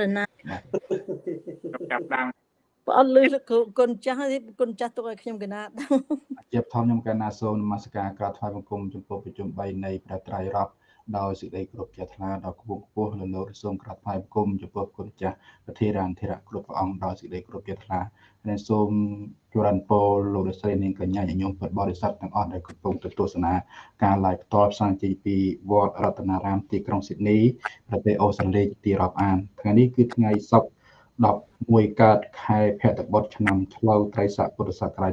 រណាចាប់ដើមបើអត់លឺគុណចាស់គុណចាស់ទុកឲ្យខ្ញុំកណាតជាបធម្មខ្ញុំកណាសូមនមស្ការក្រាបថ្វាយបង្គំចំពោះប្រជុំ3នៃព្រះត្រៃរតន៍ ដោយសេចក្តីគោរពជ្រះថ្លាដល់គង់ខ្ពស់លើលោកសូមក្រាបថ្វាយបង្គំចំពោះគុណចាស់ប្រធារានធិរៈគ្រប់ព្រះអង្គដោយសេចក្តីគោរពជ្រះថ្លាហើយសូមជរនពរលោកលោកស្រីនាងកញ្ញាញញោមពុទ្ធបរិស័ទទាំងអស់ដែលកំពុងទស្សនាការ live ផ្ទាល់ផ្សាយចេញពីវត្តរតនារាមទីក្រុងស៊ីដនីប្រទេសអូស្ត្រាលីទីរាប់អានថ្ងៃនេះគឺថ្ងៃសុក្រ11កើតខែភទ្របទឆ្នាំឆ្លូវត្រីស័កពុទ្ធសករាជ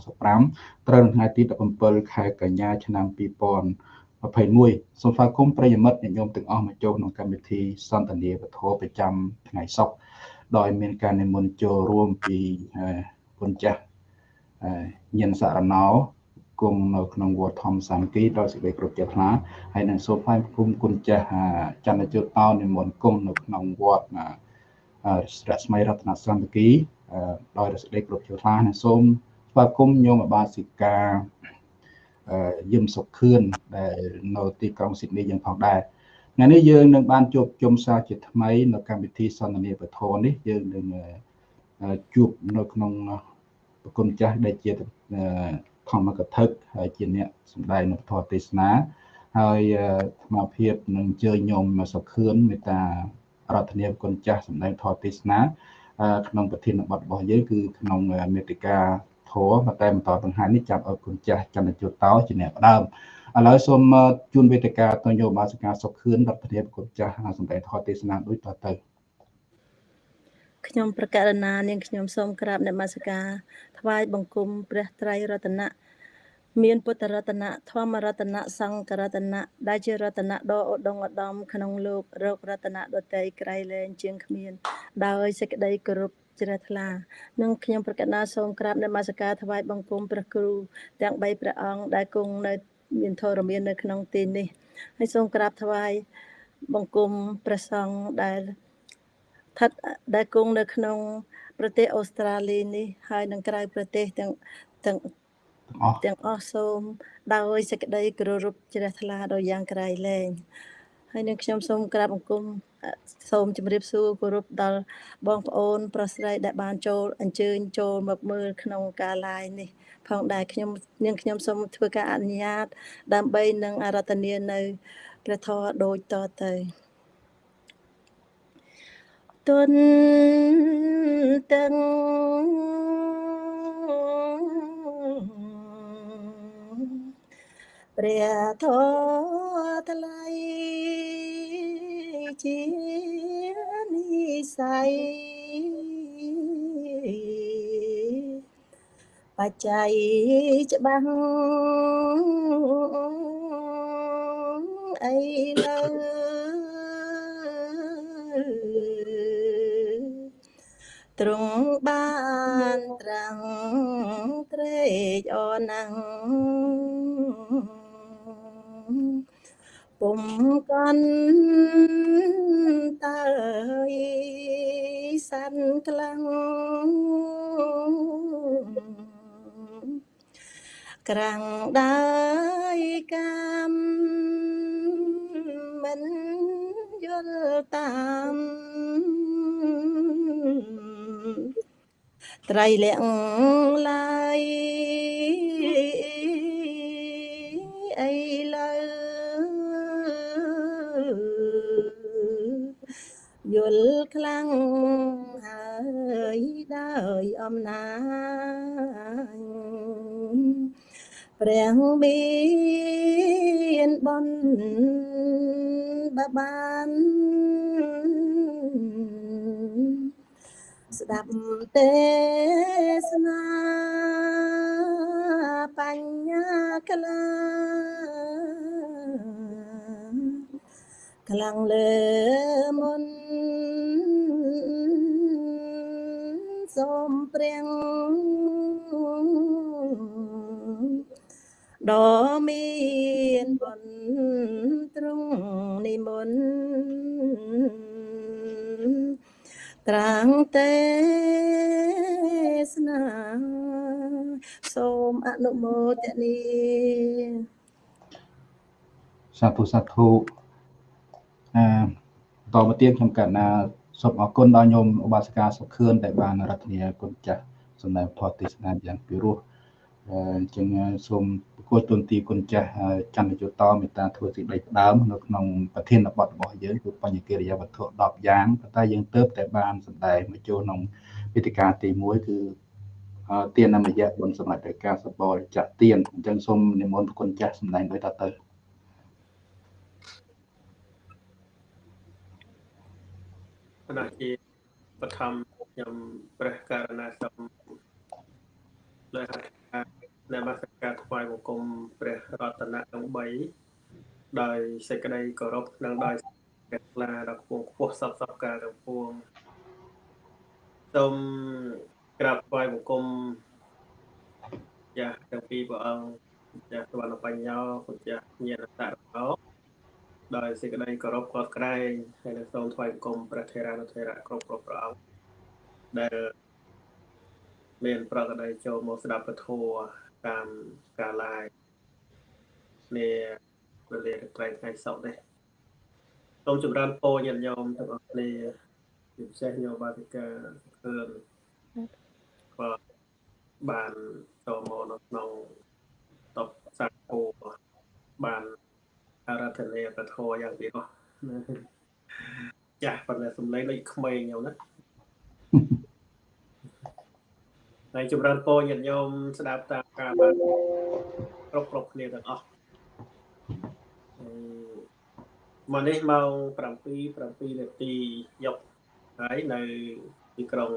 2565ត្រូវនៅថ្ងៃទី17ខែកញ្ញាឆ្នាំ2000 21សូមស្វាគមន៍ប្រិយមិត្តអ្នកញោមទាំងអស់មកចូលក្នុងកម្មវិធីសន្ទនាវធប្រចាំថ្ងៃសុក្រដោយមានការនិមន្តចូលរួមពីគុណចាស់ញិនសារណោគង់នៅក្នុងវត្តធម្មសាមគ្គីដោយសេចក្តីគ្រប់ចិត្តថ្លាហើយនឹងសូមថ្លែងគុំគុណចាស់ចន្ទជុតតោនិមន្តគង់នៅក្នុងវត្តរស្មីរតនសន្តិគីដោយសេចក្តីគ្រប់ចិត្តថ្លានិងសូមស្វាគមន៍ញោមអបាសិកា យឹមសុខខឿនដែលនៅទីក្រុងស៊ីដនីយ៉ាងផងដែរថ្ងៃនេះយើងនឹងបានជួបជុំសារជាថ្មី នៅកម្មវិធីសន្ទនាពធនេះយើងនឹងជួបនៅក្នុងប្រគុណចាស់ដែលជាធម្មកថាហើយជាអ្នកសម្ដែងនៅពធទេសនាហើយអាត្មាភាពនឹងអញ្ជើញញោមសុខឿនមេត្តារដ្ឋនាគុណចាស់សម្ដែងធម៌ទេសនា ក្នុងប្រធានបទរបស់យើងគឺក្នុងមេតិកា ធម៌ប៉ុន្តែបន្តបង្ហាញនេះចាប់ឲ្យគុណចាស់ចន្ទជុតតោជាអ្នកផ្ដើមឥឡូវសូមជូនវេទិកាទៅយោបាសិកាសុខខឿនរដ្ឋធាគុណចាស់សម្ដែងធម៌ទេសនាដូចតទៅខ្ញុំប្រកាសណានាងខ្ញុំសូមក្រាបនមស្ការថ្វាយបង្គំព្រះត្រៃរតនៈមានពុទ្ធរតនៈធម្មរតនៈសង្ឃរតនៈដែលជារតនៈដ៏ឧត្តមឧត្តមក្នុងលោករករតនៈដតីក្រៃលែងជាងគ្មាន ដោយសេចក្តីគោរព ជ្រះថ្លានិងខ្ញុំប្រកាសណាសូមក្រាបនមស្ការថ្វាយបង្គំព្រះគ្រូទាំង3ព្រះអង្គដែលគង់នៅមានធរមាននៅក្នុងទីនេះហើយសូមក្រាបថ្វាយបង្គំព្រះសង្ឃដែលស្ថិតដែលគង់នៅក្នុង ប្រទេសអូស្ត្រាលីនេះហើយនឹងក្រៅប្រទេសទាំងទាំងទាំងអស់សូមដោយសេចក្តីគោរពជ្រះថ្លាដល់យ៉ាងក្រៃលែងហើយនឹងខ្ញុំសូមក្រាបបង្គំ សូមជម្រាបសួរគោរពដល់បងប្អូន ប្រុសស្រីដែលបានចូលអញ្ជើញចូលមកមើលក្នុងការ live នេះ ផងដែរខ្ញុំនាងខ្ញុំសូមធ្វើការអនុញ្ញាត ដើម្បីនឹងអារាធនានៅព្រះធម៌ដូចតទៅទុនទាំងព្រះធម៌ថ្លៃ ជានិស័យបច្ច័យច្បាស់អីលើទ្រង់បានត្រាំងត្រេកអរណាស់ ពុំកន់តើសាន់ខ្លាំងក្រាំងដើយកាមមិនយល់តាមត្រៃលក្ខឡើយអី ល់ខ្លាំងហើយដោយអំណាចព្រះមានបនបបានស្ដាប់ទេសនាបញ្ញាក្លា ខ្លាំងលើមុនសូមព្រះដ៏មានបុណ្យទ្រង់និមន្តត្រាំងទេសនាសូមអនុមោទនាសាធុសាធុ អឺតមកទៀតខ្ញុំកណ្ណាសូមអរគុណដល់ញោមឧបាសិកាសុខឿនដែលបានរដ្ឋនាគុណចាស់សម្ដែងធម៌ទេសនាយ៉ាងពិរោះអញ្ចឹងសូមប្រគល់ទុនទីគុណចាស់ចន្ទយុតមេត្តាធ្វើសេចក្តីផ្ដើមនៅក្នុងប្រធានបទរបស់យើងគឺបញ្ញកិរិយាវត្ថុ10យ៉ាងប៉ុន្តែយើងទៅតែបានសម្ដែងមកចូលក្នុងវេទិកាទី1គឺទាននមយៈបុណ្យសម្រាប់តែការសបរចាក់ទានអញ្ចឹងសូមនិមន្តគុណចាស់សម្ដែងដោយតទៅ គណៈជាបឋមខ្ញុំព្រះករណាសូមលើកនមស្ការថ្វាយបង្គំព្រះរតនៈទាំង3ដោយសេចក្តីគោរពនិងដោយព្រះថ្លាដល់ខ្ពស់ខ្ពស់សពសពការទាំងពួងសូមក្រាបថ្វាយបង្គំចាស់ទាំងពីរព្រះអង្គចាស់សវណ្ណបញ្ញោគុណចាស់ញាណតរោ ដោយសេចក្តីគោរពគាត់ក្រែងហើយនឹងសូមថ្វាយបង្គំព្រះថេរានុថេរៈគ្រប់គ្រប់ព្រះអង្គដែលមានប្រកដីចូលមកស្ដាប់ពធតាមការ live នេះវេលាត្រែងថ្ងៃសុក្រនេះសូមចម្រើនពរញាតិញោមទាំងអស់គ្នាជាពិសេសញោមបាតិកាឃើញក៏បានចូលមកនៅក្នុងតបសាគោបាន អារាធនាពធយ៉ាងពីនោះចាស់ប៉ុន្តែសំឡេងដូចក្មេងញោមណាហើយចម្រើនពរញាតិញោមស្ដាប់តាមការបានគ្រប់គ្រប់គ្នាទាំងអស់មកនេះម៉ោង7 7នាទីយកហើយនៅទីក្រុង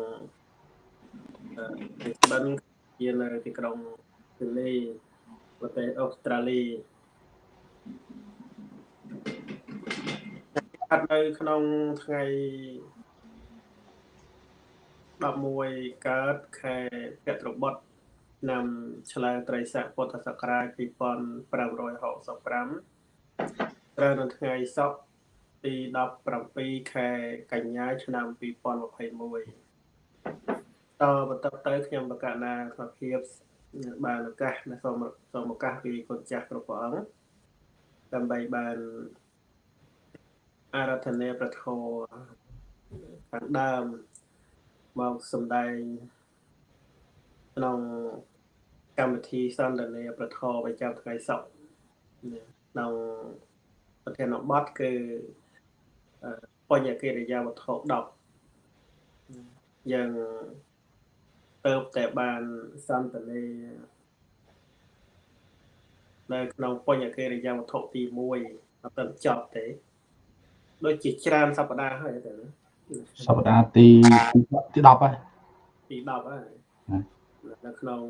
ទីបិនជានៅទីក្រុងស៊ីដនីប្រទេសអូស្ត្រាលី អត់នៅក្នុងថ្ងៃ11កើតខែភទ្របទឆ្នាំឆ្លងត្រីស័កពុទ្ធសករាជ2565ត្រូវនៅថ្ងៃសុក្រទី17ខែកញ្ញាឆ្នាំ2021តបន្តទៅខ្ញុំបកណាក្នុងភាពបានឱកាសសូមសូមឱកាសពីគុណចាស់គ្រប់ព្រះអង្គដើម្បីបាន អារាធនាប្រធោខាងដើមមកសម្ដែងក្នុងកម្មវិធីសន្ទនាប្រធោប្រចាំថ្ងៃសុក្រក្នុងប្រធានបទគឺបញ្ញកិរិយាវត្ថុ10យ៉ាងទៅតែបានសន្ទនានៅក្នុងបញ្ញកិរិយាវត្ថុទី1អត់ទៅចប់ទេ ដូចជាច្រើនសប្តាហ៍ហើយតែណាសប្តាហ៍ទីទី10ហើយទី10ហើយនៅក្នុង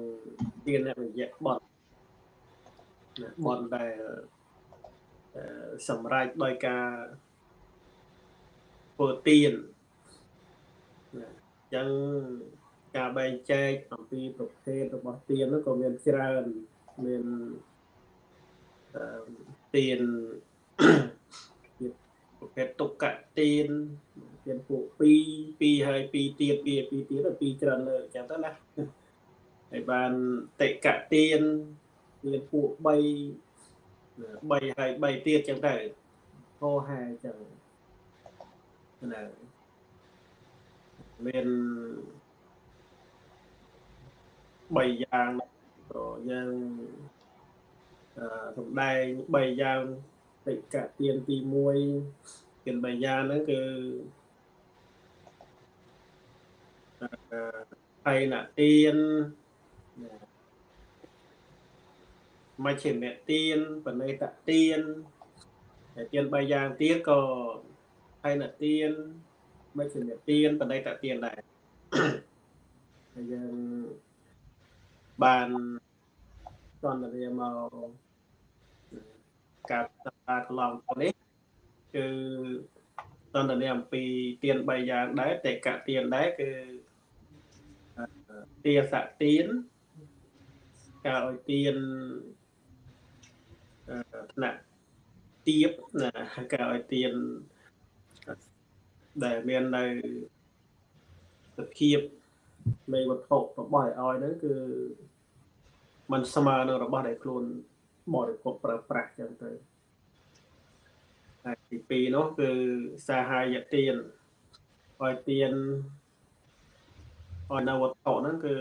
ទានអ្នកវិជ្ជាបត់បត់ដែលសម្រេចដោយការធ្វើទានណាអញ្ចឹងការបែងចែកអំពីប្រភេទរបស់ទាននោះក៏មានច្រើនមានអឺទានប្រ ភេទទុក្កទានទានពួក2 2ហើយ2ទៀត2 2ទៀត2ច្រើនលើអញ្ចឹងទៅណាហើយបានតិកទានទានពួក3 3ហើយ3ទៀតអញ្ចឹងទៅហោហែអញ្ចឹងណាមាន3យ៉ាងក៏យើងអឺសំដែង3យ៉ាងតិកទានទី1 ទាន3យ៉ាងហ្នឹងគឺអឺហើយណទានមជ្ឈិមទានបណេតទានហើយទាន3យ៉ាងទៀតក៏ហើយណទានមជ្ឈិមទានបណេតទានដែរហើយយើងបានសន្ទនាមកការសប្តាហ៍កន្លងទៅនេះ គឺសន្ទនាអំពីទាន3យ៉ាងដែរតេកទានដែរគឺទាសទានការឲ្យទានថ្នាក់ទៀបណាការឲ្យទានដែលមាននៅសភាពនៃវត្ថុរបស់ឲ្យហ្នឹងគឺมันស្មើនឹងរបស់ដែលខ្លួនបរិភោគប្រើប្រាស់ចឹងទៅ ហើយទី2នោះគឺសាហាយទានឲ្យទៀនឲ្យនៅវត្ថុហ្នឹងគឺ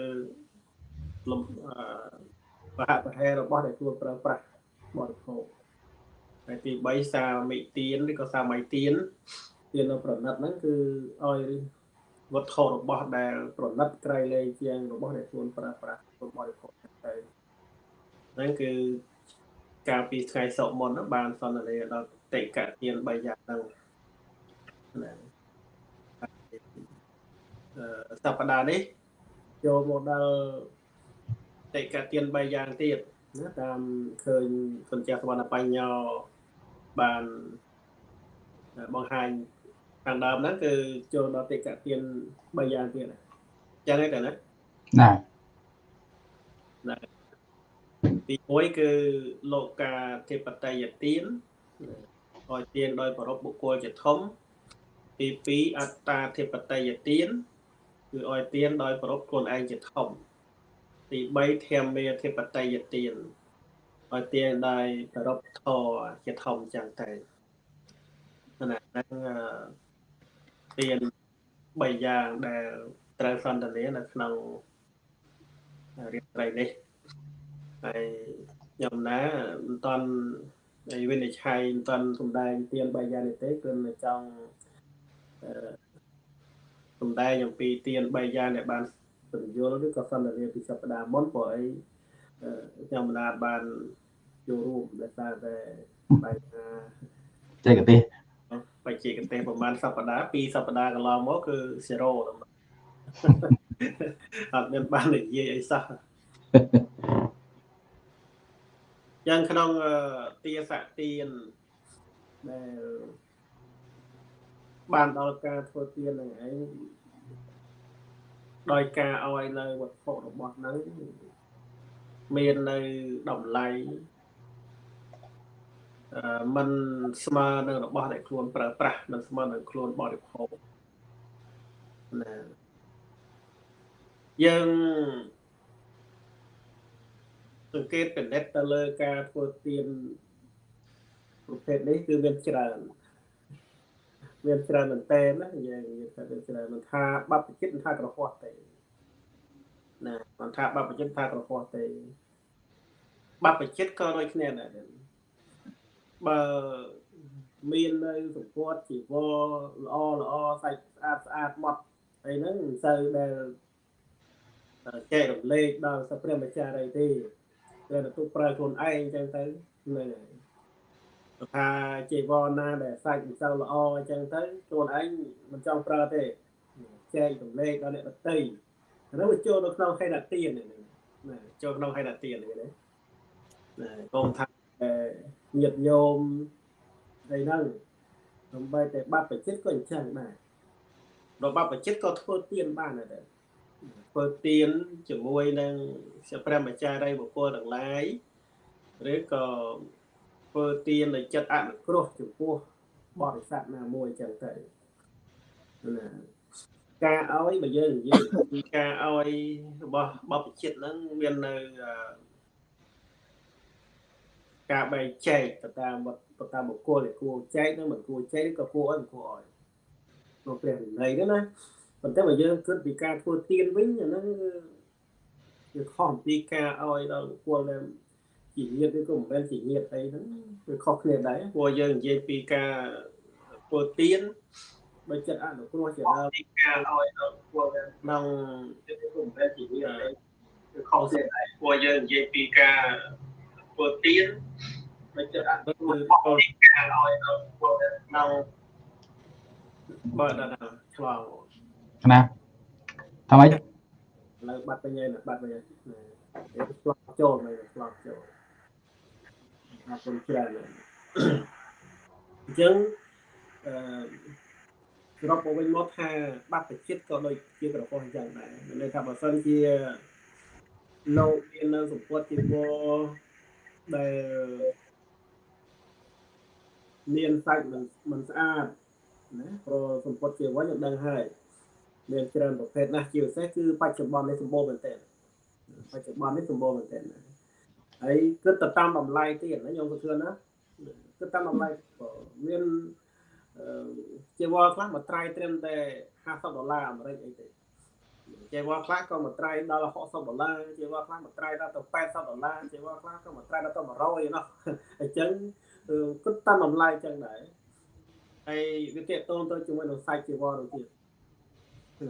លំអឺបហប្រហែរបស់ដែលខ្លួនប្រើប្រាស់បរិភោគហើយទី3សាមិទៀនឬក៏សាមីទៀនទៀននៅប្រណិតហ្នឹងគឺឲ្យវត្ថុរបស់ដែល ប្រណិតក្រៃលែងជាងរបស់ដែលខ្លួនប្រើប្រាស់ខ្លួនបរិភោគទៅហ្នឹងគឺកាលពីថ្ងៃសុកមុនហ្នឹងបានសន្ទនាដល់ តិកទាន3យ៉ាងហ្នឹងណាអឺសប្តាហ៍នេះចូលមកដល់តិកទាន3យ៉ាងទៀតណាតាមឃើញគុណចាស់សវណ្ណបញ្ញោបានបង្ហាញខាងដើមហ្នឹងគឺចូលដល់តិកទាន3យ៉ាងទៀតអញ្ចឹងឯងតើណាណាទី1គឺលោកកាធិបតេយ្យទាន ឲ្យទានដោយប្រពបុគ្គលជាធំទី2អត្តាធិបតេយ្យទានគឺឲ្យទានដោយប្រពខ្លួនឯងជាធំទី3ធម្មមេធិបតេយ្យទានឲ្យទានដោយប្រពធរជាធំចឹងទៅណាហ្នឹងអឺទាន3យ៉ាងដែលត្រូវសន្ទនានៅក្នុងរៀបត្រីនេះហើយខ្ញុំណាមិនតាន់ ហើយវិនិច្ឆ័យមិនតាន់សំដែងទៀន3យ៉ាងនេះទេគឺនៅចង់អឺសំដែងអំពីទៀន3យ៉ាងដែលបានពន្យល់ឬក៏សន្ទនាពីសប្តាហ៍មុនព្រោះអីអឺខ្ញុំមិនអាចបានចូលរួមដោយសារតែបញ្ហាចេះកទេសបច្ចេកទេសប្រហែលសប្តាហ៍ពីរសប្តាហ៍កន្លងមកគឺ0តែអត់មានបាននិយាយអីសោះ យ៉ាងក្នុងអឺទាសៈទានដែលបានដល់ការធ្វើទានហ្នឹងឯងដោយការឲ្យនៅវត្ថុរបស់ហ្នឹងមាននៅតម្លៃអឺมันស្មើនឹងរបស់ដែលខ្លួនប្រើប្រាស់มันស្មើនឹងខ្លួនបរិភោគណាយើង សង្កេតពិនិត្យទៅលើការធ្វើទានប្រភេទនេះគឺមានច្រើនមានច្រើនមែនតើណាយើងនិយាយថាមានច្រើនមិនថាបព្វជិតមិនថាក្រហោះទេណាមិនថាបព្វជិតថាក្រហោះទេបព្វជិតក៏ដូចគ្នាដែរបើមាននៅសម្ពាត់ជីវរល្អល្អសាច់ស្អាតស្អាតម៉ត់អីហ្នឹងមិនសូវដែលចែករំលែកដល់សព្រះម្ចាស់អីទេ តែទៅប្រើខ្លួនឯងអញ្ចឹងទៅហ្នឹងហើយថាជីវរណាដែលសាច់មិនសូវល្អអញ្ចឹងទៅខ្លួនឯងមិនចង់ប្រើទេចែករំលែកដល់អ្នកដទៃអានោះវាចូលនៅក្នុងហេតុទានហ្នឹងណាចូលក្នុងហេតុទានហ្នឹងណាណាកុំថាញាតញោមអីហ្នឹងសំបីតែបាត់ប្រជិតក៏អញ្ចឹងដែររបស់ប្រជិតក៏ធ្វើទៀនបានដែរ ធ្វើទៀនជាមួយនឹងព្រះព្រះម្ចារីបុគ្គលទាំងឡាយឬក៏ធ្វើទៀនដោយចិត្តអនុគ្រោះចំពោះបរិស័ទណាមួយអញ្ចឹងទៅណាការឲ្យបើយើងនិយាយពីការឲ្យរបស់បព្វជិតហ្នឹងមាននៅអឺការបែងចែកទៅតាមវត្តទៅតាមបុគ្គលដែលគួរចែកនិងមិនគួរចែកឬក៏គួរឲ្យមិនគួរឲ្យក្នុងព្រះវិន័យហ្នឹងណា ប៉ុន្តែបើយើងគិតពីការធ្វើទៀនវិញអាហ្នឹងគឺវាខុសអំពីការឲ្យដល់បុគ្គលដែលជាញាតិឬក៏មិនមែនជាញាតិអីហ្នឹងវាខុសគ្នាដែរព្រោះយើងនិយាយពីការធ្វើទៀនបើចិត្តអនុគ្រោះជាដើមពីការឲ្យដល់បុគ្គលដែលក្នុងឬក៏មិនមែនជាញាតិអីវាខុសគ្នាដែរព្រោះយើងនិយាយពីការធ្វើទៀនបើចិត្តអនុគ្រោះពីការឲ្យដល់បុគ្គលដែលក្នុងបើដល់ឆ្លង ណាថាម៉េចនៅបាត់វិញហើយបាត់វិញហើយវាឆ្លងចូលមកឆ្លងចូលអរគុណច្រើនណាស់អញ្ចឹងអឺសរុបមកវិញមកថាបាត់ចិត្តក៏ដូចជាក្រពោះអញ្ចឹងដែរមានន័យថាបើសិនជាលោកមាននៅសម្ពុតជីវរដែលមានសាច់មិនមិនស្អាតណាព្រោះសម្ពុតជីវរយើងដឹងហើយ មានច្រើនប្រភេទណាស់ជាពិសេសគឺបច្ចុប្បន្ននេះសម្បូរមែនទែនបច្ចុប្បន្ននេះសម្បូរមែនទែនណាហើយគិតទៅតាមតម្លៃទៀតណាខ្ញុំក៏ធឿនណាគិតតាមតម្លៃមានអឺជាវល់ខ្លះមកត្រៃត្រឹមតែ50ដុល្លារអាមេរិកអីទេចេវខ្លះក៏មួយត្រៃដល់60ដុល្លារចេវខ្លះមួយត្រៃដល់ទៅ80ដុល្លារចេវខ្លះក៏មួយត្រៃដល់ទៅ100ណោះអញ្ចឹងគិតតាមតម្លៃអញ្ចឹងដែរហើយវាតេតូនទៅជាមួយនឹងសាច់ចេវនោះទៀត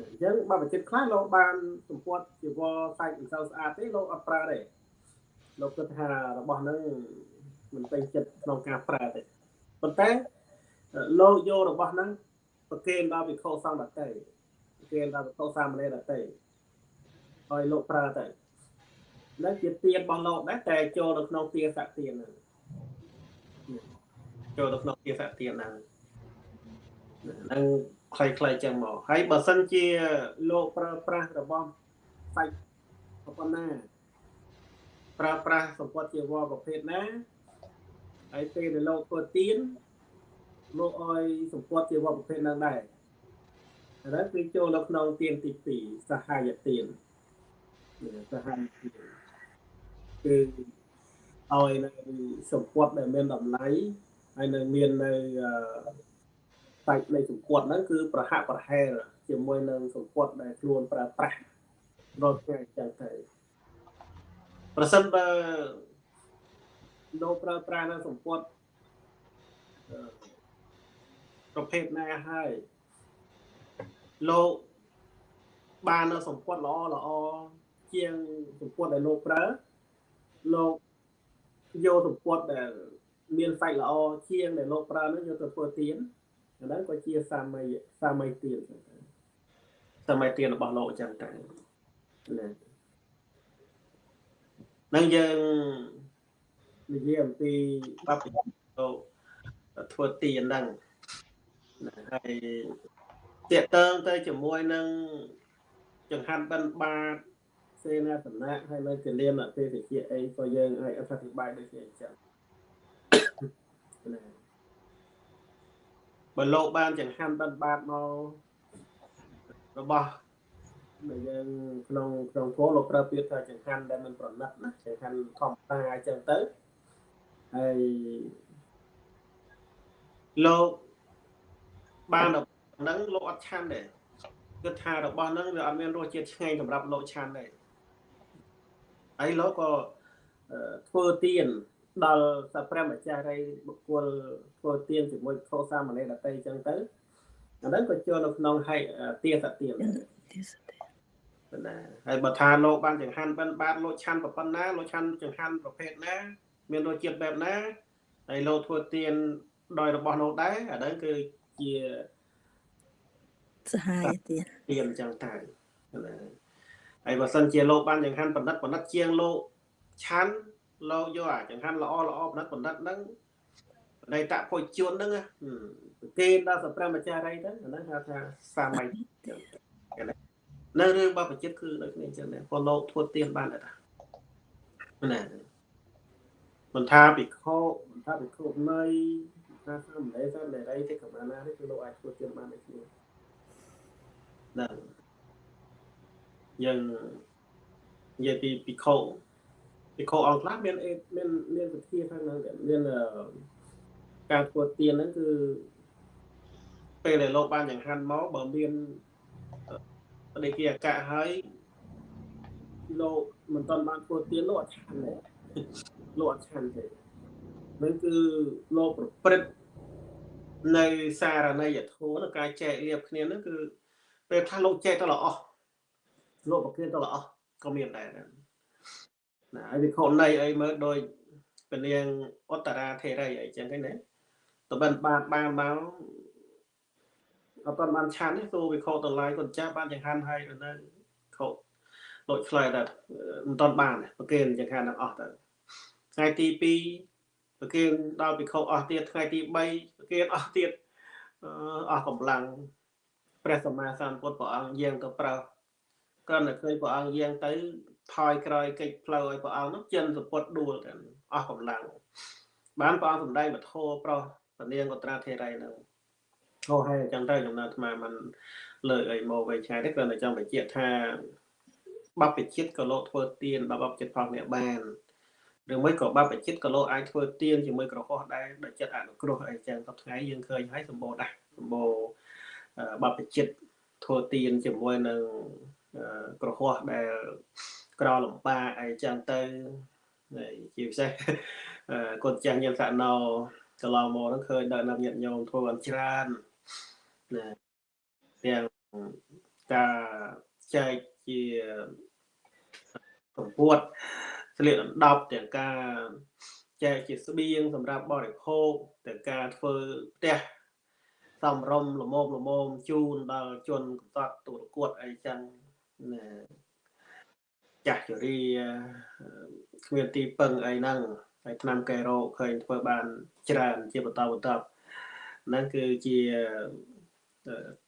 អញ្ចឹងបើប្រជិតខ្លះលោកបានសម្ពាត់ចេវសាច់មិនសូវស្អាតទេលោកអត់ប្រើទេលោកគិតថារបស់ហ្នឹងមិនពេញចិត្តក្នុងការប្រើទេប៉ុន្តែលោកយករបស់ហ្នឹងប្រគេនដល់វិខោសង្ឃដតេប្រគេនដល់វិខោសាមណេរដតេឲ្យលោកប្រើទៅនឹងជាទានរបស់លោកដែរតែចូលនៅក្នុងទាស័កទានហ្នឹងចូលទៅក្នុងទាស័កទានហ្នឹងនឹង ខ្លីៗចឹងមកហើយបើសិនជាលោកប្រើប្រាស់របស់សាច់ប៉ុណ្ណាប្រើប្រាស់សម្ពត់ជាវរប្រភេទណាហើយពេលដែលលោកធ្វើទៀនលោកឲ្យសម្ពត់ជាវរប្រភេទហ្នឹងដែរហើយគឺចូលនៅក្នុងទៀនទី2សហាយទៀនសហាយទៀនគឺឲ្យនៅសម្ពត់ដែលមានតម្លៃហើយនៅមាននៅ សាច់នៃសម្ពត់ហ្នឹងគឺប្រហាក់ប្រហែលជាមួយនឹងសម្ពត់ដែលខ្លួនប្រើប្រាស់រត់ថ្ងៃចឹងទៅប្រសិនបើលោកប្រើប្រាស់នៅសម្ពត់ប្រភេទណាហើយលោកបាននៅសម្ពត់ល្អល្អជាងសម្ពត់ដែលលោកប្រើលោកយកសម្ពត់ដែលមានសាច់ល្អជាងដែលលោកប្រើនោះយកទៅធ្វើទៀន អាហ្នឹងក៏ជាសាមីសាមីទៀនសាមីទៀនរបស់លោកអញ្ចឹងតែណានឹងយើងនិយាយអំពីបព្វជិតធ្វើទៀនហ្នឹងហើយតេតើងទៅជាមួយនឹងចង្ហាន់បិណ្ឌបាតសេនាសនៈហើយនៅគលានអតិថិជាអីក៏យើងឲ្យអធិប្បាយដូចជាអញ្ចឹងណា បើលោកបានចង្ហាន់បិណ្ឌបាតមករបស់ដែលយើងក្នុងក្នុងគោលលោកប្រើពាក្យថាចង្ហាន់ដែលមិនប្រណិតណាចង្ហាន់ធម្មតាអញ្ចឹងទៅហើយលោកបានហ្នឹងលោកអត់ឆាន់ទេគិតថារបស់ហ្នឹងវាអត់មានរសជាតិឆ្ងាញ់សម្រាប់លោកឆាន់ទេហើយលោកក៏ធ្វើទៀន ដល់សាព្រះម្ចាស់រីបុគ្គលធ្វើទៀនជាមួយខោសាមណេរដតីអញ្ចឹងទៅអាហ្នឹងក៏ចូលនៅក្នុងហៃទាសទៀនទាសទៀនណាហើយបើថាលោកបានចង្ហាន់បិណ្ឌបាតលោកឆាន់ប៉ុណ្ណាលោកឆាន់ចង្ហាន់ប្រភេទណាមានរសជាតិបែបណាហើយលោកធ្វើទៀនដោយរបស់លោកដែរអាហ្នឹងគឺជាសហាយទៀនទៀនអញ្ចឹងទៅណាហើយបើសិនជាលោកបានចង្ហាន់បណ្ឌិតបណ្ឌិតជាងលោកឆាន់ លោកយកអាចង្ហាន់ល្អល្អបណ្ឌិតបណ្ឌិតហ្នឹងនៃតពុជជនហ្នឹងគេដល់សព្រះម្ចាស់រីទៅអាហ្នឹងហៅថាសាមីនៅរឿងបបចិត្តគឺដូចនេះអញ្ចឹងដែរពលលោកធ្វើទៀនបានដែរណាមិនថាពិខុមិនថាពិខុនៃថាសាមណេរសាមណេរីទេកម្មាណានេះគឺលោកអាចធ្វើទៀនបានដូចគ្នាហ្នឹងយើងនិយាយពីពិខុ ពិខុអង្គខ្លះមានមានមានវិធីខាងហ្នឹងមានការធ្វើទៀនហ្នឹងគឺពេលដែលលោកបានចង្ហាន់មកបើមានបដិគិអកៈហើយលោកមិនទាន់បានធ្វើទៀនលោកអត់ឆាន់ទេលោកអត់ឆាន់ទេនឹងគឺលោកប្រព្រឹត្តនៅសារណីយធម៌នៅការចែកលៀបគ្នាហ្នឹងគឺពេលខ្លះលោកចែកទៅល្អលោកប្រគិនទៅល្អក៏មានដែរ ណាហើយវិខុនៃអីមើលដោយពនាងឧត្តរាធេរីអីចឹងហ្នឹងណាតបិនបានបានមកអត់បានឆាន់ទេទូវិខុតឡាយគាត់ចាស់បានចង្ហាន់ហើយនៅខុដូចឆ្លើយតែមិនតាន់បានប្រគិនចង្ហាន់ទាំងអស់ទៅថ្ងៃទី2ប្រគិនដល់វិខុអស់ទៀតថ្ងៃទី3ប្រគិនអស់ទៀតអស់កម្លាំងព្រះសម្មាសម្ពុទ្ធព្រះអង្គយាងទៅប្រើគ្រាន់តែឃើញព្រះអង្គយាងទៅ ថយក្រោយកិច្ចផ្លូវឲ្យព្រះអង្គនោះចិនសពុតដួលទាំងអស់កម្លាំងបានព្រះអង្គសម្ដែងបធោប្រុសពនាងកត្រាធេរីនោះអូហើយអញ្ចឹងទៅចំណាត់អាត្មាមិនលើកអីមកវិញឆ្ងាយទេគ្រាន់តែចង់បញ្ជាក់ថាបព្វជិតក៏លោកធ្វើទៀនបព្វជិតផងអ្នកបានឬមួយក៏បព្វជិតក៏លោកអាចធ្វើទៀនជាមួយក្រហោះដែរដោយចិត្តអនុគ្រោះអីចឹងទៅថ្ងៃយើងឃើញហើយសម្បូរដែរសម្បូរបព្វជិតធ្វើទៀនជាមួយនឹងអឺក្រហោះដែល ក្រលំបាកអីចឹងទៅហើយជាពិសេសអឺកូនចាស់ញាតិសណោកន្លងមកហ្នឹងឃើញដល់អ្នកញាតិញោមធ្វើបានច្រើនណាទាំងការចែកជាកម្ពួតស្លៀកដណ្ដប់ទាំងការចែកជាស្បៀងសម្រាប់បរិភោគទាំងការធ្វើផ្ទះសំរុំលមមលមមជូនដល់ជនកំសត់ទូរគួតអីចឹងណា ចាស់ជរាគ្មានទីពឹងអីហ្នឹងហើយឆ្នាំកែរោឃើញធ្វើបានច្រើនជាបន្តបន្ទាប់ហ្នឹងគឺជា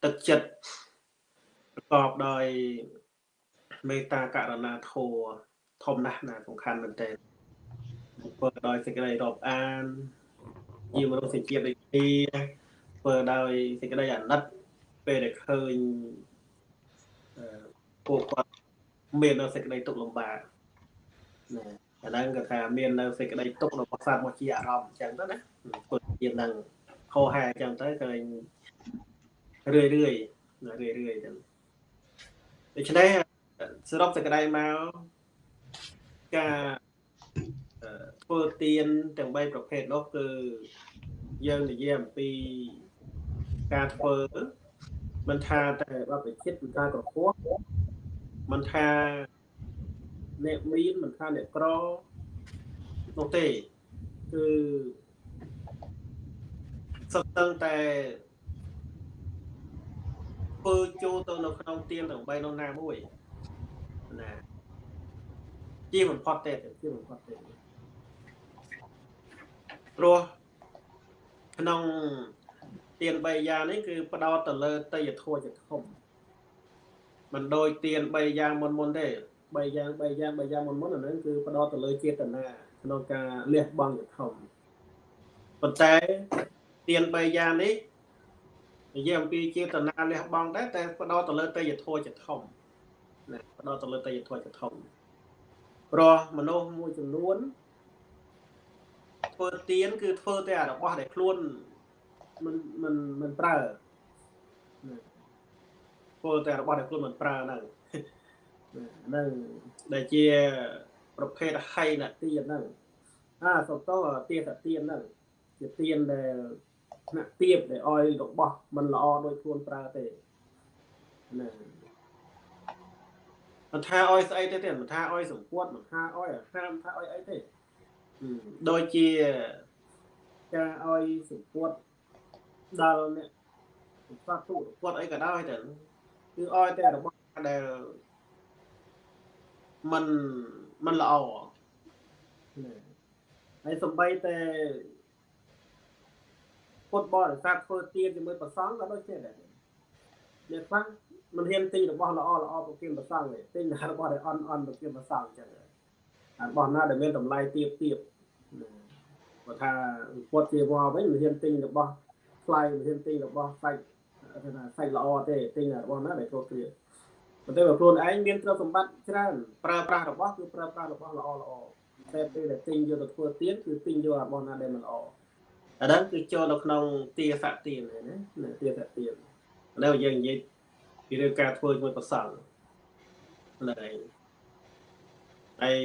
ទឹកចិត្តប្រកបដោយមេត្តាករុណាធម៌ធំណាស់ណាសំខាន់មែនទែនធ្វើដោយសេចក្តីរាប់អានជាមនុស្សជាតិដូចគ្នាធ្វើដោយសេចក្តីអាណិតពេលដែលឃើញពួកគាត់ មាននៅសេចក្តីទុកលំបាកណាអាហ្នឹងក៏ថាមាននៅសេចក្តីទុករបស់សត្វមកជាអារម្មណ៍អញ្ចឹងទៅណាពុទ្ធជានឹងខោហែអញ្ចឹងទៅឃើញរឿយរឿយណារឿយរឿយអញ្ចឹងដូច្នេះសរុបសេចក្តីមកការធ្វើទៀនទាំង3ប្រភេទនោះគឺយើងនិយាយអំពីការធ្វើមិនថាតែបបចិត្តមិនថាក្រហោះ មិនថាអ្នកមានមិនថាអ្នកក្រនោះទេគឺសុទ្ធតែតែធ្វើចូលទៅនៅក្នុងទៀនទាំង3នោះណាមួយណាជាបំផុតទេជាបំផុតទេព្រោះក្នុងទៀន3យ៉ាងនេះគឺផ្ដោតទៅលើតយធัวជាធំ មិនដូចទៀន3យ៉ាងមុនមុនទេ3យ៉ាង3យ៉ាង3យ៉ាងមុនមុនអាហ្នឹងគឺផ្ដោតទៅលើចេតនាក្នុងការលះបង់ជាធំប៉ុន្តែទៀន3យ៉ាងនេះនិយាយអំពីចេតនាលះបង់ដែរតែផ្ដោតទៅលើតយធัวជាធំណាផ្ដោតទៅលើតយធัวជាធំព្រោះមនុស្សមួយចំនួនធ្វើទៀនគឺធ្វើតែរបស់ដែលខ្លួនមិនមិនមិនប្រើ ធ្វើតែរបស់ដែលខ្លួនមិនប្រើហ្នឹងហ្នឹងដែលជាប្រភេទហៃនទៀនហ្នឹងអាសុតោទៀនទៀនហ្នឹងជាទៀនដែលថ្នាក់ទៀបដែលអោយរបស់មិនល្អដោយខ្លួនប្រើទេណាមិនថាអោយស្អីទេទេមិនថាអោយសម្ពុតមិនថាអោយអាហារមិនថាអោយអីទេដូចជាការអោយសម្ពុតដល់អ្នកសត្វទូគាត់អីក៏ដោយតែ គឺអោយតែរបស់ដែលมันมันល្អហើយសំបីតែពុទ្ធបរិស័ទធ្វើទៀនជាមួយប្រសងក៏ដូចគ្នាដែរអ្នកខ្លះមិនហ៊ានទិញរបស់ល្អល្អប្រគិនប្រសងទេទិញតែរបស់ដែលអន់អន់ប្រគិនប្រសងអញ្ចឹងរបស់ណាដែលមានតម្លៃទៀបទៀបបើថាពុទ្ធជាវល់វិញមិនហ៊ានទិញរបស់ថ្លៃមិនហ៊ានទិញរបស់សាច់ ថាសាច់ល្អទេទិញរបស់ណាដែលគ្រប់គ្រាប៉ុន្តែបើខ្លួនឯងមានទ្រព្យសម្បត្តិច្រើនប្រើប្រាស់របស់គឺប្រើប្រាស់របស់ល្អល្អតែពេលដែលទិញយកទៅធ្វើទៀនគឺទិញយករបស់ណាដែលមិនល្អអាហ្នឹងគឺចូលនៅក្នុងទាស័កទៀនណាទាស័កទៀនឥឡូវយើងនិយាយពីរឿងការធ្វើជាមួយប្រសង់ហ្នឹងហើយហើយ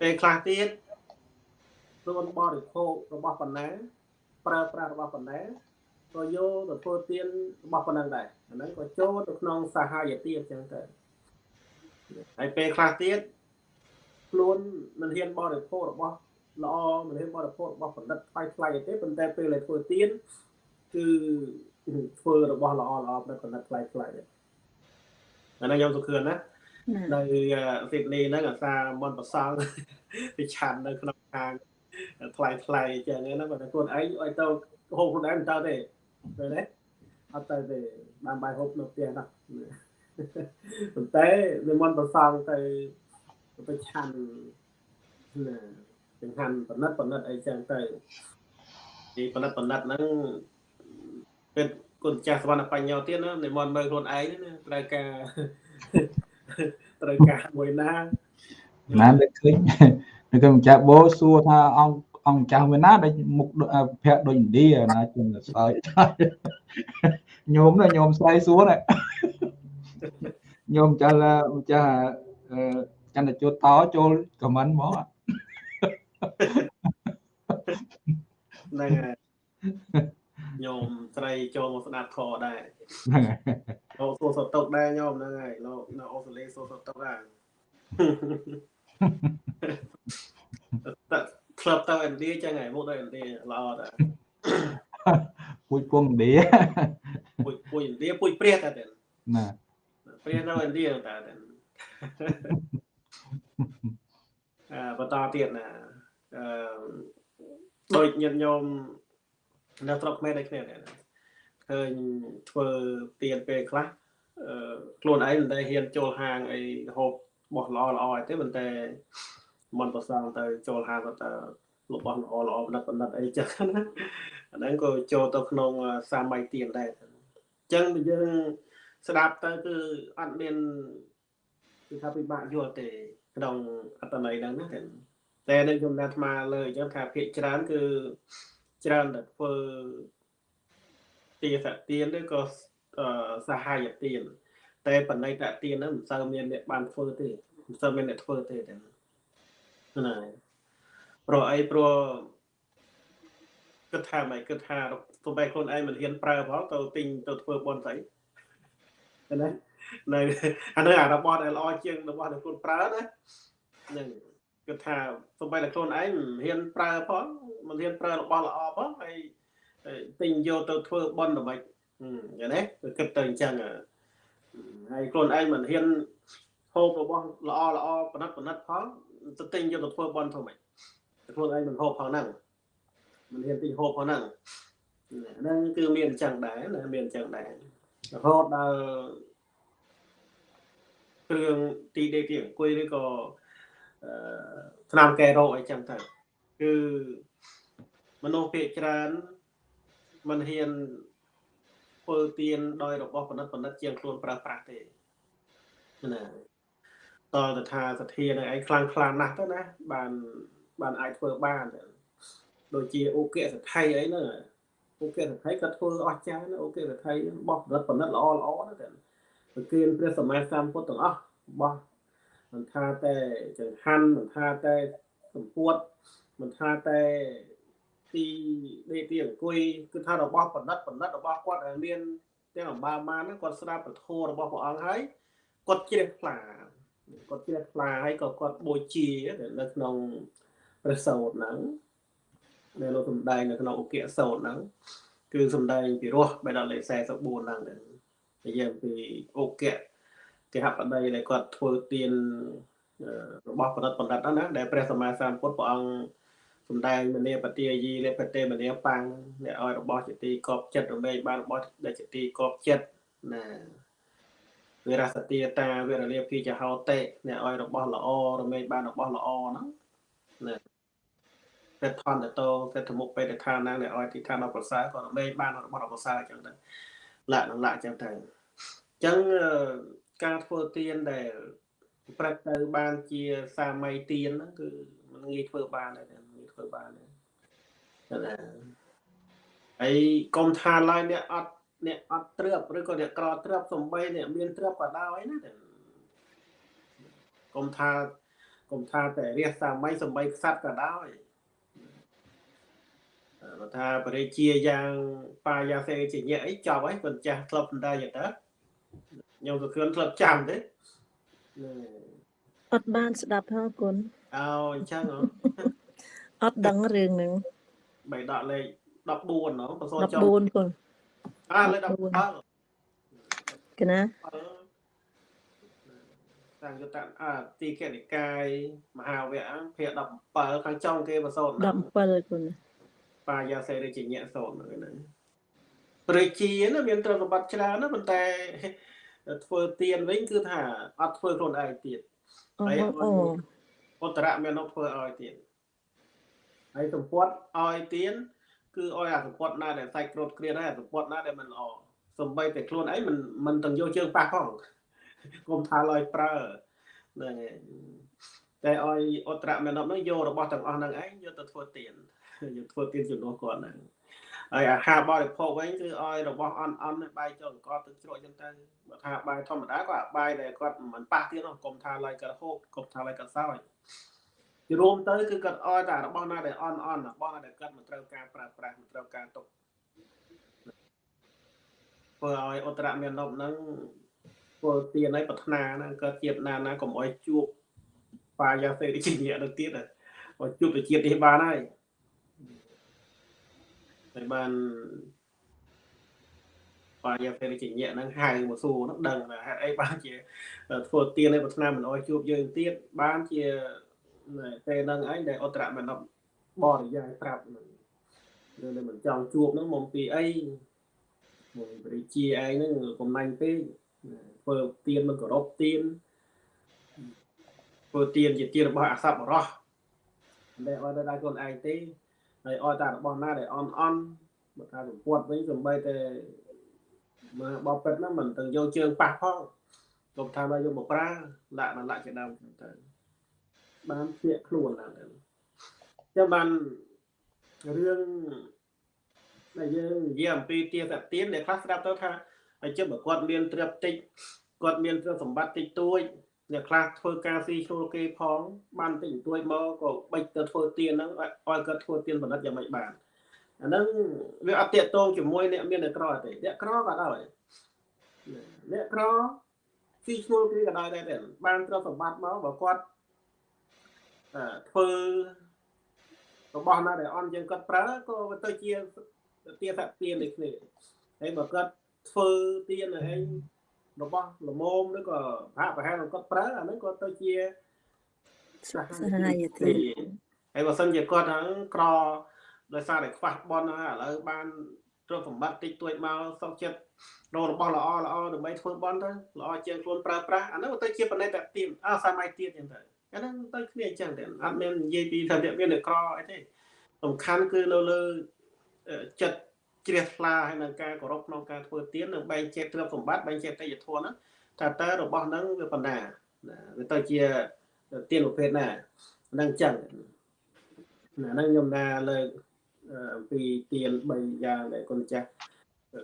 ពេលខ្លះទៀតខ្លួនបរិភោគរបស់បណ្ណាប្រើប្រាស់របស់បណ្ណា ក៏យកទៅធ្វើទៀនរបស់ប៉ុណ្ណឹងដែរអាហ្នឹងក៏ចូលទៅក្នុងសាហាយទៀនអញ្ចឹងទៅហើយពេលខ្លះទៀតខ្លួនមិនហ៊ានបរិភោគរបស់ល្អមិនហ៊ានបរិភោគរបស់បណ្ឌិតថ្លៃថ្លៃទេប៉ុន្តែពេលដែលធ្វើទៀនគឺធ្វើរបស់ល្អល្អបណ្ឌិតបណ្ឌិតថ្លៃថ្លៃអាហ្នឹងខ្ញុំសុខឿនណានៅស៊ីដនីហ្នឹងអាសាមនប្រសងទៅឆាន់នៅក្នុងហាងថ្លៃថ្លៃអញ្ចឹងណាបើតែខ្លួនឯងឲ្យទៅហូបខ្លួនឯងមិនទៅទេ ទៅទេអត់ទៅទេបានបាយហូបនៅផ្ទះណាប៉ុន្តែនិមន្តប្រសងទៅទៅឆាន់ណាចង្ហាន់បណិតបណិតអីចឹងទៅទីបណិតបណិតហ្នឹងពេលគុណចាស់សវណ្ណបញ្ញោទៀតណានិមន្តមើលខ្លួនឯងណាត្រូវការត្រូវការមួយណាណានឹកឃើញនឹកឃើញម្ចាស់បោសួរថាអង្គ អង្គចាស់មួយណាដែលមុខដូចអ่าភ័ក្រដូចឥណ្ឌាណាជុំសើចញោមណាញោមស្រីសួរណាញោមចាស់ឡាម្ចាស់អឺចន្ទជុតតចូលខមមិនមកហ្នឹងហើយញោមស្រីចូលមកស្ដាប់ខដែរហ្នឹងហើយលោកសួរសតុកដែរញោមហ្នឹងហើយលោកនៅអូស្ត្រាលីសួរសតុកដែរតែ ក្លឹបទៅឥណ្ឌាចឹងហើយមកទៅឥណ្ឌាល្អដែរពួយពងឥណ្ឌាពួយពួយឥណ្ឌាពួយព្រះតែតែណាព្រះនៅឥណ្ឌាតែតែអឺបន្តទៀតណាអឺដូចញាតិញោមនៅស្រុកខ្មែរដូចគ្នាដែរណាឃើញធ្វើទៀនពេលខ្លះអឺខ្លួនឯងមិនដែលហ៊ានចូលហាងអីហូបរបស់ល្អល្អអីទេប៉ុន្តែ មិនប្រសងទៅចូលហាងក៏ទៅរបស់ល្អល្អបណ្ឌិតបណ្ឌិតអីចឹងណាអាហ្នឹងក៏ចូលទៅក្នុងសាម័យទៀនដែរអញ្ចឹងយើងស្ដាប់ទៅគឺអត់មានគឺថាពិបាកយល់ទេក្នុងអត្តន័យហ្នឹងណាតែនៅខ្ញុំណាត់អាត្មាលើអញ្ចឹងថាភាកច្រើនគឺច្រើនតែធ្វើទាសទានឬក៏អឺសហាយទានតែបណិតទានហ្នឹងមិនសូវមានអ្នកបានធ្វើទេមិនសូវមានអ្នកធ្វើទេតែ ណាព្រោះអីព្រោះគិតថាមិនគិតថាទោះបីខ្លួនឯងមិនហ៊ានប្រើផងទៅទិញទៅធ្វើបន់ស្អីណានៅអានោះអារបស់ដែលល្អជាងរបស់ដែលខ្លួនប្រើណាហ្នឹងគិតថាទោះបីតែខ្លួនឯងមិនហ៊ានប្រើផងមិនហ៊ានប្រើរបស់ល្អផងហើយទិញយកទៅធ្វើបន់ដើម្បីយ៉ាងណាគិតទៅអញ្ចឹងហើយខ្លួនឯងមិនហ៊ានហូបរបស់ល្អល្អបណិតបណិតផង ទៅទិញយកទៅធ្វើបន់ធ្វើម៉េចខ្លួនឯងមិនហូបផងហ្នឹងមិនហ៊ានទិញហូបផងហ្នឹងហ្នឹងគឺមានអញ្ចឹងដែរណាមានអញ្ចឹងដែររហូតដល់គ្រឿងទីដេកទីអង្គុយឬក៏អឺឆ្នាំកែរោគអីចឹងទៅគឺមនុស្សភាគច្រើនមិនហ៊ានធ្វើទៀនដោយរបស់បណ្ឌិតបណ្ឌិតជាងខ្លួនប្រើប្រាស់ទេណា តើថាសទ្ធានឹងឯងខ្លាំងខ្លាំងណាស់ទៅណាបានបានអាចធ្វើបានដូចជាអូគៈសថៃអីហ្នឹងអូគៈសថៃគាត់ធ្វើអស្ចារ្យណាអូគៈសថៃបោះផលិតផលិតល្អល្អណាតែប្រគៀនព្រះសម្មាសម្ពុទ្ធទាំងអស់បោះមិនថាតែចង្ហាន់មិនថាតែសម្ពុតមិនថាតែទីដេទីអង្គុយគឺថារបស់បណ្ឌិតបណ្ឌិតរបស់គាត់ដែលមានទាំងអំបាលម៉ានហ្នឹងគាត់ស្ដាប់ពធរបស់ព្រះអង្គហើយគាត់ជ្រះថ្លា គាត់ជ្រះថ្លាហើយក៏គាត់បូជានៅក្នុងព្រះសោតហ្នឹងដែលលោកសំដែងនៅក្នុងឧគសោតហ្នឹងគឺសំដែងពីរោះបេដកលេខ44ហ្នឹងនិយាយពីឧគៈគេហបដីដែលគាត់ធ្វើទៀនរបស់បណ្ឌិតបណ្ឌិតហ្នឹងណាដែលព្រះសម្មាសម្ពុទ្ធព្រះអង្គសំដែងមនីបទាយីលេបតេមនីបាំងអ្នកឲ្យរបស់ជាទីកប់ចិត្តរមែងបានរបស់ដែលជាទីកប់ចិត្តណា វិរសទាតាវិរលាភីចហោតេអ្នកឲ្យរបស់ល្អរមែងបានរបស់ល្អហ្នឹងណាពេតថនតោពេតមុខបេតខាណាអ្នកឲ្យទីឋានអប្រសើរក៏រមែងបានរបស់អប្រសើរអញ្ចឹងទៅលក្ខណៈអញ្ចឹងទៅអញ្ចឹងការធ្វើទៀនដែលប្រឹកទៅបានជាសាមីទៀនហ្នឹងគឺមិនងាយធ្វើបានទេងាយធ្វើបានទេណាហើយកុំថាឡើយអ្នកអត់ អ្នកអត់ត្រឹបឬក៏អ្នកក្រត្រឹបសំបីអ្នកមានត្រឹបក៏ដោយណាកុំថាកុំថាតែរះសាមីសំបីខ្សាត់ក៏ដោយបើថាបរិជាយ៉ាងបាយាសេជាញាក់អីចប់ហើយគាត់ចាស់ធ្លាប់បណ្ដាយ៉ាងទៅខ្ញុំក៏គ្រាន់ធ្លាប់ចាំទេអត់បានស្ដាប់ផងគុណអោអញ្ចឹងហ៎អត់ដឹងរឿងហ្នឹងបីដកលេខ14ណ៎បសចុះ14គុណ អាលេខ17កណាសង្កតអាទីកនិកាយមហាវៈភាគ17ខាងចុងគេបសោត17គុណបាយាសេរីជាញាក់សោតហ្នឹងព្រះជាណាមានទ្រព្យសម្បត្តិច្រើនណាប៉ុន្តែធ្វើទៀនវិញគឺថាអត់ធ្វើខ្លួនឯងទៀតអូហើយអូឧត្តរមាននោះធ្វើឲ្យទៀតហើយសម្ពត់ឲ្យទៀន គឺឲ្យអាសម្ពត់ណាដែលសាច់ក្រូតក្រៀនហើយអាសម្ពត់ណាដែលមិនល្អសំបីតែខ្លួនឯងមិនមិនទាំងយកជើងប៉ះផងគុំថាឡើយប្រើហ្នឹងហើយតែឲ្យអត្តរមេណប់ហ្នឹងយករបស់ទាំងអស់ហ្នឹងឯងយកទៅធ្វើទៀនយកធ្វើទៀនជំនួសគាត់ហ្នឹងហើយអាហារបរិភោគវិញគឺឲ្យរបស់អន់អន់បាយចូលអង្ករទឹកជ្រក់ចឹងទៅបើថាបាយធម្មតាក៏អាបាយដែលគាត់មិនប៉ះទៀតនោះកុំថាឡើយគាត់ហូបកុំថាឡើយគាត់សោយ ជារួមទៅគឺគាត់ឲ្យតែរបស់ណាដែលអន់អន់របស់ណាដែលគាត់មិនត្រូវការប្រើប្រាស់មិនត្រូវការទុកធ្វើឲ្យអត្តរមេណប់ហ្នឹងធ្វើទៀនឲ្យប្រាថ្នាហ្នឹងគាត់ជាតិណាណាកុំឲ្យជួបបាយាសេរីជាទៅទៀតឲ្យជួបទៅជាតិនេះបានហើយហើយបានបាយាសេរីជាហ្នឹងហៅមកសួរហ្នឹងដឹងថាហេតុអីបានជាធ្វើទៀនឲ្យប្រាថ្នាមិនឲ្យជួបយើងទៀតបានជា ពេលហ្នឹងឯងដែលអត្តរមេណប់បរិយាយប្រាប់ហ្នឹងនៅមិនចង់ជួបហ្នឹងមកពីអីមកព្រះជាឯងហ្នឹងកំណាញ់ពេកធ្វើទៀនមិនគោរពទៀនធ្វើទៀនជាទៀនរបស់អសប្បុរសដែលឲ្យដល់ខ្លួនឯងទេហើយឲ្យតែរបស់ណាដែលអន់អន់មកថាសម្ពុតវិញសំបីតែមកបបពេតហ្នឹងមិនទាំងយកជើងប៉ះផងកុំថាមកយកមកប្រើលាក់ដល់លាក់ជាដើមទៅ បានភ្នាក់ខ្លួនឡើងទៅចាំបានរឿងដែលយើងនិយាយអំពីទាសទានដែលខ្លះស្ដាប់ទៅថាហើយជិះបើគាត់មានទ្រព្យតិចគាត់មានទ្រព្យសម្បត្តិតិចតួចអ្នកខ្លះធ្វើការស៊ីឈ្នួលគេផងបានតិចតួចមកក៏បិចទៅធ្វើទៀនហ្នឹងឲ្យគាត់ធ្វើទៀនផលិតយ៉ាងម៉េចបានអាហ្នឹងវាអត់តាកតងជាមួយអ្នកមានអ្នកក្រទេអ្នកក្រក៏ដោយអ្នកក្រស៊ីឈ្នួលគេក៏ដោយដែរបានទ្រព្យសម្បត្តិមកបើគាត់ ធ្វើរបស់ណាដែលអន់យើងគាត់ប្រើក៏ទៅជាទាសទានដូចគ្នាហើយបើគាត់ធ្វើទៀនឯងរបស់ល្មមឬក៏ហាក់ប្រហែលគាត់ប្រើអាហ្នឹងគាត់ទៅជាសហាយទានហើយបើសិនជាគាត់ហ្នឹងក្រដោយសារតែខ្វះបនហើយឥឡូវបានទ្រព្យសម្បត្តិតិចតួចមកសុខចិត្តរករបស់ល្អល្អដើម្បីធ្វើបនទៅល្អជាងខ្លួនប្រើប្រាស់អាហ្នឹងទៅជាបណិតទៀនអើសម័យទៀតចឹងទៅ អាហ្នឹងទៅគ្នាអញ្ចឹងទេអត់មាននិយាយពីថាអ្នកមានអ្នកក្រអីទេសំខាន់គឺនៅលើចិត្តជ្រះថ្លាហើយនឹងការគោរពក្នុងការធ្វើទាននិងបែងចែកទ្រព្យសម្បត្តិបែងចែកតិយធម៌ហ្នឹងថាតើរបស់ហ្នឹងវាប៉ុណ្ណាវាទៅជាទានប្រភេទណាហ្នឹងចឹងណាហ្នឹងខ្ញុំណាលើកអំពីទាន3យ៉ាងដែលគុណចាស់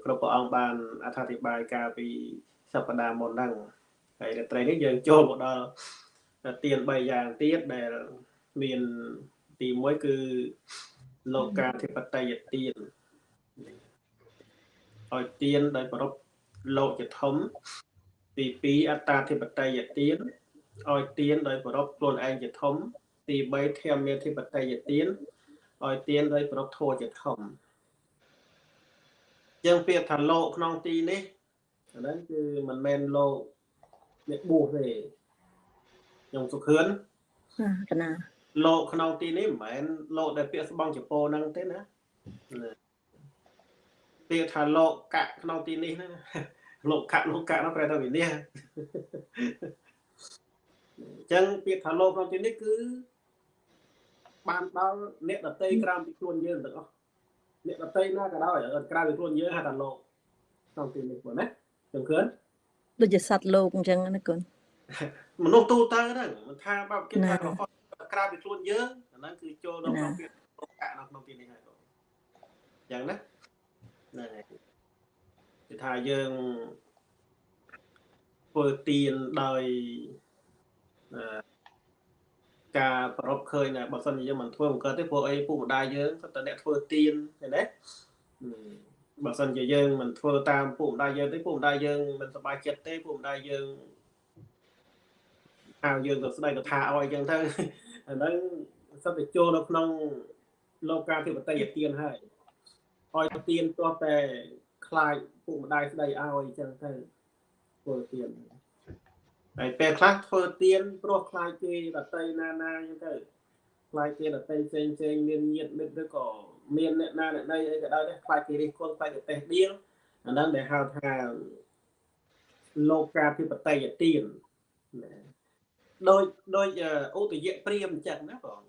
គ្រប់ព្រះអង្គបានអត្ថាធិប្បាយកាលពីសប្តាហ៍មុនហ្នឹងហើយរាត្រីនេះយើងចូលមកដល់ ទាន3យ៉ាងទៀតដែលមានទី1គឺលោកាធិបតេយទានឲ្យទានដោយប្រពលោកជាធំ ទី2អត្តាធិបតេយទានឲ្យទានដោយប្រពខ្លួនឯងជាធំ ទី3ធម្មធិបតេយទានឲ្យទានដោយប្រពធัวជាធំយើងពាក្យថាលោកក្នុងទីនេះអាហ្នឹងគឺមិនមែនលោកអ្នកបួសទេ ខ្ញុំសុខឿនកណាលោកក្នុងទីនេះមិនមែនលោកដែលពាក្យស្បង់ចពោហ្នឹងទេណាពាក្យថាលោកកៈក្នុងទីនេះណាលោកកៈលោកកៈនោះប្រែថាវិនិច្ឆ័យអញ្ចឹងពាក្យថាលោកក្នុងទីនេះគឺបានដល់អ្នកដតីក្រៅពីខ្លួនយើងទាំងអស់អ្នកដតីណាក៏ដោយក្រៅពីខ្លួនយើងហៅថាលោកក្នុងទីនេះបងណាខ្ញុំឃើញដូចជាសត្វលោកអញ្ចឹងណាគុណ មនុស្សទូទៅហ្នឹងមិនថាបើគេថាក្រៅពីខ្លួនយើងអាហ្នឹងគឺចូលដល់ក្នុងពាក្យលោកកៈនៅក្នុងទីនេះហើយបងអញ្ចឹងណាហ្នឹងហើយគឺថាយើងធ្វើទៀនដោយការប្រពឃើញណាបើសិនជាយើងមិនធ្វើមិនកើតទេព្រោះអីពុកម្ដាយយើងគាត់តែអ្នកធ្វើទៀនឃើញទេបើសិនជាយើងមិនធ្វើតាមពុកម្ដាយយើងទេពុកម្ដាយយើងមិនសប្បាយចិត្តទេពុកម្ដាយយើង ហៅយើងទៅស្ដីទៅថាឲ្យអញ្ចឹងទៅអាហ្នឹងសិតតែចូលនៅក្នុងលោកការធិបតីទៀនហើយឲ្យទៀនទាស់តែខ្លាចពុកម្ដាយស្ដីឲ្យអញ្ចឹងទៅធ្វើទៀនហើយពេលខ្លះធ្វើទៀនព្រោះខ្លាចគេដតីណាណាអញ្ចឹងទៅខ្លាចគេដតីផ្សេងផ្សេងមានញាតិមិត្តឬក៏មានអ្នកណាអ្នកណីអីក៏ដោយដែរខ្លាចគេរិះគន់ខ្លាចគេតេះដៀងអាហ្នឹងដែលហៅថាលោកការធិបតីទៀន ដោយដោយឧទយៈព្រាមអញ្ចឹងណាបង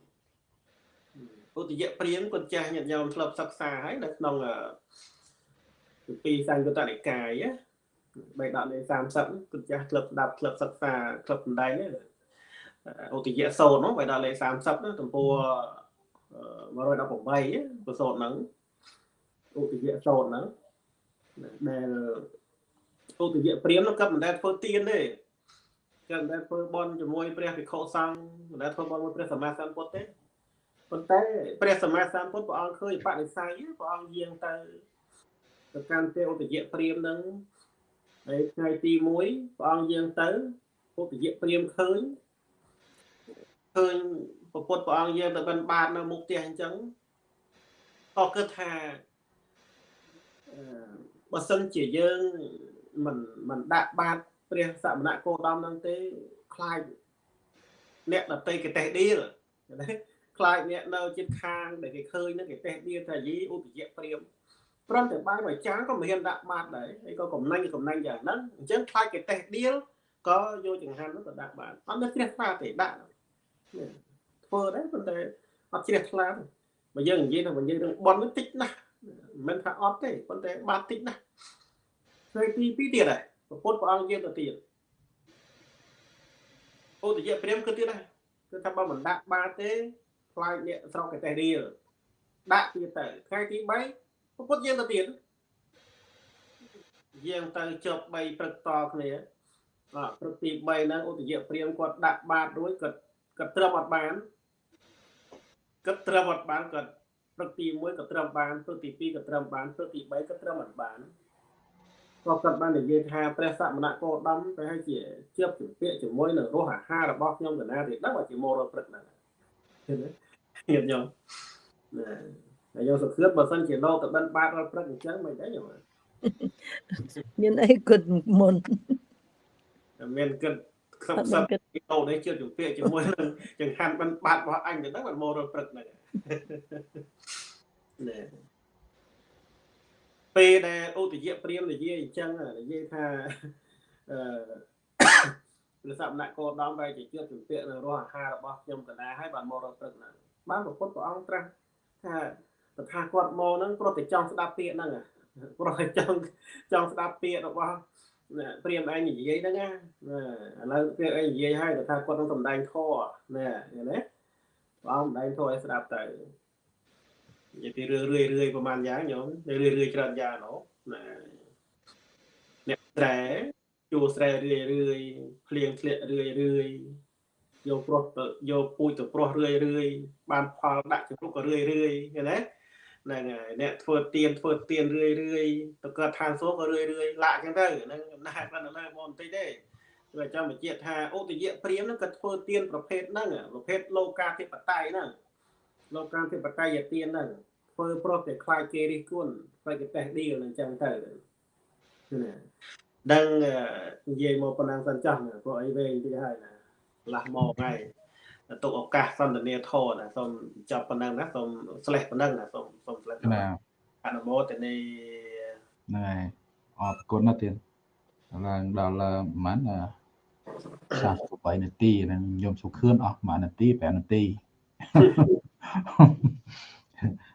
ឧទយៈព្រាមគាត់ចាស់ញាតិញោមធ្លាប់សិក្សាហើយនៅក្នុងពីសង្កតនិកាយបេដកលេ30គាត់ចាស់ធ្លាប់ស្ដាប់ធ្លាប់សិក្សាធ្លាប់បណ្ដៃនេះឧទយៈសូត្រហ្នឹងបើដល់លេខ30ណាទំព័រ118ប្រសូតហ្នឹងឧទយៈសូត្រហ្នឹងដែលឧទយៈព្រាមហ្នឹងក៏មិនដែលធ្វើទៀនទេ ក៏មិនដែលធ្វើបន់ជាមួយព្រះភិក្ខុសង្ឃមិនដែលធ្វើបន់ជាមួយព្រះសម្មាសម្ពុទ្ធទេប៉ុន្តែព្រះសម្មាសម្ពុទ្ធព្រះអង្គឃើញបដិស័យព្រះអង្គយាងទៅទៅកាន់ទេឧទយៈព្រាមហ្នឹងហើយថ្ងៃទី1ព្រះអង្គយាងទៅឧទយៈព្រាមឃើញឃើញពពុទ្ធព្រះអង្គយាងទៅបិណ្ឌបាតនៅមុខផ្ទះអញ្ចឹងក៏គិតថាអឺបើសិនជាយើងមិនមិនដាក់បាត ព្រះសមណគោតមហ្នឹងទេខ្លាចអ្នកដតីកេតេះឌីលណាខ្លាចអ្នកនៅជិតខាងដែលគេឃើញហ្នឹងគេតេះឌីលថាយីឧបយៈព្រាមព្រមតែបាយមួយចានក៏មិនហ៊ានដាក់បាតដែរហើយក៏កំណាញ់កំណាញ់យ៉ាងហ្នឹងអញ្ចឹងខ្លាចគេតេះឌីលក៏យកចង្ហាន់ហ្នឹងទៅដាក់បាតអត់មានជ្រះថ្លាទេដាក់ធ្វើដែរប៉ុន្តែអត់ជ្រះថ្លាទេបើយើងនិយាយថាបើយើងនឹងបន់តិចណាស់មិនថាអត់ទេប៉ុន្តែបាតតិចណាស់ថ្ងៃទី2ទៀតដែរ ពុទ្ធព្រះអង្គយាងទៅទៀតឧទយៈព្រាមគឺទៀតដែរគឺថាបើមិនដាក់បាតទេខ្លាចអ្នកស្រុកកតេរៀលដាក់ទៀតទៅថ្ងៃទី3ពុទ្ធយាងទៅទៀតយាងទៅជប់3ព្រឹកតគ្នាអ่าព្រឹកទី3ហ្នឹងឧទយៈព្រាមគាត់ដាក់បាតរួចគាត់គាត់ត្រឹមអត់បានគាត់ត្រឹមអត់បានគាត់ព្រឹកទី1ក៏ត្រឹមបានព្រឹកទី2ក៏ត្រឹមបានព្រឹកទី3ក៏ត្រឹមអត់បាន ក៏គាត់បាននិយាយថាព្រះសមណគោតមទៅឲ្យជាជាប់ជំពាក់ជាមួយនឹងរសអាហាររបស់ខ្ញុំកណាទេដឹងថាជាមករត់ព្រឹកហ្នឹងឃើញទេហ៊ានខ្ញុំណាហើយយកសុខឿនបើសិនជាលោកទៅបិណ្ឌបាតរត់ព្រឹកអញ្ចឹងមិនដែរខ្ញុំមានអីគិតមុនមានគិតខ្សឹបអត់ខ្សឹមានបគិតអូនេះជឿជំពាក់ជាមួយនឹងចង្ហាន់បិណ្ឌបាតរបស់អញទៅហ្នឹងមិនមករត់ព្រឹកហ្នឹងណែ ពេលដែលឧទយៈព្រាមនិយាយអញ្ចឹងនិយាយថាអឺព្រះសមណគោតមបែរជាជឿជំពាក់នៅរសអាហាររបស់ខ្ញុំកណាហើយបានមករត់ព្រឹកហ្នឹងបានប្រពុតព្រះអង្គត្រាស់ថាតថាគាត់មកហ្នឹងព្រោះតែចង់ស្ដាប់ពាក្យហ្នឹងព្រោះតែចង់ចង់ស្ដាប់ពាក្យរបស់ព្រាមឯងនិយាយហ្នឹងណាឥឡូវព្រាមឯងនិយាយហើយតថាគាត់នឹងសំដែងធម៌ណាឃើញទេព្រះអង្គសំដែងធម៌ឲ្យស្ដាប់ទៅ និយាយពីរឿយរឿយរឿយប្រហែលយ៉ាងញោមរឿយរឿយច្រើនយ៉ាងណូណាអ្នកស្រែជួស្រែរឿយរឿយភ្លៀងធ្លាក់រឿយរឿយយកប្រុសទៅយកពូជទៅប្រុសរឿយរឿយបានផលដាក់ជំរុកក៏រឿយរឿយឃើញទេហ្នឹងហើយអ្នកធ្វើទៀនធ្វើទៀនរឿយរឿយទៅកើតឋានសួគ៌ក៏រឿយរឿយឡាក់អញ្ចឹងទៅហ្នឹងអំណាចបានលើមកបន្តិចទេគឺចាំបញ្ជាក់ថាឧទយៈព្រាមហ្នឹងក៏ធ្វើទៀនប្រភេទហ្នឹងប្រភេទលោកាធិបតេយ្យហ្នឹង លោកាធិបតេយ្យទៀនហ្នឹងធ្វើប្រុសតែខ្លាចគេរិះគន់ខ្លាចគេតេះឌីលអញ្ចឹងទៅណាដឹងនិយាយមកប៉ុណ្ណឹងសិនចាស់ណាព្រោះអីវែងតិចហើយណាឡាស់មកហើយទុកឱកាសសន្ទនាធរណាសូមចាប់ប៉ុណ្ណឹងណាសូមស្លេះប៉ុណ្ណឹងណាសូមសូមស្លេះណាអនុមោទនីហ្នឹងហើយអរគុណណាស់ទៀតឡើងដល់ប្រហែល38នាទីហ្នឹងខ្ញុំសុខឿនអស់ប្រហែលនាទី5នាទី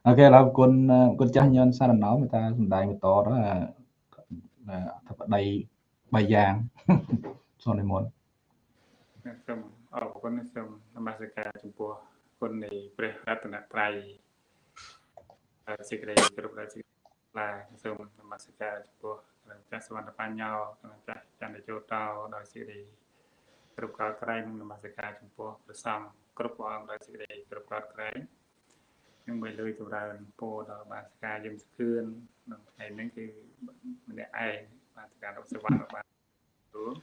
អូខេឥឡូវគុណគុណចាស់ញនសារណោមេតាសំដែងបន្តទៅអធិបតី3យ៉ាងសូមនិមន្តសូមអរគុណសូមនមស្ការចំពោះគុណនៃព្រះរតនត្រ័យហើយសេចក្តីគោរពដល់សេចក្តីថ្លាសូមនមស្ការចំពោះព្រះចាស់សវណ្ណបញ្ញោព្រះចាស់ចន្ទជោតោដោយសេចក្តី គ្រប់កោតក្រែងនិងនមស្ការចំពោះព្រះសង្ឃគ្រប់ព្រះអង្គដោយសេចក្តីគ្រប់កោតក្រែងនឹងបីលុយចម្រើនពោដល់បាសការយឹមសខឿនក្នុងថ្ងៃនេះគឺម្នាក់ឯងបាសការរបស់សវណ្ណបានរួម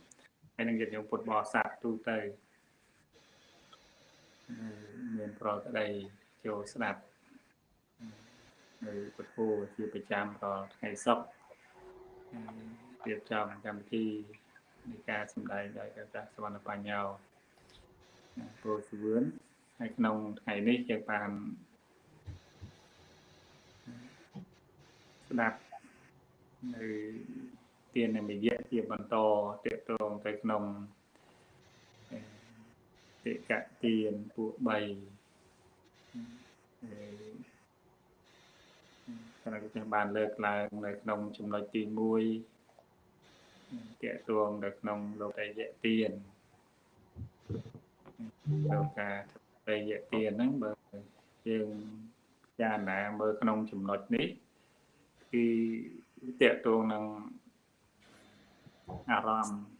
ហើយនឹងញាតិញោមពុទ្ធបរិស័ទទូទៅអឺមានប្រកដីចូលស្ដាប់នៅពុទ្ធោជាប្រចាំរាល់ថ្ងៃសុក្រអឺរៀបចំកម្មវិធី នៃការសម្ដែងដោយព្រះចាស់សវណ្ណបញ្ញោព្រោះសវឿនហើយក្នុងថ្ងៃនេះយើងបានស្ដាប់នៅទាននិមយៈជាបន្តតកតងទៅក្នុងអឺតិកទានពួក3អឺគណៈគណៈបានលើកឡើងនៅក្នុងចំណុចទី1 តកតងនៅក្នុងលោកអយៈទានអឺដល់ការប្រយ័ត្នទានហ្នឹងបើយើងចារណាមើលក្នុងចំណុចនេះគឺតកតងនឹងអារម្មណ៍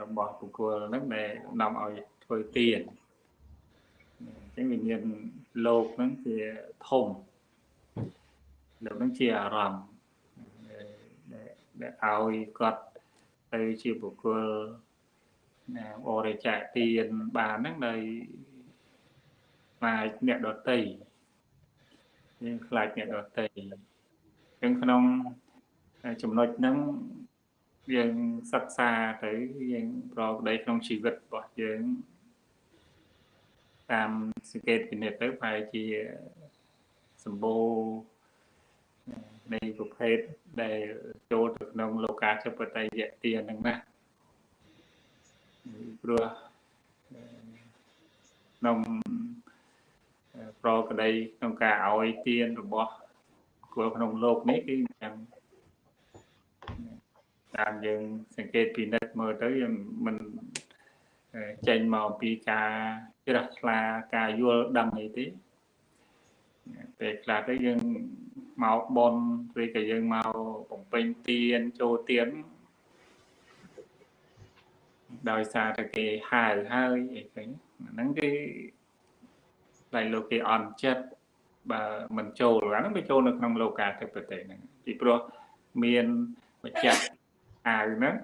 របស់បុគ្គលហ្នឹងដែលនាំឲ្យធ្វើទានអញ្ចឹងវាមានលោកហ្នឹងជាធំលោកហ្នឹងជាអារម្មណ៍ ដែលឲ្យគាត់ទៅជាបុគ្គលណាបរិច្ចាគទានបានហ្នឹងដោយខ្លាចអ្នកដតីយើងខ្លាចអ្នកដតីអញ្ចឹងក្នុងចំណុចហ្នឹងយើងសិក្សាទៅយើងប្រកបក្នុងជីវិតរបស់យើងតាមសង្កេតពិនិត្យទៅប្រហែលជាសម្បូរនៃប្រភេទដែល ចូលទៅក្នុងលោកាធិបតេយ្យទានហ្នឹងណាព្រោះក្នុងប្រកដីក្នុងការឲ្យទានរបស់គួរក្នុងលោកនេះគឺយ៉ាងតាមយើងសង្កេតពិនិត្យមើលទៅយើងមិនចេញមកពីការជ្រះថ្លាការយល់ដឹងអីទេពេលខ្លះទៅយើង មកបនឬក៏យើងមកបំពេញទានចូលទានដោយសារតែគេហៅហើយអីចឹងហ្នឹងគឺតែលោកគេអន់ចិត្តបើមិនចូលអាហ្នឹងវាចូលនៅក្នុងលោកាធិបតេយ្យហ្នឹងពីព្រោះមានម្ចាស់អាវហ្នឹង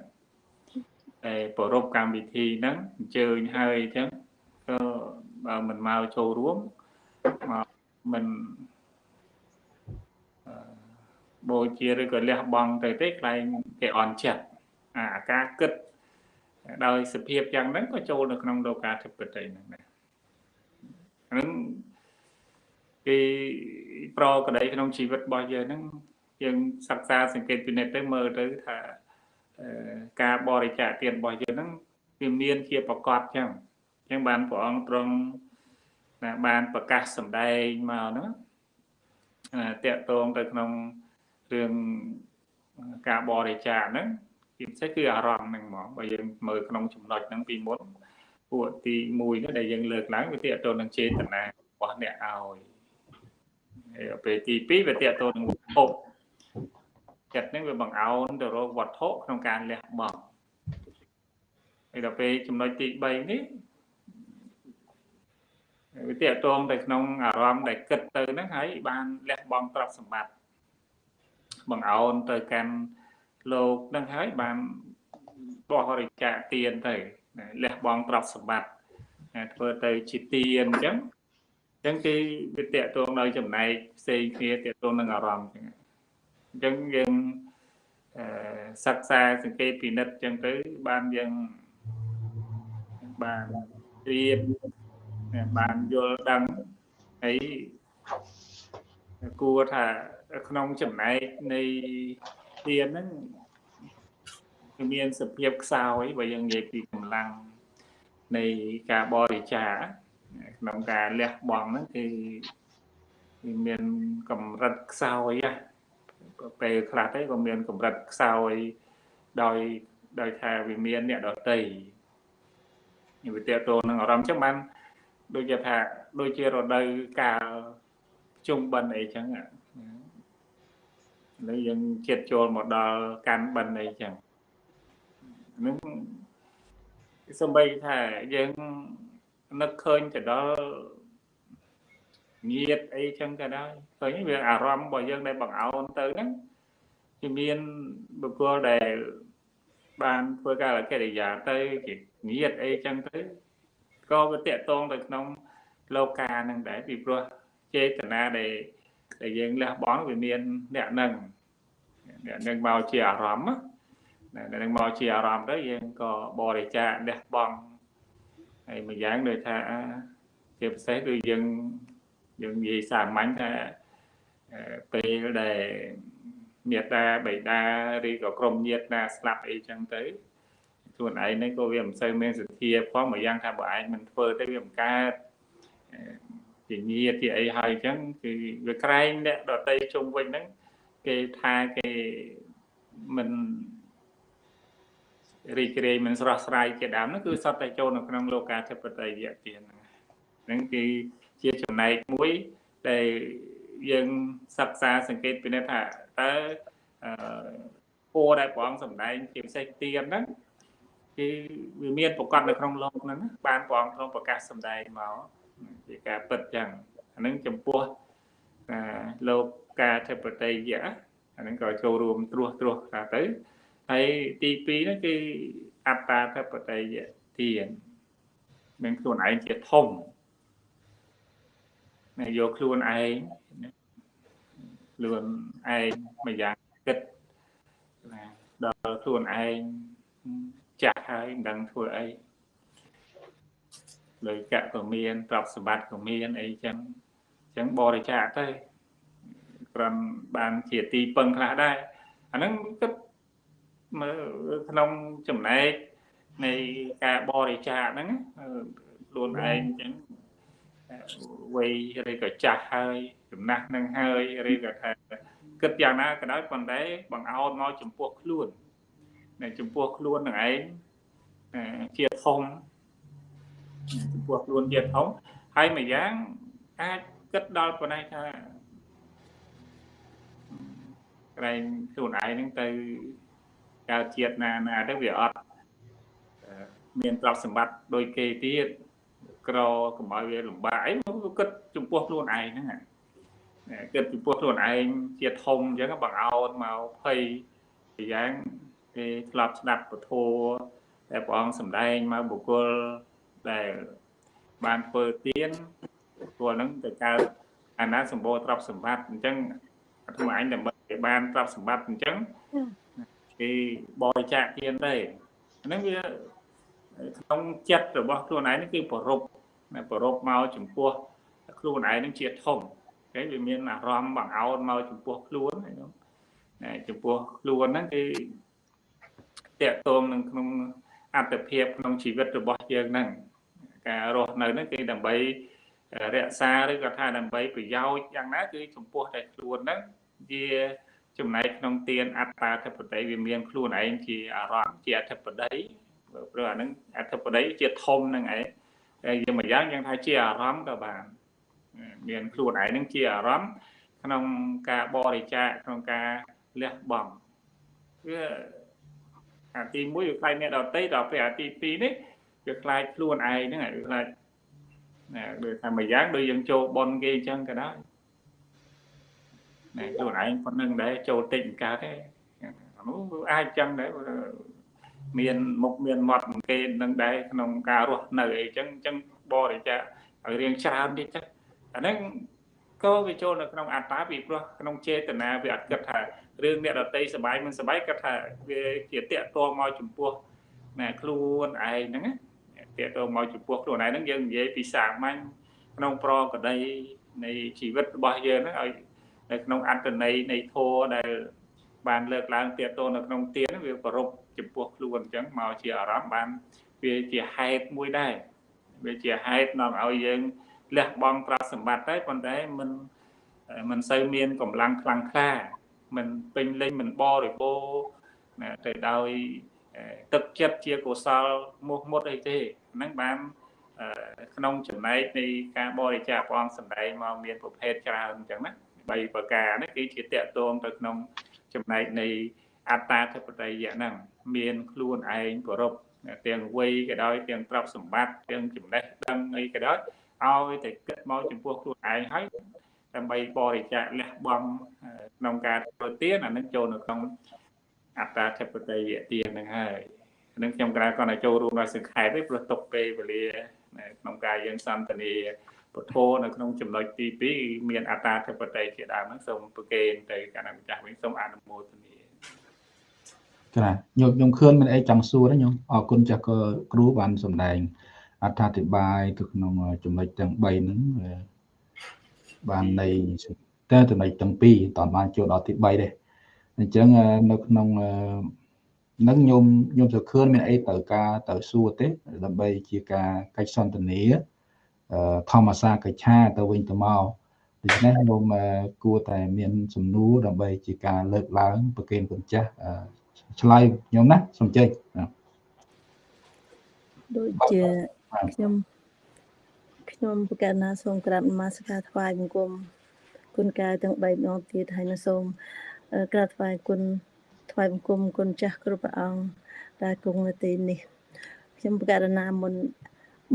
តែប្រពកម្មវិធីហ្នឹងអញ្ជើញហើយអញ្ចឹងក៏បើមិនមកចូលរួមមកមិន បូជាឬក៏លះបង់ទៅទេខ្លែងគេអន់ចិត្តអាការគិតដោយសភាពយ៉ាងហ្នឹងក៏ចូលនៅក្នុងលោកាធិបតេយ្យហ្នឹងដែរហ្នឹងគេប្រក្តីក្នុងជីវិតរបស់យើងហ្នឹងយើងសិក្សាសង្កេតពិនិត្យទៅមើលទៅថាការបរិច្ចាគទានរបស់យើងហ្នឹងវាមានជាប្រកបចឹងអញ្ចឹងបានព្រះអង្គទ្រង់បានប្រកាសសម្ដែងមកហ្នឹងតកតងទៅក្នុង រឿងការបរិច្ចាគហ្នឹងជាពិសេសគឺអារម្មណ៍ហ្នឹងហ្មងបើយើងមើលក្នុងចំណុចហ្នឹងពីមុនពួកទី1នេះដែលយើងលើកឡើងវាតកតងនឹងចេតនារបស់អ្នកឲ្យហើយពេលទី2វាតកតងនឹងវត្ថុចិត្តហ្នឹងវាបង្អោនទៅរកវត្ថុក្នុងការលះបង់ហើយដល់ពេលចំណុចទី3នេះវាតកតងទៅក្នុងអារម្មណ៍ដែលគិតទៅហ្នឹងហើយបានលះបង់ទ្រព្យសម្បត្តិ បង្អោនទៅកាន់លោកនឹងហើយបានបរិច្ចាគទានទៅលះបង់ទ្រព្យសម្បត្តិធ្វើទៅជាទានអញ្ចឹងអញ្ចឹងគឺវាតកតងនៅចំណែកផ្សេងគ្នាតកតងនឹងអារម្មណ៍អញ្ចឹងអញ្ចឹងយើងអឺសិក្សាសង្កេតពិនិត្យអញ្ចឹងទៅបានយើងបានត្រៀមបានយល់ដឹងហើយ គួរថាក្នុងចំណែកនៃទានហ្នឹងគឺមានសភាពខ្សោយបើយើងនិយាយពីកម្លាំងនៃការបរិច្ចាគក្នុងការលះបង់ហ្នឹងគឺគឺមានកម្រិតខ្សោយណាពេលខ្លះទៅក៏មានកម្រិតខ្សោយដោយដោយថាវាមានអ្នកដតីវាតេតូននឹងអារម្មណ៍ចឹងបានដូចជាថាដូចជារដូវកាល ជុំបិណ្ឌអីចឹងហើយយើងចិត្តចូលមកដល់កាន់បិណ្ឌអីចឹងនឹងសំបីថាយើងនឹកឃើញទៅដល់ញាតអីចឹងក៏ដោយឃើញវាអារម្មណ៍របស់យើងដែលបង្អោនទៅហ្នឹងគឺមានបុគ្គលដែលបានធ្វើការកិរិយាទៅជាញាតអីចឹងទៅក៏វាតកតងទៅក្នុង លោកានឹងដែរពីព្រោះ ចេតនាដែលដែលយើងលះបង់វាមានអ្នកនឹងអ្នកនឹងមកជាអារម្មណ៍ណាអ្នកនឹងមកជាអារម្មណ៍ទៅយើងក៏បរិច្ចាគលះបង់ហើយមួយយ៉ាងដូចថាជាពិសេសគឺយើងយើងនិយាយសាមញ្ញថាពេលដែលមេត្តាបិតាឬក៏ក្រុមញាតិណាស្លាប់អីចឹងទៅខ្លួនឯងនេះក៏វាមិនសូវមានសទ្ធាផងមួយយ៉ាងថាបើឯងមិនធ្វើទៅវាមិនកើត ជាញាតិជាអីហើយអញ្ចឹងគឺវាក្រែងអ្នកដតីជុំវិញហ្នឹងគេថាគេមិនរីករាយមិនស្រស់ស្រាយជាដើមហ្នឹងគឺសតតែចូលនៅក្នុងលោកាធិបតេយ្យទានហ្នឹងហ្នឹងគឺជាចំណែកមួយដែលយើងសិក្សាសង្កេតពិនិត្យថាតើអឺពរដែលព្រះអង្គសម្ដែងជាពិសេសទានហ្នឹងគឺវាមានប្រកាសនៅក្នុងលោកហ្នឹងបានព្រះអង្គក្នុងប្រកាសសម្ដែងមក ជាការពិតចឹងអានឹងចំពោះលោកការធិបតេយ្យអានឹងក៏ចូលរួមត្រួសត្រាសថាទៅហើយទី2ហ្នឹងគឺអត្តាធិបតេយ្យទានមានខ្លួនឯងជាធំណាយកខ្លួនឯងខ្លួនឯងមួយយ៉ាងគិតណាដល់ខ្លួនឯងចាស់ហើយមិនដឹងធ្វើអី លុយកៈក៏មានទ្រព្យសម្បត្តិក៏មានអីចឹងចឹងបរិច្ចាគទៅគ្រាន់បានជាទីពឹងខ្លះដែរអាហ្នឹងគិតមើលក្នុងចំណែកនៃការបរិច្ចាគហ្នឹងខ្លួនឯងចឹងវ័យឬក៏ចាស់ហើយចំណាស់នឹងហើយឬក៏ថាគិតយ៉ាងណាក៏ដោយប៉ុន្តែបង្អោនមកចំពោះខ្លួននៅចំពោះខ្លួននឹងឯងជាធំ ចំពោះខ្លួនជាធំហើយមួយយ៉ាងអាចគិតដល់ប៉ុណ្ណេះថាក្រែងខ្លួនឯងហ្នឹងទៅកើតជាតិណាណាទៅវាអត់មានទ្រព្យសម្បត្តិដូចគេទៀតក្រកុំឲ្យវាលំបាកអីគិតចំពោះខ្លួនឯងហ្នឹងគិតចំពោះខ្លួនឯងជាធំអញ្ចឹងបង្អោនមកភ័យយ៉ាងគេធ្លាប់ស្ដាប់ពធតែព្រះអង្គសម្ដែងមកបុគ្គល ដែលបានធ្វើទៀនពួកហ្នឹងទៅកើតអាណាសម្បូរទ្រព្យសម្បត្តិអញ្ចឹងអាត្មាអញដើម្បីគេបានទ្រព្យសម្បត្តិអញ្ចឹងគេបរិច្ចាគទៀនទេហ្នឹងវាក្នុងចិត្តរបស់ខ្លួនឯងនេះគឺប្ររពប្ររពមកចំពោះខ្លួនឯងនឹងជាធំគេវាមានអារម្មណ៍បង្អោនមកចំពោះខ្លួនចំពោះខ្លួនហ្នឹងគឺតកតងនឹងក្នុងអត្តភាពក្នុងជីវិតរបស់យើងហ្នឹង ការរស់នៅហ្នឹងគឺដើម្បីរក្សាឬក៏ថាដើម្បីប្រយោជន៍យ៉ាងណាគឺចំពោះតែខ្លួនហ្នឹងជាចំណែកក្នុងទានអត្តាធិបតីវាមានខ្លួនឯងជាអារម្មណ៍ជាអធិបតីព្រោះអាហ្នឹងអធិបតីជាធំហ្នឹងឯងហើយយើងម្យ៉ាងយើងថាជាអារម្មណ៍ក៏បានមានខ្លួនឯងហ្នឹងជាអារម្មណ៍ក្នុងការបរិច្ចាគក្នុងការលះបង់វាអាទី1វាខ្លាចអ្នកដតីដល់ពេលអាទី2នេះ វាខ្លាចខ្លួនឯងហ្នឹងវាខ្លាចណាដូចថាមួយយ៉ាងដូចយើងចូលបនគេអញ្ចឹងក៏ដោយណែខ្លួនឯងប៉ុណ្្នឹងដែរចូលតិចកើតទេនោះអាចអញ្ចឹងដែរមានមុខមានមាត់គេនឹងដែរក្នុងការរស់នៅអីចឹងអញ្ចឹងបរិច្ចាគឲ្យរៀងច្រើនទៀតចឹងអាហ្នឹងក៏វាចូលនៅក្នុងអត្តាពីព្រោះក្នុងចេតនាវាអត់គិតថារឿងអ្នកដតីសបាយមិនសបាយគាត់ថាវាជាតាក់ទងមកចំពោះណាខ្លួនឯងហ្នឹង តាក់ទងមកចំពោះខ្លួនឯងហ្នឹងយើងនិយាយពីសាមញ្ញក្នុងប្រកដីនៃជីវិតរបស់យើងហ្នឹងឲ្យនៅក្នុងអត្តន័យនៃធម៌ដែលបានលើកឡើងតាក់ទងនៅក្នុងទានវាប្រពចំពោះខ្លួនអញ្ចឹងមកជាអារម្មណ៍បានវាជាហេតុមួយដែរវាជាហេតុនាំឲ្យយើងលះបង់ប្រាក់សម្បត្តិតែប៉ុន្តែมันมันសូវមានកម្លាំងខ្លាំងក្លាមិនពេញលេញមិនបរិបូរណាទៅដោយទឹកចិត្តជាកុសលមុខមុតអីទេ ហ្នឹងបានក្នុងចំណែកនៃការបរិច្ចាគព្រះអង្គសម្ដែងមកមានប្រភេទច្រើនអញ្ចឹងណា3ប្រការនេះគឺជាតកតងទៅក្នុងចំណែកនៃអត្តាធិបតេយ្យហ្នឹងមានខ្លួនឯងគោរពទាំងវ័យក៏ដោយទាំងទ្រព្យសម្បត្តិទាំងចំណេះដឹងអីក៏ដោយឲ្យតែគិតមកចំពោះខ្លួនឯងហើយដើម្បីបរិច្ចាគលះបង់ក្នុងការធ្វើទានអានឹងចូលនៅក្នុងអត្តាធិបតីយទានហ្នឹងហើយ នឹងខ្ញុំក្រៅគាត់ឲ្យចូលរួមដល់សង្ខេបទេព្រោះຕົកពេលវេលាក្នុងការយើងសន្ទនាពធនៅក្នុងចំណុចទី2មានអត្តាធិបតីជាដើមហ្នឹងសូមប្រកេនទៅគណៈម្ចាស់វិញសូមអនុមោទនាចាខ្ញុំខ្ញុំឃើញមានអីចង់សួរទេខ្ញុំអរគុណចាស់ក៏គ្រូបានសម្ដែងអត្ថាធិប្បាយទៅក្នុងចំណុចទាំង3ហ្នឹងបាននៃតែចំណុចទាំងពីរតើបានចូលដល់ទី3ទេអញ្ចឹងនៅក្នុង នឹងញោមញោមសុខឿនមានអីទៅការទៅសួរទេដើម្បីជាការកិច្ចសន្ទនាធម្មសាកិច្ឆាទៅវិញទៅមកដូច្នេះញោមគួរតែមានសំណួរដើម្បីជាការលើកឡើងប្រកេនគុណចាស់ឆ្លើយញោមណាសំជិញដូចជាខ្ញុំខ្ញុំប្រកាសណាសូមក្រាបនមស្ការថ្វាយបង្គំគុណកែវទាំង3ម្ដងទៀតហើយនឹងសូមអឺក្រាបថ្វាយគុណ ថ្វាយបង្គំគុណចាស់គ្រប់ព្រះអង្គដែលគង់នៅទីនេះខ្ញុំប្រកាសណាមុន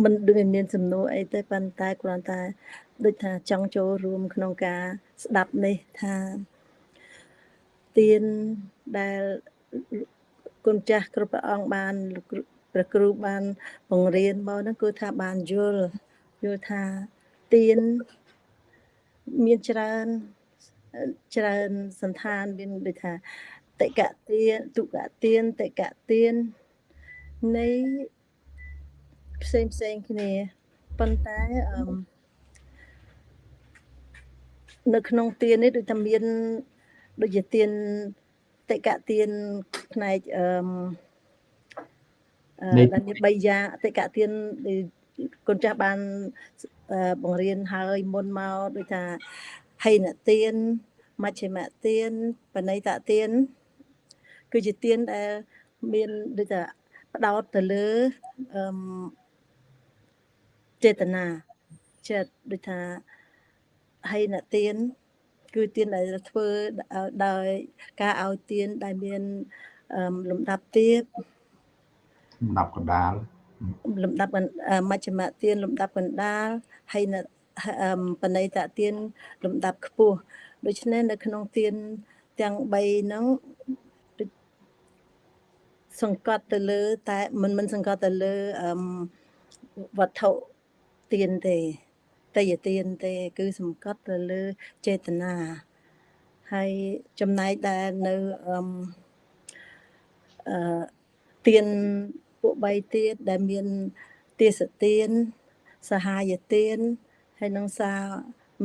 មិនដូចមានសំណួរអីទេប៉ុន្តែគ្រាន់តែដូចថាចង់ចូលរួមក្នុងការស្ដាប់នេះថាទៀនដែលគុណចាស់គ្រប់ព្រះអង្គបានលោកគ្រូព្រះគ្រូបានបង្រៀនមកហ្នឹងគឺថាបានយល់យល់ថាទៀនមានច្រើនច្រើនសន្តានមានដូចថា តិកៈទៀនទុកៈទៀនតិកៈទៀននៃផ្សេងផ្សេងគ្នាប៉ុន្តែអឺនៅក្នុងទៀននេះដូចថាមានដូចជាទៀនតិកៈទៀនផ្នែកអឺអឺដែលមាន3យ៉ាងអតិកៈទៀនគុណចាស់បានបង្រៀនហើយមុនមកដូចថាហេនទៀនមជ្ឈិមទៀនបណិតទៀន គឺជាទៀនដែលមានដូចថាផ្ដោតទៅលើអឺចេតនាចិត្តដូចថាហេនទៀនគឺទៀនដែលធ្វើដោយការឲ្យទៀនដែលមានលំដាប់ទៀបលំដាប់កណ្ដាលលំដាប់មជ្ឈមទានលំដាប់កណ្ដាលហើយនៅបណិតទានលំដាប់ខ្ពស់ដូច្នេះនៅក្នុងទានទាំង3ហ្នឹង សង្កត់ទៅលើ តែមិនមិនសង្កត់ទៅលើវត្ថុទានទេតយទានទេ គឺសង្កត់ទៅលើចេតនាហើយចំណែកដែលនៅអឺអឺទានពួក3ទៀតដែលមានទេសទានសហាយទានហើយនិងសា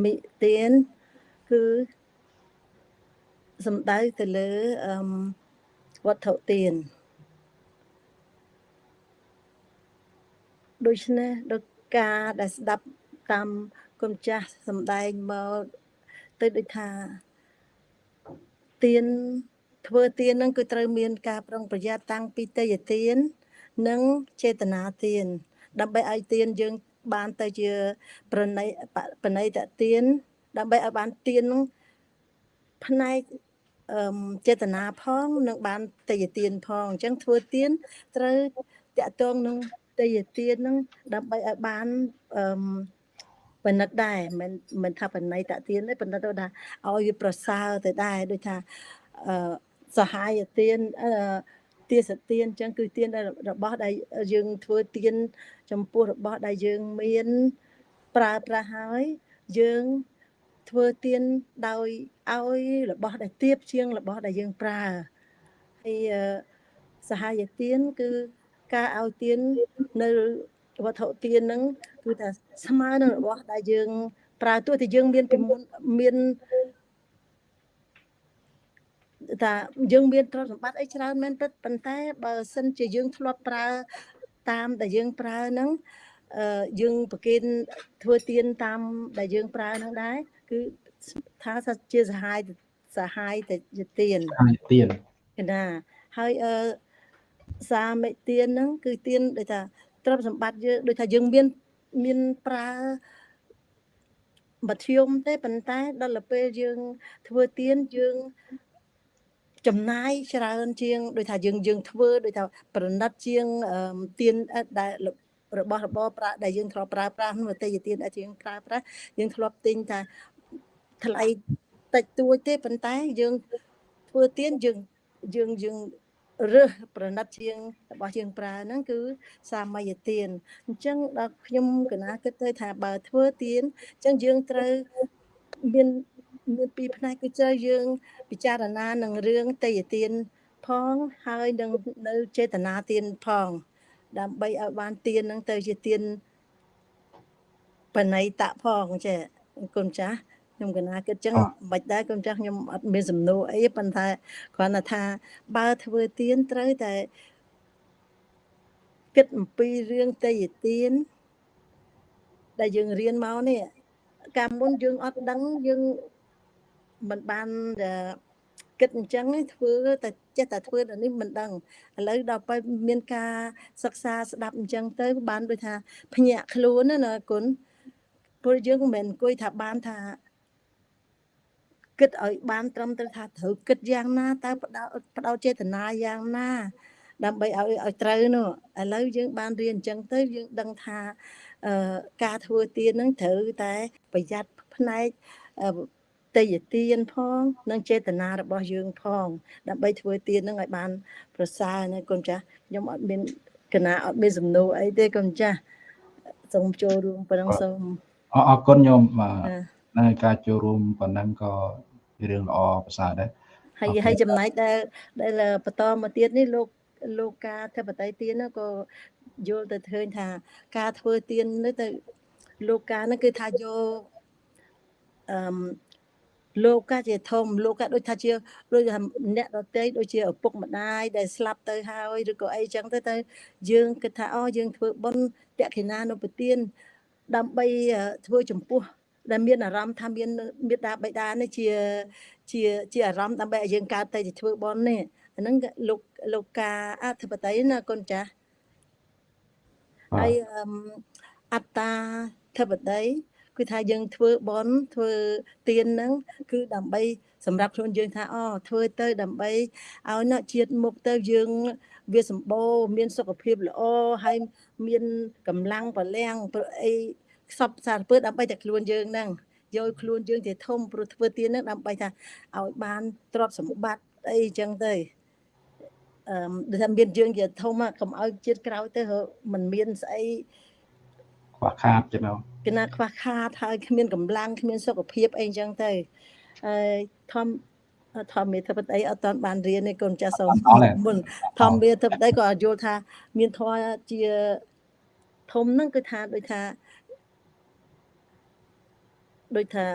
មិទានគឺសំដៅទៅលើអឺវត្ថុទាន ដូច្នេះដោយការដែលស្ដាប់តាមគុណចាស់សំដែងមកទៅដូចថាទៀនធ្វើទៀននឹងគឺត្រូវមានការប្រុងប្រយ័ត្នតាំងពីតេយទៀននិងចេតនាទានដើម្បីឲ្យទានយើងបានទៅជាប្រណីប្រណីតទានដើម្បីឲ្យបានទាននឹងផ្នែកអឺចេតនាផង និងបានតេយទានផងអញ្ចឹងធ្វើទានត្រូវតកតងនឹង តេយទាននឹងដើម្បីឲ្យបានអឺបណិតដែរមិនមិនថាបណៃតទានទេប៉ុន្តែទៅថាឲ្យវាប្រសើរទៅដែរដូចថាអឺសហាយទានអឺទាសទានអញ្ចឹងគឺទានរបស់ដែលយើងធ្វើទាន ចំពោះរបស់ដែលយើងមានប្រើប្រាស់ហើយយើងធ្វើទានដោយឲ្យរបស់ដែលទៀបជាងរបស់ដែលយើងប្រើហើយសហាយទានគឺ ការឲ្យទាននៅវត្ថុទានហ្នឹងគឺថាស្មើនឹងរបស់ដែលយើងប្រើទោះតែយើងមានពីមុនមានថាយើងមានទ្រព្យសម្បត្តិអីច្រើនមែនពិតប៉ុន្តែបើសិនជាយើងធ្លាប់ប្រើតាមដែលយើងប្រើហ្នឹងអឺយើងប្រគេនធ្វើទៀនតាមដែលយើងប្រើហ្នឹងដែរគឺថាជាសហាយសហាយតែជាទៀនទៀនណាហើយអឺ សាមិទៀនហ្នឹងគឺទៀនដូចថាទ្រព្យសម្បត្តិយើងដូចថាយើងមានមានប្រើមធ្យមទេប៉ុន្តែដល់ពេលយើងធ្វើទៀនយើងចំណាយច្រើនជាងដូចថាយើងយើងធ្វើដូចថាប្រណិតជាងទៀនដែលរបស់របរប្រាក់ដែលយើងធ្លាប់ប្រើប្រាស់នោះតែទៀនដែលយើងប្រើប្រាស់យើងធ្លាប់ទិញតែថ្លៃតិចតួចទេប៉ុន្តែយើងធ្វើទៀនយើងយើងយើង រើសប្រណិតជាងរបស់យើងប្រើហ្នឹងគឺសាមយទានអញ្ចឹងដល់ខ្ញុំកណាគិតទៅថាបើធ្វើទៀនអញ្ចឹងយើងត្រូវមានមានពីរផ្នែកគឺត្រូវយើងពិចារណានឹងរឿងតេយទានផងហើយនឹងនៅចេតនាទានផង ដើម្បីឲ្យបានទាននឹងទៅជាទានបណៃតៈផងចេះគុណចាស់ ខ្ញុំកណាគិតចឹងមិនដែរគុំចាស់ខ្ញុំអត់មានសំណួរអីប៉ុន្តែគ្រាន់តែថា បើធ្វើទៀនត្រូវតែគិតអំពីរឿងតេយទៀនដែលយើងរៀនមកនេះកាលមុនយើងអត់ដឹងយើងមិនបានគិតអញ្ចឹងឯងធ្វើតែចេះតែធ្វើដល់នេះមិនដឹងឥឡូវដល់ពេលមានការសិក្សាស្ដាប់អញ្ចឹងទៅបានដូចថាភ្ញាក់ខ្លួនណាណាគុណព្រោះយើងមិនមែនអង្គុយថាបានថា គិតឲ្យបានត្រឹមត្រូវថាត្រូវគិតយ៉ាងណាតើបដោបដោចេតនាយ៉ាងណា ដើម្បីឲ្យឲ្យត្រូវនោះឥឡូវយើងបានរៀនអញ្ចឹងទៅយើងដឹងថាអឺការធ្វើទៀនហ្នឹងត្រូវតែប្រយ័ត្នផ្នែកអឺតេយ្យទានផងនិងចេតនារបស់យើងផង ដើម្បីធ្វើទៀនហ្នឹងឲ្យបាន ប្រសើរណាកូនចាស់ខ្ញុំអត់មានកណាអត់មានសំណួរអីទេកូនចាស់សូមចូលរួមប៉ុណ្ណឹងសូមអរអរគុណញោមបាទ ចានៅការចូលរួមប៉ុណ្ណឹងក៏ជារឿងល្អប្រសើរដែរហើយអូខេហើយចំណែកដែលដែលបន្តមកទៀតនេះលោកលោកការធិបតីទៀនហ្នឹងក៏យល់ទៅឃើញថា ការធ្វើទៀននេះទៅលោកការហ្នឹងគឺថាយកអឺមលោកកាជាធំលោកកាដូចថាជាដូចថាអ្នកដតីដូចជាឪពុកម្ដាយដែលស្លាប់ទៅហើយឬក៏អីចឹងទៅទៅយើងគិតថាអូយើងធ្វើបុណ្យតក្កិណានុពទានដើម្បីអឺធ្វើចំពោះ ដែលមានអារម្មណ៍ថាមានមេត្តាបិតានេះជាជាជាអារម្មណ៍ដើម្បីឲ្យយើងកើតទៅជាធ្វើបុណ្យនេះអាហ្នឹងក៏លោកលោកការអធិបតីណាកូនចាស់បាទហើយអឹមអត្តាធិបតីគឺថាយើងធ្វើបន់ធ្វើទៀនហ្នឹងគឺដើម្បីសម្រាប់ខ្លួនយើងថាអូធ្វើទៅដើម្បីឲ្យណជាតិមុខទៅយើងវាសម្បូរមានសុខភាពល្អហើយមានកម្លាំងបលាំងព្រោះអី ខ្សពសារពើដើម្បីតែខ្លួនយើងហ្នឹងយកខ្លួនយើងទៅធំព្រោះធ្វើទៀនហ្នឹងដើម្បីថាឲ្យបានទ្រព្យសម្បត្តិអីចឹងទៅអឺមដូចថាមានយើងជាធំอะកុំឲ្យជាតិក្រោយទៅរកមិនមានស្អីខ្វះខាតចឹងណាគណៈខ្វះខាតហើយគ្មានកម្លាំងគ្មានសុខភាពអីចឹងទៅហើយធម្មធម្មមេធិបតីអត់តាន់បានរៀនទេកូនចាស់សូមអត់ទេមុនធម្មមេធិបតីក៏យល់ថា មានធម៌ជាធំហ្នឹងគឺថាដូចថា ដូចថា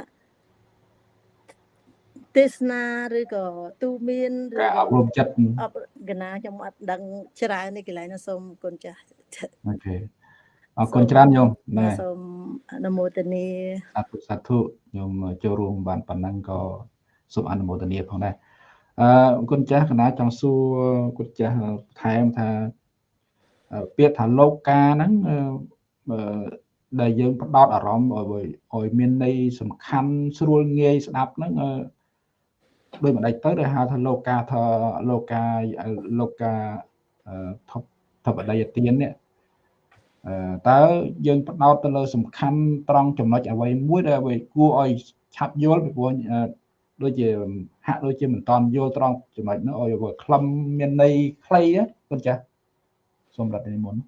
ទេសនាឬក៏ទូមានឬការអក៏ប់រំចិត្តអបកណាខ្ញុំអត់ដឹងច្រើននេះកន្លែងហ្នឹងសូមកូនចាស់អូខេអរគុណច្រើនញោមណែសូមអនុមោទនាសាធុសាធុខ្ញុំចូលរួមបានប៉ុណ្ណឹងក៏សូមអនុមោទនាផងដែរអឺគុណចាស់កណាចង់សួរគុណចាស់ថែមថាអឺពាក្យថាលោកកាហ្នឹងអឺអឺ ដែលយើងផ្ដោតអារម្មណ៍ឲ្យឲ្យមានន័យសំខាន់ស្រួលងាយស្ដាប់ហ្នឹងអឺដោយមិនដេចទៅដែលហៅថាលោកកាថាលោកកាលោកកាអឺថប់ថបដីទាននេះអឺតើយើងផ្ដោតទៅលើសំខាន់ត្រង់ចំណុចអ្វីមួយដែលអ្វីគួរឲ្យឆាប់យល់ពីព្រោះអឺដូចជាហាក់ដូចជាមិនតន់យល់ត្រង់ចំណុចនោះឲ្យវាខ្លឹមមានន័យខ្លីណាគុណចាស់សូមរត់និមន្ត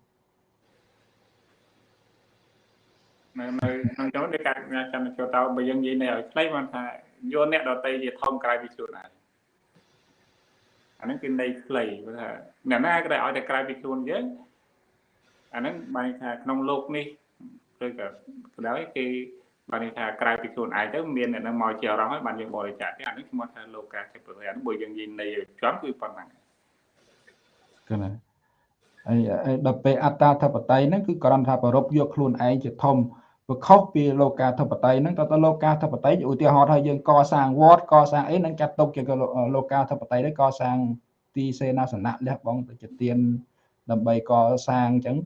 នៅនៅក្នុងចូលនេះការចាំចូលតើបើយើងនិយាយនៅឲ្យខ្លីបានថាយកអ្នកដតីជាធំក្រៅពីខ្លួនឯងអាហ្នឹងគឺន័យខ្លីព្រោះថាអ្នកណាក៏ដែលឲ្យតែក្រៅពីខ្លួនយើងអាហ្នឹងបានន័យថាក្នុងโลกនេះឬក៏ក៏ដោយគេបានន័យថាក្រៅពីខ្លួនឯងទៅមានអ្នកនឹងមកជាអារម្មណ៍ហើយបានយើងបរិច្ចាគទេអានេះឈ្មោះថាលោកកាធិបតីអានេះបើយើងនិយាយន័យឲ្យចំគឺប៉ុណ្ណឹង គឺណាហើយហើយដល់ពេលអត្តាធិបតីហ្នឹងគឺគ្រាន់ថាប្រពយកខ្លួនឯងជាធំ វាខុសពីលោកាធិបតីហ្នឹងតើតើលោកាធិបតីឧទាហរណ៍ថាយើងកសាងវត្តកសាងអីហ្នឹងចាត់ទុកជាលោកាធិបតីដែរកសាងទីសេនាសនៈលះបង់ទៅជាទានដើម្បីកសាងអញ្ចឹង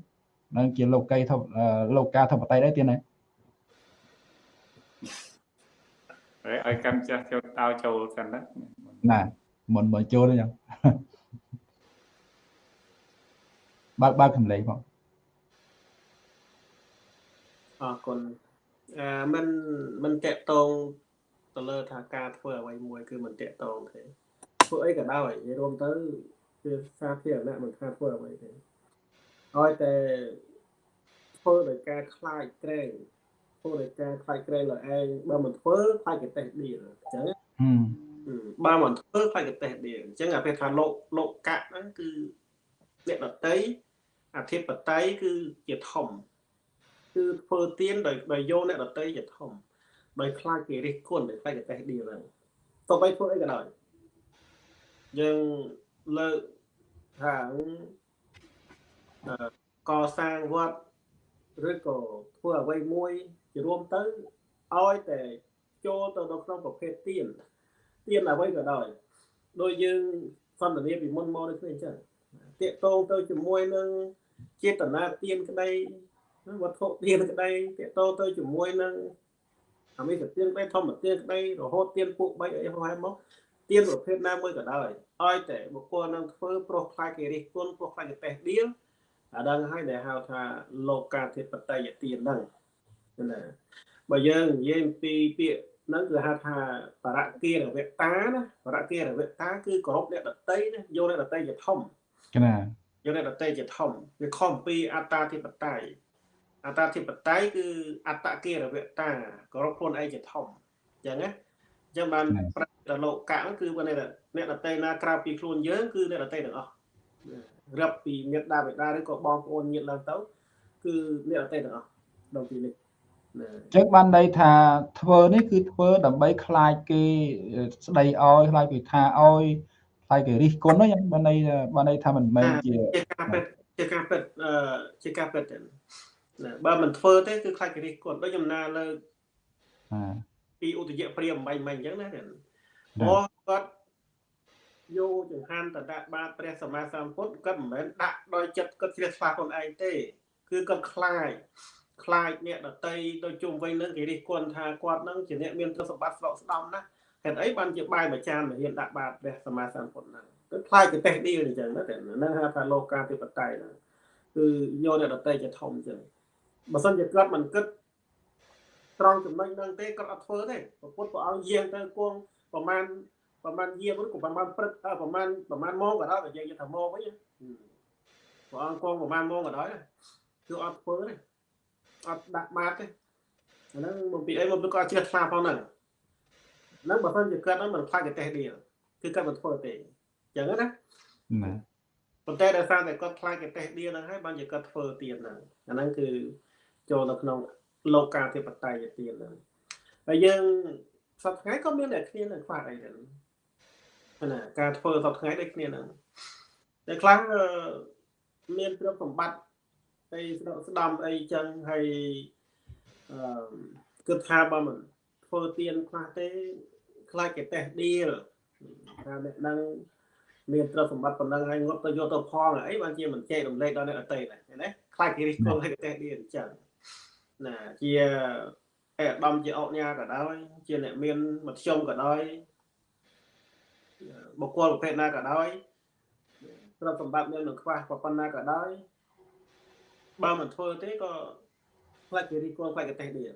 នឹងជាលោកីធិបលោកាធិបតីដែរទៀតណាហើយឲ្យកម្មចាស់ចូលតោចូលសិនណាណាមុនមកចូលអញ្ចឹងបើកបើកកម្លេងផង អរគុណអឺมันมันតកតងទៅលើថាការធ្វើអ្វីមួយគឺมันតកតងទេធ្វើអីក៏ដោយនិយាយរួមទៅគឺសាធារណៈមិនថាធ្វើអ្វីទេឲ្យតែធ្វើដោយការខ្លាចក្រែងធ្វើដោយការខ្លាចក្រែងលើឯងបើមិនធ្វើខ្លាចកតេះដៀលអញ្ចឹង ហឹម បើមិនធ្វើខ្លាចកតេះដៀលអញ្ចឹងអាពេលថាលោកលោកកៈហ្នឹងគឺអ្នកដតីអធិបតីគឺជាធំ គឺធ្វើទៀនដោយដោយយកអ្នកដតីជាធំដោយខ្លាចគេរិះគន់ដោយខ្លាចកតេះដៀលហ្នឹងទៅបីធ្វើអីក៏ដោយយើងលើកថាអឺកសាងវត្តឬក៏ធ្វើអ្វីមួយជារួមទៅឲ្យតែចូលទៅនៅក្នុងប្រភេទទៀនទៀនអ្វីក៏ដោយដោយយើងសន្ទនាពីមុនមកដូចគ្នាអញ្ចឹងតាកតងទៅជាមួយនឹងចេតនាទានក្តី វត្ថុទានក្តីតាកតងទៅជាមួយនឹងអមិសទានក្តីធម្មទានក្តីរហូតទានពួក3អីហោះហើយមកទានប្រភេទណាមួយក៏ដោយឲ្យតែបុគ្គលនឹងធ្វើប្រុសខ្លាចគេរិះគន់ប្រុសខ្លាចគេតេះដៀលអាដឹងហើយដែលហៅថាលោកាធិបតេយ្យទានហ្នឹងណាបើយើងនិយាយពីពាក្យហ្នឹងគឺហៅថាបរគារវតាណាបរគារវតាគឺគោរពអ្នកដតីណាយកអ្នកដតីជាធំកណាយកអ្នកដតីជាធំវាខុសពីអត្តាធិបតេយ្យ អត្តាធិបតេយ្យគឺអត្តគារវតាគោរពខ្លួនឯងជាធំអញ្ចឹងណាអញ្ចឹងបានប្រតិលោកកៈហ្នឹងគឺបានអ្នកដតីណាក្រៅពីខ្លួនយើងគឺអ្នកដតីទាំងអស់រាប់ពីមេត្តាបិតាឬក៏បងប្អូនញាតិឡើងទៅគឺអ្នកដតីទាំងអស់ដល់ទីនេះណាចឹងបានន័យថាធ្វើនេះគឺធ្វើដើម្បីខ្លាចគេស្ដីឲ្យខ្លាចគេថាឲ្យខ្លាចគេរិះគន់ហ្នឹងបានន័យបានន័យថាមិនមែនជាជាការពិតជាការពិតអឺជាការពិតទេ ណាបើមិនធ្វើទេគឺខ្លាចគេរិះគន់ដូចចំណាលើអាពីឧទយព្រាមបាញ់មិញអញ្ចឹងណាទេណាព្រោះគាត់យកចង្ហាន់តដាក់បាតព្រះសម្មាសម្ពុទ្ធគាត់មិនមែនដាក់ដោយចិត្តគាត់ជ្រះថ្លាខ្លួនឯងទេ គឺគាត់ខ្លាចខ្លាចអ្នកដតីទៅជុំវិញនឹងគេរិះគន់ថាគាត់នឹងជាអ្នកមានទ្រព្យសម្បត្តិស្រកស្ដំណាស់ហេតុអីបានជាបាយមួយចានមកហ៊ានដាក់បាតព្រះសម្មាសម្ពុទ្ធហ្នឹងគឺខ្លាចទៅតេះឌីលអញ្ចឹងណាតែហ្នឹងហៅថាលោកាធិបតេយ្យហ្នឹងគឺយកអ្នកដតីជាធំអញ្ចឹង បើសិនជាគាត់មិនគិតត្រង់ចំណុចហ្នឹងទេគាត់អត់ធ្វើទេព្រះពុទ្ធព្រះអង្គយាងទៅគង់ប្រមាណប្រមាណយាងហ្នឹងក៏ប្រមាណព្រឹកអើប្រមាណប្រមាណម៉ោងក៏ដោយបើយើងនិយាយថាម៉ោងវិញណាព្រះអង្គគង់ប្រមាណម៉ោងក៏ដោយណាគឺអត់ធ្វើទេអត់ដាក់បាតទេអាហ្នឹងមកពីអីមកពីគាត់ជ្រះថ្លាផងហ្នឹងហ្នឹងបើសិនជាគាត់ហ្នឹងមិនខ្លាចកតេះដៀលគឺគាត់មិនធ្វើទេអញ្ចឹងណាណាប៉ុន្តែដោយសារតែគាត់ខ្លាចកតេះដៀលហ្នឹងហើយបានជាគាត់ធ្វើទៀតហ្នឹងអាហ្នឹងគឺ ចូលនៅក្នុងលោកាធិបតេយ្យទៀតហ្នឹងហើយយើងសប្តាហ៍ថ្ងៃក៏មានតែគ្នានឹងខ្វះអីដែរណាការធ្វើសប្តាហ៍ថ្ងៃដូចគ្នាហ្នឹងតែខ្លះអឺមានទ្រព្យសម្បត្តិអីស្ដស្ដំអីចឹងហើយអឺគិតថាបើមិនធ្វើទៀនខ្លះទេខ្លាចគេតេះដៀលថាអ្នកហ្នឹងមានទ្រព្យសម្បត្តិប៉ុណ្ណឹងហើយងត់ទៅយកទៅផងអីបានជាមិនចែករំលែកដល់អ្នកដទៃដែរឃើញទេខ្លាចគេរិះគន់ឲ្យគេតេះដៀលអញ្ចឹង ណាជាអេដំជាអុកញ៉ាក៏ដោយ ជាអ្នកមានមធ្យមក៏ដោយបុគ្គលប្រភេទណាក៏ដោយទ្រព្យសម្បត្តិមាននឹងខ្វះប៉ុណ្ណាក៏ដោយបើមិនធ្វើទេក៏ខ្លាចគេរិះគន់ខ្លាចគេតេះដៀល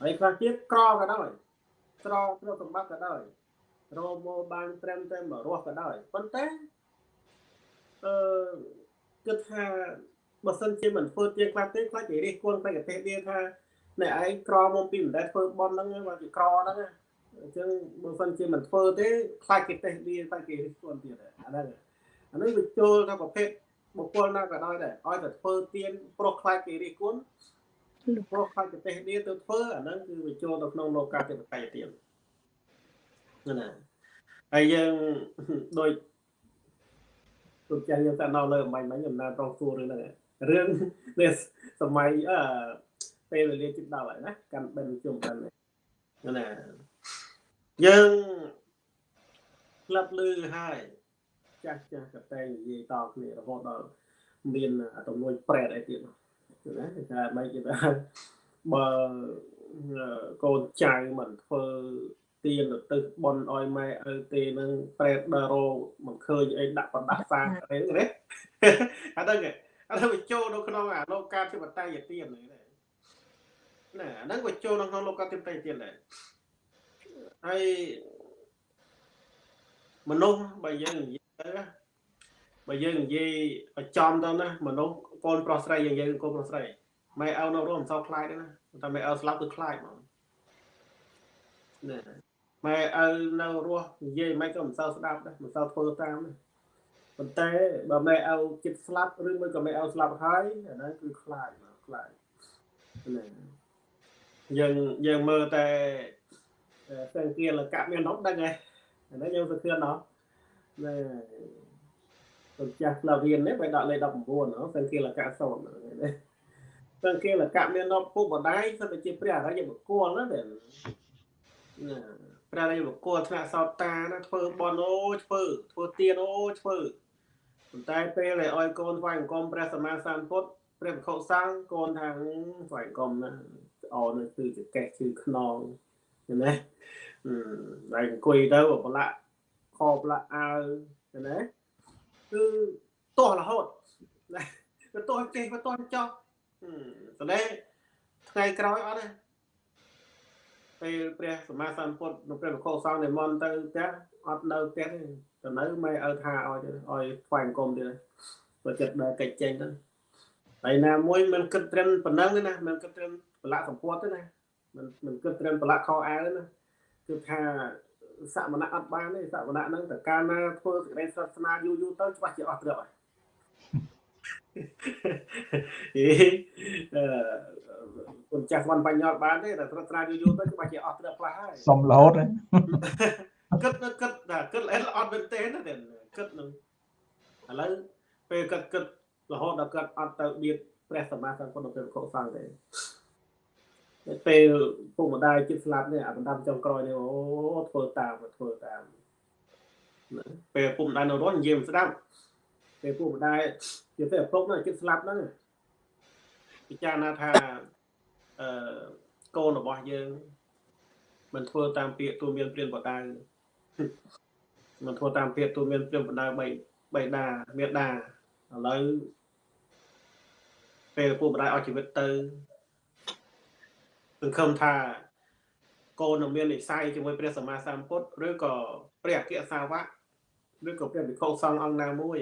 ហើយខ្លះទៀតក្រក៏ដោយក្រទ្រព្យសម្បត្តិក៏ដោយរកមកបានត្រឹមតែមករស់ក៏ដោយប៉ុន្តែអឺគិតថា បើសិនជាមិនធ្វើទៀងខ្លះទេខ្លាចគេរិះគន់ខ្លាចគេតេះដៀលថាអ្នកឯងក្រមកពីមិនដែលធ្វើបន់ហ្នឹងមកពីក្រហ្នឹងណាអញ្ចឹងបើសិនជាមិនធ្វើទេខ្លាចគេតេះដៀលខ្លាចគេរិះគន់ទៀតអាហ្នឹងអាហ្នឹងវាចូលថាប្រភេទបុគ្គលណាក៏ដោយដែរឲ្យតែធ្វើទៀនប្រុសខ្លាចគេរិះគន់ប្រុសខ្លាចគេតេះដៀលទៅធ្វើអាហ្នឹងគឺវាចូលទៅក្នុងលោកាធិបតេយ្យទៀតណាហើយយើងដូចទុកចាស់យើងតែនៅលើអំបញ្ញមិញអំណាចត្រង់សួររឿងហ្នឹង រឿងនេះសម័យអឺពេលវេលាជិតដល់ហើយណាកាន់បិណ្ឌជុំកាន់ណាយើងក្លឹបលឺហើយចាស់ចាស់ក៏តែនិយាយតគ្នារហូតដល់មានទំនួយប្រែតអីទៀតណាគេថាមិនគេថាបើកូនចៅមិនធ្វើទៀនទៅបនអោយម៉ែឪទេនឹងប្រែតដល់រោមិនឃើញអីដាក់ប្រដាប់សាអីហ្នឹងណាអាហ្នឹង អាហ្នឹងវាចូលនៅក្នុងអាលោកាធិបតេយ្យទៀនហ្នឹងណាអាហ្នឹងវាចូលនៅក្នុងលោកាធិបតេយ្យទៀនដែរហើយមនុស្សបើយើងនិយាយទៅណាបើយើងនិយាយឲ្យចំទៅណាមនុស្សកូនប្រុសស្រីយើងនិយាយកូនប្រុសស្រីម៉ែឪនៅរស់មិនសូវខ្លាចទេណាតែម៉ែឪស្លាប់គឺខ្លាចហ្មងណាម៉ែឪនៅរស់និយាយមិនក៏មិនសូវស្ដាប់ដែរមិនសូវធ្វើតាមដែរ ប៉ុន្តែបើម៉ែឪចិត្តស្លាប់ឬមួយក៏ម៉ែឪស្លាប់ហើយអាហ្នឹងគឺខ្លាចមកខ្លាចណាយើងយើងមើលតែសង្គាលកៈមាននោះដឹងហើយអានេះយើងសង្ឃឿនណោះណែទៅចាស់ក្លារៀននេះបើដាក់លេខ19ណោះសង្គាលកៈសូនណាសង្គាលកៈមាននោះពុកម្ដាយសិនតែជាព្រះអរិយបុគ្គលណាតែណាពព្រះរាជបុគ្គលថ្នាក់សោតតាណាធ្វើបន់អូធ្វើធ្វើទៀនអូធ្វើ ប៉ុន្តែពេលដែលឲ្យកូនថ្វាយអង្គមព្រះសម្មាសម្ពុទ្ធព្រះភិក្ខុសង្ឃកូនថាថ្វាយអង្គមណាអោនេះគឺជាកេះគឺខ្នងឃើញទេអឺហើយអង្គុយទៅប្រឡាក់ខោប្រឡាក់អាវឃើញទេគឺទាស់រហូតណាគឺទាស់ចេះទៅទាស់ចោះអឺតែថ្ងៃក្រោយអត់ទេពេលព្រះសម្មាសម្ពុទ្ធនិងព្រះភិក្ខុសង្ឃនិមន្តទៅផ្ទះអត់នៅផ្ទះទេ ទៅនៅម៉ែឪថាឲ្យទៅឲ្យថ្វាយអង្គមទៀតព្រោះចិត្តដើរកិច្ចចេញទៅហើយណាមួយមិនគិតត្រឹមប៉ុណ្ណឹងទេណាមិនគិតត្រឹមប្រឡាក់សម្ពុតទេណាមិនមិនគិតត្រឹមប្រឡាក់ខោអាវទេណាគឺថាសមណៈអត់បានទេសមណៈហ្នឹងតើកាលណាធ្វើសេចក្តីសាសនាយូរយូរទៅច្បាស់ជាអស់ត្រឹមហើយអេអឺគុណចាស់វ៉ាន់បញ្ញត្តិបានទេតែត្រាត្រាយូរយូរទៅច្បាស់ជាអស់ត្រឹមខ្លះហើយសុំរហូតហ្នឹង គិតគិតថាគិតអត់អត់មែនទេណាតែគិតនឹងឥឡូវពេលគិតគិតរហូតដល់គិតអត់ទៅបៀតព្រះសម្មាសម្ពុទ្ធនៅពេលកុសលទេពេលពុកម្ដាយជិតស្លាប់នេះអាបណ្ដាំចុងក្រោយនេះអូធ្វើតាមធ្វើតាមពេលពុកម្ដាយនៅរស់និយាយមិនស្ដាប់ពេលពុកម្ដាយនិយាយទៅឪពុកនោះជិតស្លាប់ហ្នឹងពិចារណាថាអឺកូនរបស់យើងមិនធ្វើតាមពាក្យទូមានព្រានបដៅ មិនធ្វើតាមពាក្យទូមានព្រានបដៅបីបីដាមេដាឥឡូវពេលពុកម្ដាយអស់ជីវិតទៅសង្ឃឹមថាកូននឹងមាននិស្ស័យជាមួយព្រះសម្មាសម្ពុទ្ធឬក៏ព្រះអគ្គសាវកឬក៏ព្រះវិខុសង្ឃអង្គណាមួយ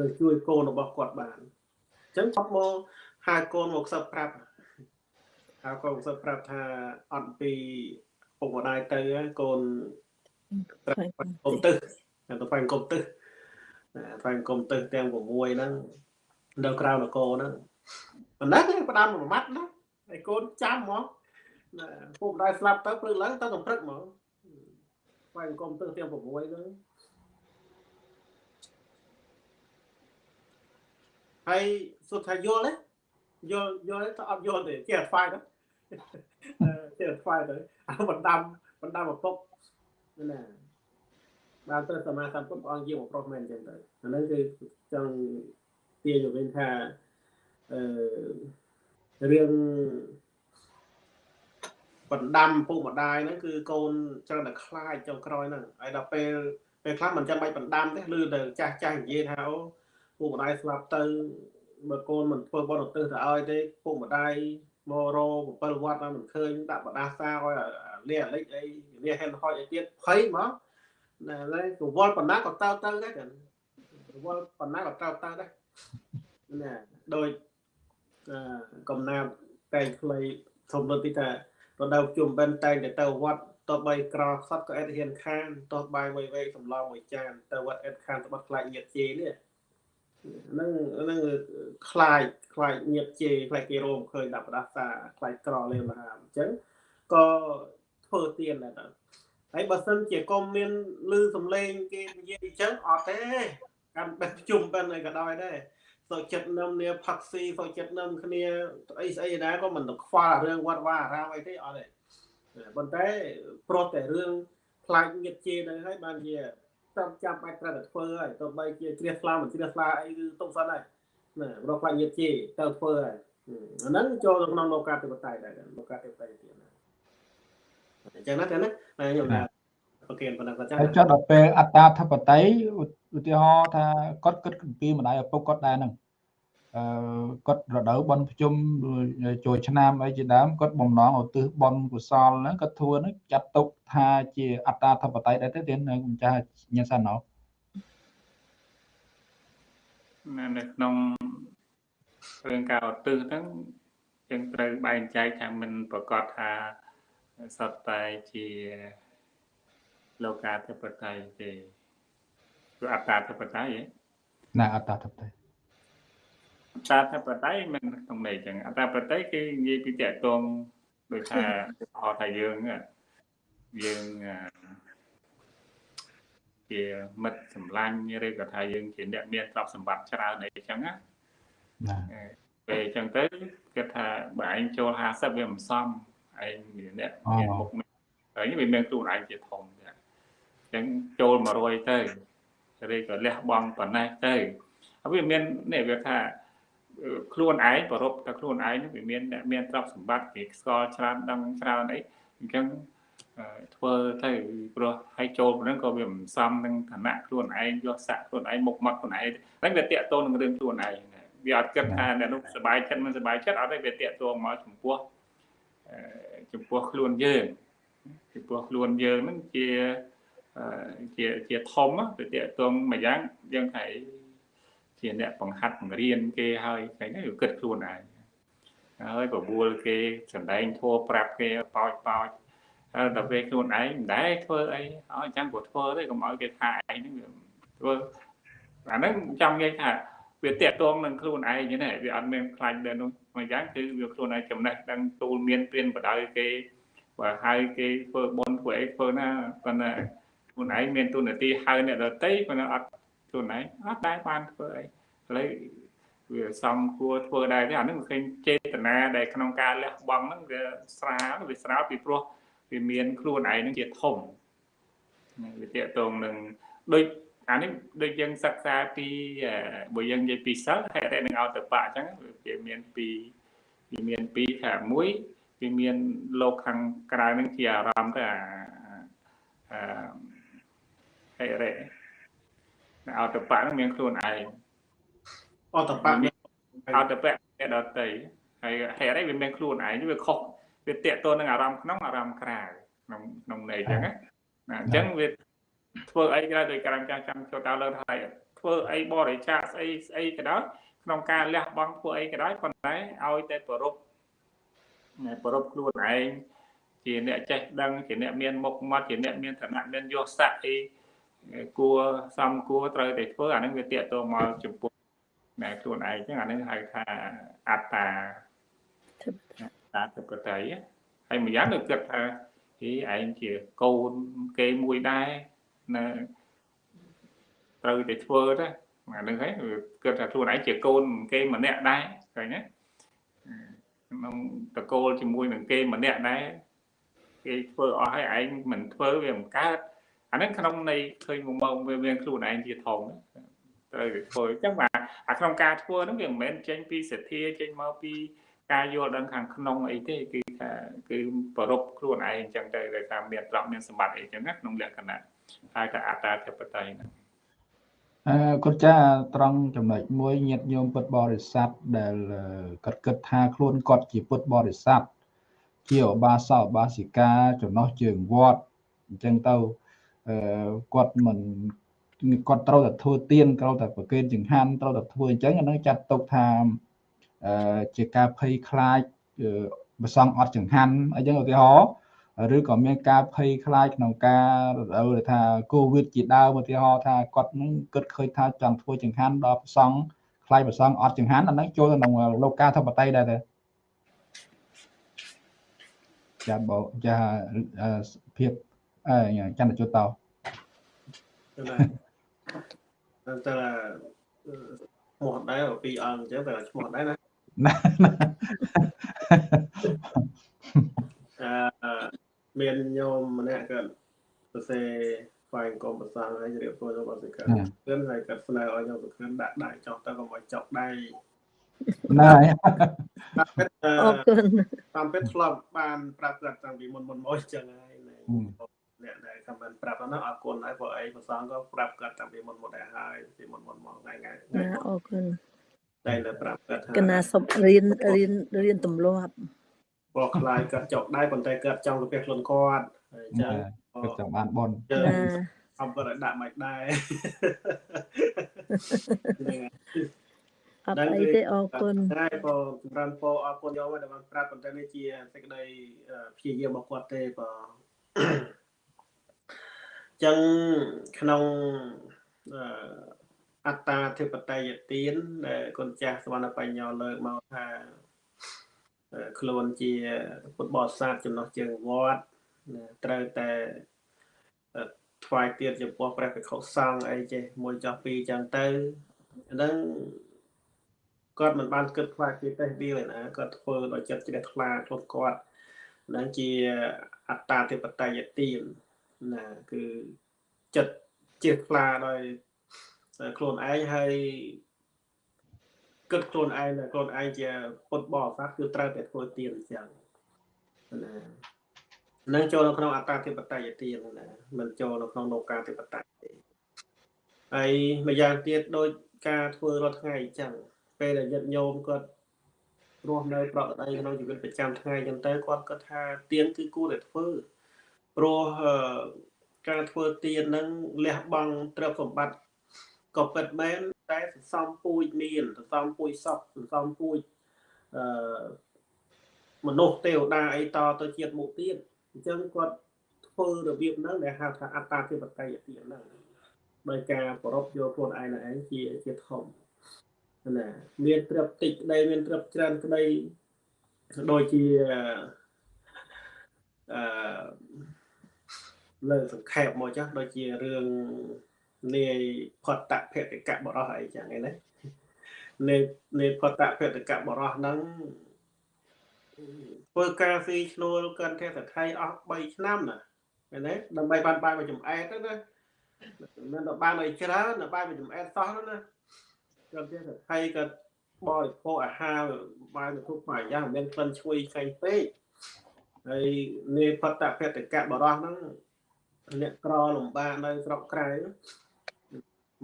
នឹងជួយកូនរបស់គាត់បានអញ្ចឹងគាត់មកហៅកូនមកសឹកប្រាប់ហៅកូនមកសឹកប្រាប់ថាអត់ពីពុកម្ដាយទៅកូន ត្រូវកុំទឹះទៅទៅកុំទឹះទៅកុំទឹះទាំង6ហ្នឹងនៅក្រៅនគរហ្នឹងប៉ុណ្ណឹងផ្ដាំមួយម៉ាត់ណាហើយកូនចាំហ្មងណាពុកម្ដាយស្លាប់ទៅព្រឹកឡើងទៅកំព្រឹកហ្មងស្វែងកុំទឹះទាំង6ហ្នឹងហើយសុទ្ធថាយល់ទេយល់យល់ទៅអត់យល់ទេចេះថ្វាយទៅចេះថ្វាយទៅអាបណ្ដាំបណ្ដាំឪពុកណា បានទៅសមាសម្ពុទ្ធព្រះអង្គយាមប្រុសមែនអញ្ចឹងទៅអាហ្នឹងគឺចង់ទាញទៅវិញថាអឺរឿងបណ្ដាំពុកម្ដាយហ្នឹងគឺកូនច្រើនតែខ្លាចចុងក្រោយហ្នឹងហើយដល់ពេលពេលខ្លះមិនចាំបាច់បណ្ដាំទេឮតែចាស់ចាស់និយាយថាអូពុកម្ដាយស្លាប់ទៅបើកូនមិនធ្វើបន់ឧទ្ទិសទៅឲ្យទេពុកម្ដាយមករ7វត្តហើយមិនឃើញដាក់បដាសាឲ្យលាអាលិចអីលាហេនហុចអីទៀតភ័យហ្មង ណាហើយកវល់បណ្ណាក៏តើទៅដែរកវល់បណ្ណាក៏តើទៅដែរណាដោយកំណាប់តែងខ្លីធំទៅទីថារដូវជុំបិណ្ឌតែងតែទៅវត្តតបីក្រខ្សត់ក៏អត់ហ៊ានខានតោះបាយមួយវែកសម្លមួយចានទៅវត្តអត់ខានទៅបាត់ខ្លាចញាតជេនេះហ្នឹងហ្នឹងខ្លាចខ្លាចញាតជេខ្លាចគេរោមឃើញដាក់ប្រដាសាខ្លាចក្រលេមហាអញ្ចឹងក៏ធ្វើទៀនដែរ ហើយបើសិនជាកុំមានលឺសំឡេងគេនិយាយអញ្ចឹងអត់ទេកាន់បេះជុំបិណ្ឌអីក៏ដោយដែរសុខចិត្តនឹមនាផាក់ស៊ីសុខចិត្តនឹមគ្នាអីស្អីណាក៏មិនទៅខ្វល់រឿងវត្តវាអារាមអីទេអត់ទេប៉ុន្តែប្រុសតែរឿងខ្លាចញាតជេនៅហើយបានជាតាមចាំបាច់ត្រូវតែធ្វើហើយទៅបីជាជ្រះថ្លាមិនជ្រះថ្លាអីគឺទុកសិនហើយណារកខ្លាចញាតជេទៅធ្វើហើយអាហ្នឹងចូលក្នុងលោកាធិបតេយ្យដែរលោកាធិបតេយ្យទៀតណា អញ្ចឹងណាទេណាខ្ញុំថាប្រគិនប៉ុណ្ណឹងគាត់ចាំហើយចុះដល់ពេលអត្តាធិបតីឧទាហរណ៍ថាគាត់គិតអំពីម្ដាយឪពុកគាត់ដែរហ្នឹងអឺគាត់រដូវបន់ប្រជុំចូលឆ្នាំអីជាដើមគាត់បំណងឧទ្ទិសបន់កុសលហ្នឹងគាត់ធ្វើហ្នឹងចាត់ទុកថាជាអត្តាធិបតីដែរទេទៀនម្ចាស់ញ៉ាំសាណោនៅនៅក្នុងរឿងការឧទ្ទិសហ្នឹងយើងត្រូវបែងចែកថាមិនប្រកាសថា សត្វតែជាលោកាធិបតេយ្យទេគឺអត្តាធិបតេយ្យហ៎ណាអត្តាធិបតីអត្តាធិបតេយ្យមិនក្នុងន័យចឹងអត្តាធិបតេយ្យគេនិយាយពីតកតងដូចថាហៅថាយើងយើងជាមិត្តសម្លាញ់ឬក៏ថាយើងជាអ្នកមានទ្រព្យសម្បត្តិច្រើនអីចឹងណាណាពេលអញ្ចឹងទៅគាត់ថាបើឯងចូល50វាមិនសម ឯងមានអ្នកមានមុខហើយវាមានខ្លួនឯងជាធំអញ្ចឹងចូល100ទៅឬក៏លះបង់ប៉ុណ្ណេះទៅហើយវាមាននេះវាថាខ្លួនឯងប្ររពតែខ្លួនឯងវាមានអ្នកមានទ្រព្យសម្បត្តិគេស្គាល់ច្រើនដឹងច្រើនអីអញ្ចឹងធ្វើទៅព្រោះឲ្យចូលប៉ុណ្ណឹងក៏វាមិនសមនឹងឋានៈខ្លួនឯងយកស័កខ្លួនឯងមុខមាត់ខ្លួនឯងហ្នឹងវាតាក់ទងនឹងរឿងខ្លួនឯងវាអត់គិតថាអ្នកនោះសុបាយចិត្តមិនសុបាយចិត្តអត់ទេវាតាក់ទងមកចំពោះ ចំពោះខ្លួនយើងចំពោះខ្លួនយើងហ្នឹងជាជាជាធំទៅតាក់ទងមួយយ៉ាងយើងហៅជាអ្នកបង្ហាត់បង្រៀនគេហើយតែនេះគិតខ្លួនឯងហើយបបួលគេសំដែងធัวប្រាប់គេបោចបោចហើយដល់ពេលខ្លួនឯងមិនដែរធ្វើអីឲ្យចាំគាត់ធ្វើទេកុំឲ្យគេថាឯងហ្នឹងធ្វើអាហ្នឹងចង់និយាយថា វាតាក់ទងនឹងខ្លួនឯងហ្នឹងវាអត់មានខ្លាញ់ដល់នោះមួយយ៉ាងគឺវាខ្លួនឯងចំណេះដឹងទូលមានព្រៀនបដៅគេបើហៅគេធ្វើបន់ធ្វើអីធ្វើណាប៉ុន្តែខ្លួនឯងមានទូនាទីហៅអ្នកដតីប៉ុន្តែអត់ខ្លួនឯងអត់ដែរបានធ្វើអីឥឡូវវាសំគួរធ្វើដែរទេអានឹងឃើញចេតនាដែលក្នុងការលះបង់ហ្នឹងវាស្រាលវាស្រាលពីព្រោះវាមានខ្លួនឯងនឹងជាធំវាតកតងនឹងដូច អានេះដូចយើងសិក្សាពីបើយើងនិយាយពីសិលហេតុតែនឹងអោតបៈអញ្ចឹងវាមានពីវាមានពីថាមួយវាមានលោកខាងក្រៅនឹងជាអារម្មណ៍ទៅអាអឺហេរ៉េអោតបៈនឹងមានខ្លួនឯងអោតបៈអោតបៈអ្នកដតីហើយហេរ៉េវាមានខ្លួនឯងវាខុសវាតកតនឹងអារម្មណ៍ក្នុងអារម្មណ៍ក្រៅក្នុងក្នុងន័យអញ្ចឹងណាអញ្ចឹងវា ធ្វើអីក៏ដោយដោយការចាំចាំចូលតើលើថាធ្វើអីបរិច្ចាគស្អីស្អីក៏ដោយក្នុងការលះបង់ធ្វើអីក៏ដោយប៉ុន្តែឲ្យតែប្ររពប្ររពខ្លួនឯងជាអ្នកចេះដឹងជាអ្នកមានមុខមាត់ជាអ្នកមានឋានៈមានយសស័ក្តិអីគួរសំគួរត្រូវតែធ្វើអានឹងវាតេតទៅមកចំពោះណែខ្លួនឯងចឹងអានឹងហៅថាអត្តាតាធិបតេយ្យហើយម្យ៉ាងនៅគិតថាទីឯងជាកូនគេមួយដែរ នៅត្រូវតែធ្វើទៅអានឹងហើយគិតថាខ្លួនឯងជាកូនគេម្នាក់ដែរឃើញទេក្នុងតកូលជាមួយនឹងគេម្នាក់ដែរគេធ្វើអស់ហើយឯងមិនធ្វើវាមិនកើតអាហ្នឹងក្នុងនៃឃើញមកមកវាមានខ្លួនឯងជាធំត្រូវធ្វើអញ្ចឹងបាទអាក្នុងការធ្វើហ្នឹងវាមិនមែនចេញពីសទ្ធាចេញមកពីការយល់ដឹងខាងក្នុងអីទេគឺថាគឺប្ររពខ្លួនឯងអញ្ចឹងទៅដោយសារមានទ្រព្យមានសម្បត្តិអីចឹងណាក្នុងលក្ខណៈ ហើយថាអត្តាធិបតេយ្យហ្នឹងអឺគាត់ចាត្រង់ចំណុចមួយញាតញោមពុទ្ធបរិស័ទដែលគាត់គិតថាខ្លួនគាត់ជាពុទ្ធបរិស័ទជាឧបាសកឧបាសិកាចំណោះជើងវត្តអញ្ចឹងទៅអឺគាត់មិនគាត់ត្រូវតែធ្វើទៀនត្រូវតែប្រគេនចង្ហាន់ត្រូវតែធ្វើអញ្ចឹងអានឹងចាត់ទុកថាអឺជាការភ័យខ្លាចប្រសងអត់ចង្ហាន់អីចឹងឧទាហរណ៍ ឬក៏មានការភ័យខ្លាចក្នុងការរដូវថាកូវីដជាដើមឧទាហរណ៍ថាគាត់នឹងគិតឃើញថាចង់ធ្វើចង្ហាន់ដល់ប្រសងខ្លាចប្រសងអត់ចង្ហាន់អាហ្នឹងចូលក្នុងលោកការធិបតីដែរទេចាបោចាភាពអឺចន្ទជុតតោតែតែឈ្មោះដែរពីរអង្គអញ្ចឹងតែឈ្មោះដែរណាអឺ មានញោមម្នាក់គាត់សរសេរស្វែងកុំប្រសាហើយរៀបធ្វើរបស់សិក្ខាគឺហើយគាត់ស្នើឲ្យញោមសិក្ខាដាក់ដៃចុះទៅកុំឲ្យចុកដៃណាតាមពិតអរគុណតាមពិតធ្លាប់បានប្រាប់គាត់តាំងពីមុនមុនមកអញ្ចឹងហើយអ្នកដែលខមមិនប្រាប់ហ្នឹងអរគុណហើយព្រោះអីប្រសងក៏ប្រាប់គាត់តាំងពីមុនមុនដែរហើយពីមុនមុនមកថ្ងៃថ្ងៃអរគុណតែនៅប្រាប់គាត់ថាកណាសុំរៀនរៀនរៀនទម្លាប់ ព្រោះខ្លាយគាត់ចុកដែរប៉ុន្តែគាត់ចង់ទៅផ្ទះខ្លួនគាត់អញ្ចឹងគាត់ចង់បានបនអំគាត់ឲ្យដាក់មិនដែរអត់អីទេអរគុណតែបើចម្រើនពោអរគុណយកមកដែលបានប្រាប់ប៉ុន្តែនេះជាសេចក្តីព្យាយាមរបស់គាត់ទេបើចឹងក្នុងអត្តាធិបតេយ្យទានដែលគុណចាស់សវណ្ណបញ្ញោលើកមកថា ខ្លួនជាពុទ្ធបរិស័ទចំណោះជើងវត្តត្រូវតែថ្វាយទានចំពោះព្រះភិក្ខុសង្ឃអីចេះមួយចោះពីរចឹងទៅហ្នឹងគាត់មិនបានគិតខ្លាចគេទេវាណាគាត់ធ្វើដោយចិត្តជ្រះថ្លាខ្លួនគាត់ហ្នឹងជាអត្តាធិបតេយ្យទានណាគឺចិត្តជ្រះថ្លាដោយខ្លួនឯងហើយ គិតខ្លួនឯងថាខ្លួនឯងជាពុទ្ធបរិស័ទគឺត្រូវតែធ្វើទានអញ្ចឹងណានឹងចូលនៅក្នុងអត្តាធិបតេយ្យទានណាមិនចូលនៅក្នុងលោកាធិបតេយ្យទេហើយម្យ៉ាងទៀតដូចការធ្វើរាល់ថ្ងៃអញ្ចឹងពេលដែលយត្តញោមគាត់រស់នៅប្រកបដីក្នុងជីវិតប្រចាំថ្ងៃអញ្ចឹងទៅគាត់គាត់ថាទៀនគឺគួរតែធ្វើព្រោះការធ្វើទៀនហ្នឹងលះបង់ទ្រព្យសម្បត្តិ ក៏ពិតមែនតែសន្សំពូជមានសន្សំពូជសពសន្សំពូជអឺមនុស្សទេវតាអីតទៅជាតិមុខទៀតអញ្ចឹងគាត់ធ្វើរបៀបហ្នឹងដែលហៅថាអត្តាធិបតេយ្យទានហ្នឹងដោយការប្ររពយកខ្លួនឯងឯងជាជាធំណាមានទ្រព្យតិចក្តីមានទ្រព្យច្រើនក្តីដូចជាអឺលើសង្ខេបមកចាស់ដូចជារឿង នាយផតៈភតិកៈបរោះអីចឹងឯណានាយនាយផតៈភតិកៈបរោះហ្នឹងធ្វើការស៊ីឈ្នួលកាន់ទេសថៃអស់3ឆ្នាំណាឃើញទេដើម្បីបានបាយមកចំអែតទៅណាមិនដល់បានឲ្យច្រើនដល់បាយមកចំអែតសោះណាគាត់ទៀតហើយក៏បរិភោគអាហារបាយទៅគ្រប់មួយយ៉ាងមានក្លិនឈ្ងុយឆ្ងាញ់ពេកហើយនេផតភតកៈបរោះហ្នឹងអ្នកក្រលំបាកនៅស្រុកក្រៅ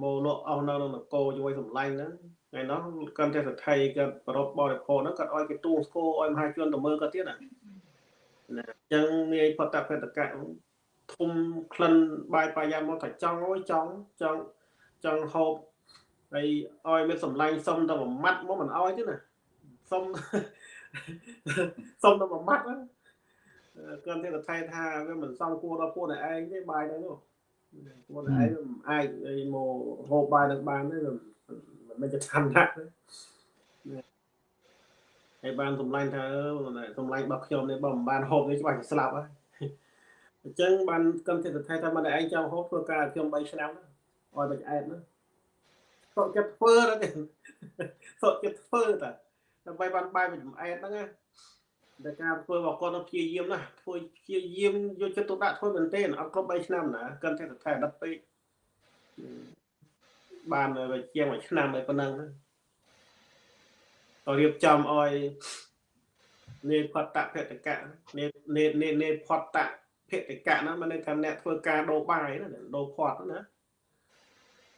មកលក់អស់នៅក្នុងនគរជួយសម្លាញ់ហ្នឹងថ្ងៃនោះកាន់តែសថៃគាត់ប្រពបរិភោគហ្នឹងគាត់ឲ្យគេទូស្គរឲ្យមហាជនទៅមើលគាត់ទៀតណាណាអញ្ចឹងនាយផតភតកៈធំក្លិនបាយបាយាមកថាចង់អើយចង់ចង់ចង់ហូបហើយឲ្យមានសម្លាញ់សុំតែមួយម៉ាត់មកមិនឲ្យទេណាសុំសុំតែមួយម៉ាត់ហ្នឹងគាត់ទេថៃថាវាមិនសមគួរដល់ពួកឯងទេបាយហ្នឹង នោះពួកឯងមិនអាចឲ្យមកហូបបាយនឹងបានទេមិនមិនจะឆាន់ណាស់ទេហើយបានសម្លាញ់ថាសម្លាញ់របស់ខ្ញុំនេះបើមិនបានហូបនេះច្បាស់ជាស្លាប់ហើយអញ្ចឹងបានគាត់ទេថៃថាមិនឯងចង់ហូបធ្វើការខ្ញុំ3ឆ្នាំឲ្យបាច់អែតណាសុខចិត្តធ្វើទៅសុខចិត្តធ្វើតាដើម្បីបានបាយមួយចំអែតហ្នឹងណា តែការធ្វើរបស់គាត់ទៅព្យាយាមណាធ្វើព្យាយាមយកចិត្តទុកដាក់ធ្វើមែនទេអត់គ្រប់3ឆ្នាំណាកាន់តែថែដិតពេកបានជាងមួយឆ្នាំហើយប៉ុណ្ណឹងទៅរៀបចំឲ្យនេផតភតកៈនេនេនេផតភតកៈហ្នឹងមិនន័យថាអ្នកធ្វើការដោបាយណាដោផតណា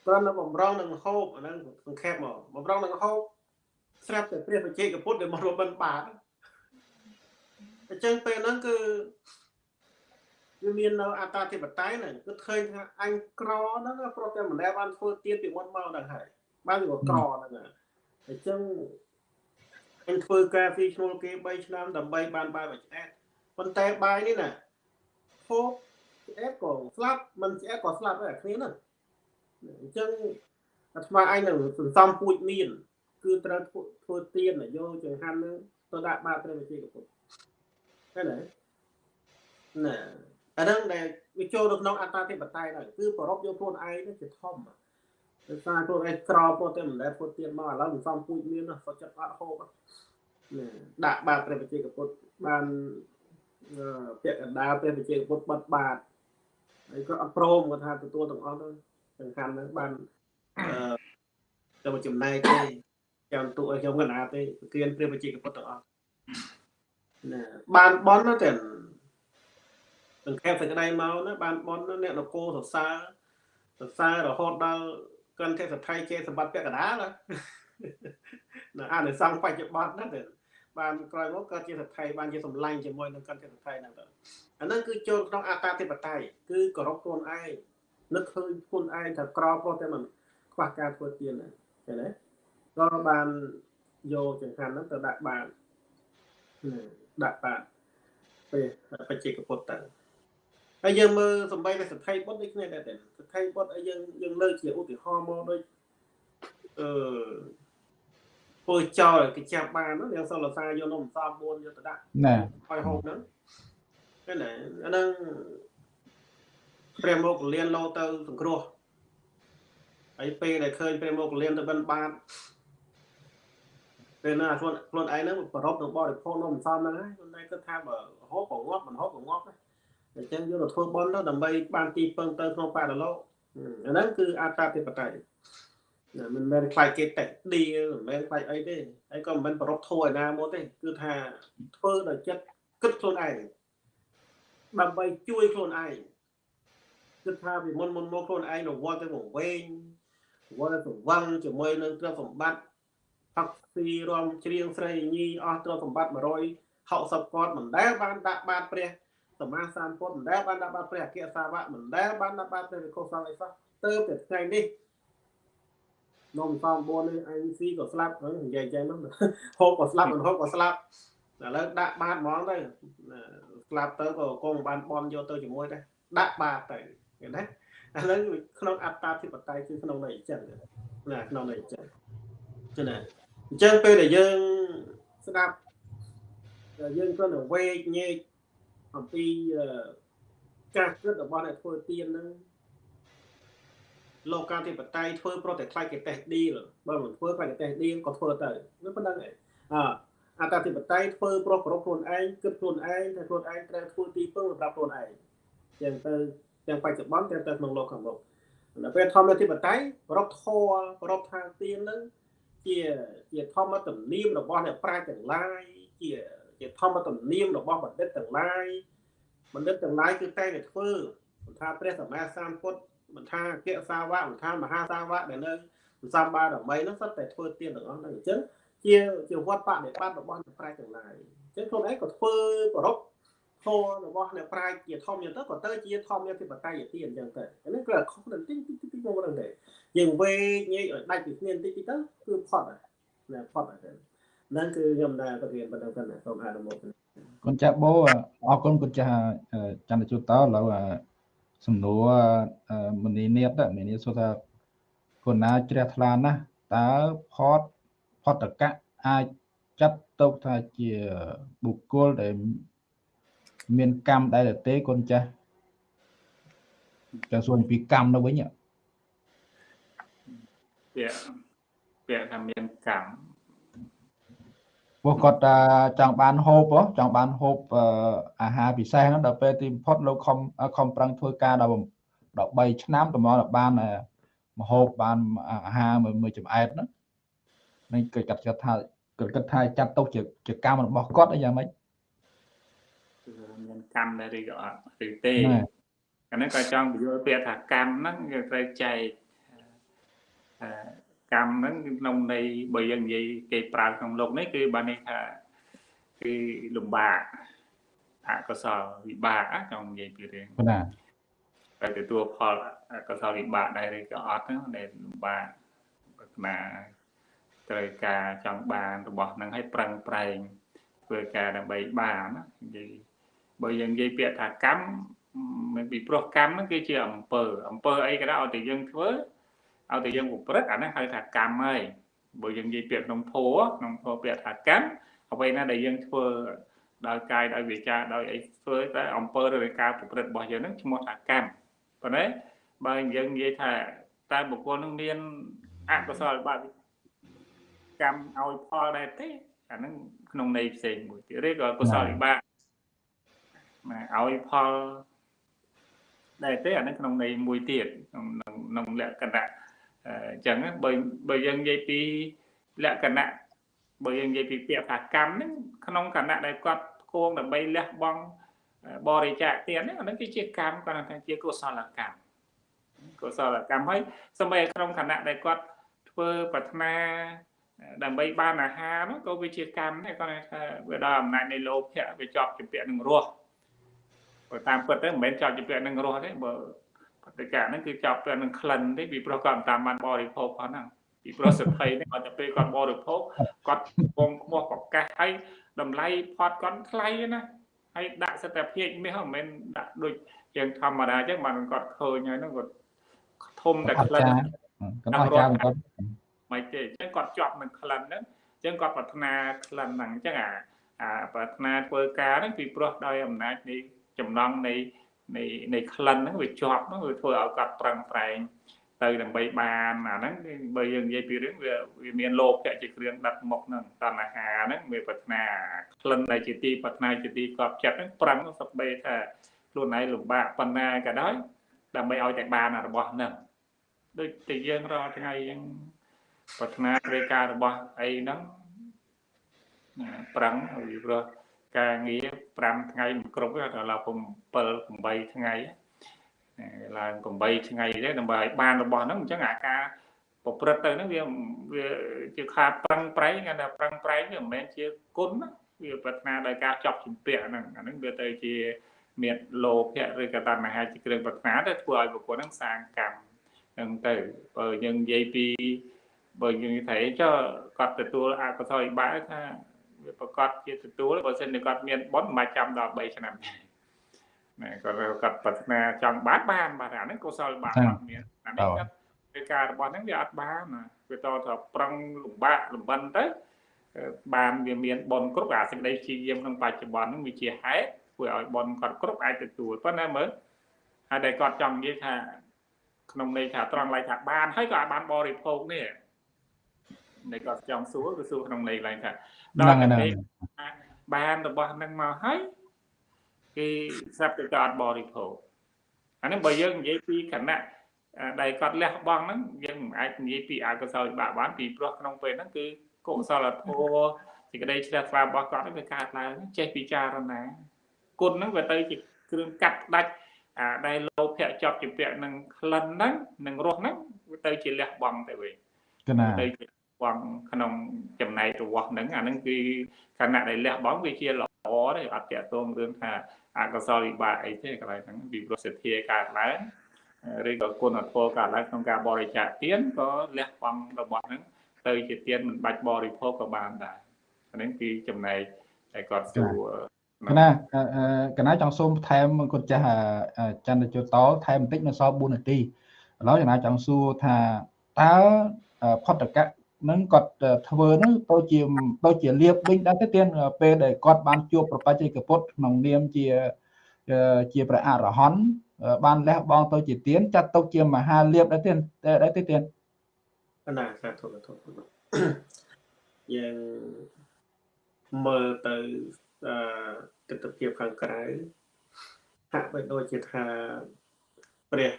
គ្រាន់តែបំរុងនឹងហូបអាហ្នឹងសង្ខេបមកបំរុងនឹងហូបស្រាប់តែព្រះបច្ចេកពុទ្ធដែលមករបិនបាត អញ្ចឹងពេលហ្នឹងគឺវាមាននៅអត្តាធិបតេយ្យហ្នឹងគឺឃើញថាអញក្រហ្នឹងប្រតែម្នាក់បានធ្វើទៀនពីមុនមកហ្នឹងហើយបានវាក្រហ្នឹងអញ្ចឹងអញធ្វើការពីឈ្មោះគេ3ឆ្នាំដើម្បីបានបាយមួយឆ្អែតប៉ុន្តែបាយនេះណាហូបឆ្អែតក៏ស្លាប់មិនឆ្អែតក៏ស្លាប់ដែរគ្នាហ្នឹងអញ្ចឹងអាត្មាឯងនឹងសន្សំពូជមាន គឺត្រូវធ្វើទៀនយកចង្ហាន់នឹងទៅដាក់បាតព្រះវិជាកពុទ្ធ ឃើញទេណាអាហ្នឹងដែលវាចូលនៅក្នុងអត្តាធិបតេយ្យហ្នឹងគឺប្រពយកខ្លួនឯងទៅជាធំដោយសារខ្លួនឯងក្រពោះតែមិនដែលធ្វើទៀនមកឥឡូវសន្សំពូជមានសុខចិត្តអត់ហូបណាដាក់បាតព្រះវិជាកពុទ្ធបានពាក្យកណ្ដាលព្រះវិជាកពុទ្ធបាត់បាតហើយក៏អត់ព្រមគាត់ថាទទួលទាំងអស់ទៅសំខាន់ហ្នឹងបានអឺទៅមកចំណែកទេចាំទូឲ្យខ្ញុំកណាទេគៀនព្រះបជាកពុទ្ធទាំងអស់ណា បានបនតែសង្ខេបសេចក្តីមកណាបានបនអ្នកនគរសរសើរសរសើររហូតដល់កន្ធសថៃជាសម្បត្តិពាក់កណ្ដាលណាអានិសង្ឃបច្ចុប្បន្នណាបានក្រោយមកក៏ជាសថៃបានជាសម្លាញ់ជាមួយនឹងកន្ធសថៃហ្នឹងទៅអាហ្នឹងគឺចូលក្នុងអតាធិបតេយ្យគឺគោរពខ្លួនឯងនឹកឃើញខ្លួនឯងថាក្រព្រោះតែមិនខ្វះការធ្វើទៀនណាឃើញទេក៏បានយកចង្ហាន់ហ្នឹងទៅដាក់បាន ដាក់បានពេលបច្ចេកពុទ្ធទៅហើយយើងមើលសំបីតែសទ្ធិបុត្រដូចគ្នាដែរសទ្ធិបុត្រឲ្យយើងយើងលើកជាឧទាហរណ៍មកដូចអឺធ្វើចោលគេចាប់បានហ្នឹងយើងសុលសាយកនំសំ4យកទៅដាក់ណាឲ្យហូបហ្នឹងឃើញទេអាហ្នឹងព្រះមកលៀនលោទៅសង្គ្រោះហើយពេលដែលឃើញព្រះមកលៀនទៅបិណ្ឌបាត ពេលណាខ្លួនខ្លួនឯងហ្នឹងប្រពទៅបរិភោគនំសំហ្នឹងហើយខ្លួនឯងគិតថាបើហូបក៏ងាប់មិនហូបក៏ងាប់ដែរអញ្ចឹងយកទៅធ្វើបន់ទៅដើម្បីបានទីពឹងទៅក្នុងបរិលោកអាហ្នឹងគឺអត្តាធិបតេយ្យណាមិនមែនខ្លាចគេតិចឌីមិនមែនខ្លាចអីទេហើយក៏មិនមែនប្រពធួឯណាមកទេគឺថាធ្វើដោយចិត្តគិតខ្លួនឯងដើម្បីជួយខ្លួនឯងគិតថាពីមុនមុនមកខ្លួនឯងរវល់ទៅវង្វេងរវល់ទៅសង្វឹងជាមួយនឹងទ្រព្យសម្បត្តិ ផឹកស៊ីរំច្រៀងស្រីញីអស់ទ្រព្យសម្បត្តិ160គាត់មិនដែលបានដាក់បាតព្រះសមាសានពុទ្ធមិនដែលបានដាក់បាតព្រះអគ្គសាវកមិនដែលបានដាក់បាតព្រះវិខុសង្ឃអីសោះទៅតែថ្ងៃនេះនំសំ4នេះអញស៊ីក៏ស្លាប់ហ្នឹងនិយាយចឹងហ្នឹងហូបក៏ស្លាប់មិនហូបក៏ស្លាប់ឥឡូវដាក់បាតហ្មងទៅស្លាប់ទៅក៏គង់បានបនយកទៅជាមួយដែរដាក់បាតទៅឃើញទេឥឡូវក្នុងអត្តាធិបតេយ្យគឺក្នុងន័យអញ្ចឹងណាក្នុងន័យអញ្ចឹងចឹងណា អញ្ចឹងពេលដែលយើងស្ដាប់យើងគ្រាន់តែវេកញែកអំពីការគិតរបស់អ្នកធ្វើទៀនហ្នឹងលោកកាធិបតីធ្វើប្រតិខ្លាយគេតេសឌីលបើមិនធ្វើប្រតិតេសឌីលក៏ធ្វើទៅវាប៉ុណ្្នឹងឯងអតធិបតីធ្វើប្រុសប្រកខ្លួនឯងគិតខ្លួនឯងតែខ្លួនឯងត្រូវធ្វើទីពឹងសម្រាប់ខ្លួនឯងចឹងទៅទាំងបច្ចុប្បន្នទាំងទៅក្នុងលោកខាងមុខនៅពេលធម្មធិបតីប្រកធរប្រកខាងទៀនហ្នឹង ជាជាធម្មទំនៀមរបស់អ្នកប្រាជ្ញទាំងឡាយជាជាធម្មទំនៀមរបស់បណ្ឌិតទាំងឡាយបណ្ឌិតទាំងឡាយគឺតែតែធ្វើមិនថាព្រះសម្មាសម្ពុទ្ធមិនថាអគ្គសាវកមិនថាមហាសាវកដែលនៅសម្បារមីនោះសុទ្ធតែធ្វើទៀនទាំងអស់ហ្នឹងអញ្ចឹងជាជាវត្តបដិបត្តិរបស់អ្នកប្រាជ្ញទាំងឡាយអញ្ចឹងខ្លួនឯងក៏ធ្វើប្រព ធម៌របស់អ្នកប្រាជ្ញជាធម្មទៅក៏ទៅជាធម្មធិបតេយ្យទៀនអញ្ចឹងទៅអានេះគឺខុសបន្តិចតិចតិចមកហ្នឹងទេយើងវេញែកឲ្យដាច់ពីគ្នាបន្តិចតិចទៅគឺផុតហើយណាផុតហើយហ្នឹងគឺខ្ញុំដែលប្រធានប៉ុណ្ណឹងទៅសូមអនុមោទនាគុណចាស់បូអរគុណគុណចាស់ចន្ទជូតតឥឡូវសំណួរមនីនេតមនីសួរថាគុណណាជ្រះថ្លាណាស់តើផតផតកៈអាចចាត់ទុកថាជាបុគ្គលដែល មានកម្មដែរទេគុណចាស់ចាសួរពីកម្មនៅវិញពាក្យពាក្យថាមានកម្មពួកគាត់ចង់បានហូបចង់បានហូបអាហារពិសេសហ្នឹងដល់ពេលទីបំផុតលោកខំខំប្រឹងធ្វើការដល់13ឆ្នាំតម្រាំបានមហូបបានអាហារមួយចំអែតហ្នឹងនឹងគេកាត់ចិត្តថាគាត់គិតថាចាត់ទុកជាជាកម្មរបស់គាត់អីយ៉ាងម៉េចមាន កម្មដែរឬក៏អត់ឬទេអានេះក៏ចង់បញ្យល់ពាក្យថាកម្មហ្នឹងគឺត្រូវចែកកម្មហ្នឹងក្នុងន័យបើយើងនិយាយគេប្រើក្នុងលោកនេះគឺបានន័យថាគឺលំបាកអកុសលវិបាកចង់និយាយពីរឿងណាតែទទួលផលអកុសលវិបាកដែរឬក៏អត់ហ្នឹងដែលលំបាកប្រាថ្នាត្រូវការចង់បានរបស់ហ្នឹងឲ្យប្រឹងប្រែងធ្វើការដើម្បីបានណានិយាយ បើយើងនិយាយពាក្យថាកម្មមិនពីព្រោះកម្មហ្នឹងគឺជាអំពើអំពើអីក៏ដោយឲ្យតែយើងធ្វើឲ្យតែយើងប្រព្រឹត្តអានេះហៅថាកម្មហើយបើយើងនិយាយពាក្យក្នុងធម៌ក្នុងធម៌ពាក្យថាកម្មអ្វីណាដែលយើងធ្វើដោយកាយដោយវាចាដោយអីធ្វើតែអំពើឬការប្រព្រឹត្តរបស់យើងហ្នឹងឈ្មោះថាកម្មប៉ុន្តែបើយើងនិយាយថាតើបុគ្គលនឹងមានអកុសលបាបកម្មឲ្យផលដែរទេអាហ្នឹងក្នុងន័យផ្សេងមួយទៀតឬក៏កុសលវិបាក ឲ្យផលដែរទេអាហ្នឹងក្នុងន័យមួយទៀតក្នុងក្នុងលក្ខណៈអញ្ចឹងបើបើយើងនិយាយពីលក្ខណៈបើយើងនិយាយពីពាក្យថាកម្មហ្នឹងក្នុងគណៈដែលគាត់គួងដើម្បីលះបង់បរិច្ចាគទានហ្នឹងអាហ្នឹងគឺជាកម្មគាត់ថាជាកុសលកម្មកុសលកម្មហើយសម្បីក្នុងគណៈដែលគាត់ធ្វើប្រាថ្នាដើម្បីបានអាហារនោះក៏វាជាកម្មដែរគាត់ថាវាដល់អំណាចនៃលោភៈវាជាប់ជំពាក់នឹងរស់ បើតាមពិតទៅមិនមែនជាប់ជំពាក់នឹងរស់ទេបើបតិកៈហ្នឹងគឺជាប់ពាក់នឹងក្លិនទេពីព្រោះគាត់មិនតាមបានបរិភោគផងហ្នឹងពីព្រោះសភ័យនេះគាត់ទៅពេលគាត់បរិភោគគាត់ពងខ្មោះប្រកាសហើយតម្លៃផតគាត់ថ្លៃណាហើយដាក់សិទ្ធិភាពមាសមិនមែនដាក់ដូចយើងធម្មតាអញ្ចឹងបានគាត់ឃើញហើយហ្នឹងគាត់ធំតែក្លិនគាត់អាចារ្យគាត់មិនទេអញ្ចឹងគាត់ជាប់នឹងក្លិនហ្នឹងអញ្ចឹងគាត់ប្រាថ្នាក្លិនហ្នឹងអញ្ចឹងអាអាប្រាថ្នាធ្វើការហ្នឹងពីព្រោះដោយអំណាចនៃ ចំណងនៃនៃនៃក្លិនហ្នឹងវាជាប់ហ្នឹងវាធ្វើឲ្យគាត់ប្រឹងប្រែងទៅដើម្បីបានអាហ្នឹងបើយើងនិយាយពីរឿងវាវាមានលោកៈជាគ្រឿងដឹកមុខហ្នឹងតណ្ហាហ្នឹងវាប្រាថ្នាក្លិនដែលជាទីប្រាថ្នាជាទីកប់ចិត្តហ្នឹងប្រឹងសក្បីថាខ្លួនឯងលំបាកប៉ុណ្ណាក៏ដោយដើម្បីឲ្យតែបានរបស់ហ្នឹងដូចតែយើងរាល់ថ្ងៃយើងប្រាថ្នាគ្រាការរបស់អីហ្នឹងប្រឹងពីព្រោះ ការងារ5ថ្ងៃមិនគ្រប់ទេដល់ឡើង7 8ថ្ងៃឡើង8ថ្ងៃទេដើម្បីឲ្យបានរបស់ហ្នឹងអញ្ចឹងអាការប្រព្រឹត្តទៅហ្នឹងវាវាជាខាតប្រឹងប្រែងគេថាប្រឹងប្រែងវាមិនមែនជាគុណណាវាប្រាថ្នាដោយការចប់ជំពាក់ហ្នឹងអាហ្នឹងវាទៅជាមានលោភៈឬក៏តណ្ហាជាគ្រឿងប្រាថ្នាទៅធ្វើឲ្យបុគ្គលហ្នឹងសាងកម្មហ្នឹងទៅបើយើងនិយាយពីបើយើងថាចុះគាត់ទទួលអកុសលវិបាកថា វាប្រកាសជាទទួលបើសិនជាគាត់មានបុណ្យមិនចាំដល់3ឆ្នាំណាគាត់គាត់ប្រាថ្នាចង់បានបានបាទអាហ្នឹងកុសលវិបាកគាត់មានអានេះគាត់ពេលការរបស់ហ្នឹងវាអត់បានណាវាតថាប្រឹងលំបាកលំបិនទៅបានវាមានបុណ្យគ្រប់អាសេចក្តីព្យាយាមក្នុងបច្ចុប្បន្នហ្នឹងវាជាហេតុធ្វើឲ្យបុណ្យគាត់គ្រប់អាចទទួលប៉ុន្តែមើលហើយតែគាត់ចង់និយាយថាក្នុងន័យថាត្រង់ឡៃថាបានហើយក៏អាចបានបរិភោគនេះ នៃគាត់ចង់សួរគឺសួរក្នុងន័យឡើងថាដល់តែបានរបស់ហ្នឹងមកហើយគេស្រាប់តែក៏អត់បរិភោគអានេះបើយើងនិយាយពីគណៈដែលគាត់លះបង់ហ្នឹងយើងមិនអាចនិយាយពីអកុសលវិបាកបានពីព្រោះក្នុងពេលហ្នឹងគឺកុសលធម៌សេចក្តីជ្រះថ្លារបស់គាត់ហ្នឹងវាកើតឡើងចេះពិចារណាគុណហ្នឹងវាទៅជាគ្រឿងកាត់ផ្ដាច់អាដែលលោភៈជាប់ជាពាក់នឹងក្លិនហ្នឹងនឹងរសហ្នឹងវាទៅជាលះបង់ទៅវិញកណាទៅជា បង់ក្នុងចំណែករបស់ហ្នឹងអាហ្នឹងគឺខណៈដែលលះបង់វាជាល្អទេអត់តាក់ទងរឿងថាអកុសលវិបាកអីទេកន្លែងហ្នឹងពីប្រសិទ្ធិកើតឡើងឬក៏គុណធម៌កើតឡើងក្នុងការបរិច្ចាគទានក៏លះបង់របស់ហ្នឹងទៅជាទានមិនបាច់បរិភោគក៏បានដែរអានេះគឺចំណែកដែលគាត់សួរកណាកណាចង់សូមថែមគាត់ចាស់ចន្ទជតថែមបន្តិចនៅសល់4នាទីឥឡូវកណាចង់សួរថាតើផតកៈ នឹងគាត់ធ្វើនឹងទៅជាទៅជាលៀបវិញដែរទៅទៀតពេលដែលគាត់បានជួបប្របត្តិកពុទ្ធក្នុងនាមជាជាព្រះអរហន្តបានលះបង់ទៅជាទៀនចាត់ទុកជាមហាលៀបដែរទៀតដែរទៅទៀតណាសាធុសាធុយើងមើលទៅអឺទស្សនវិជ្ជាខាងក្រៅហាក់បីដូចជាថាព្រះ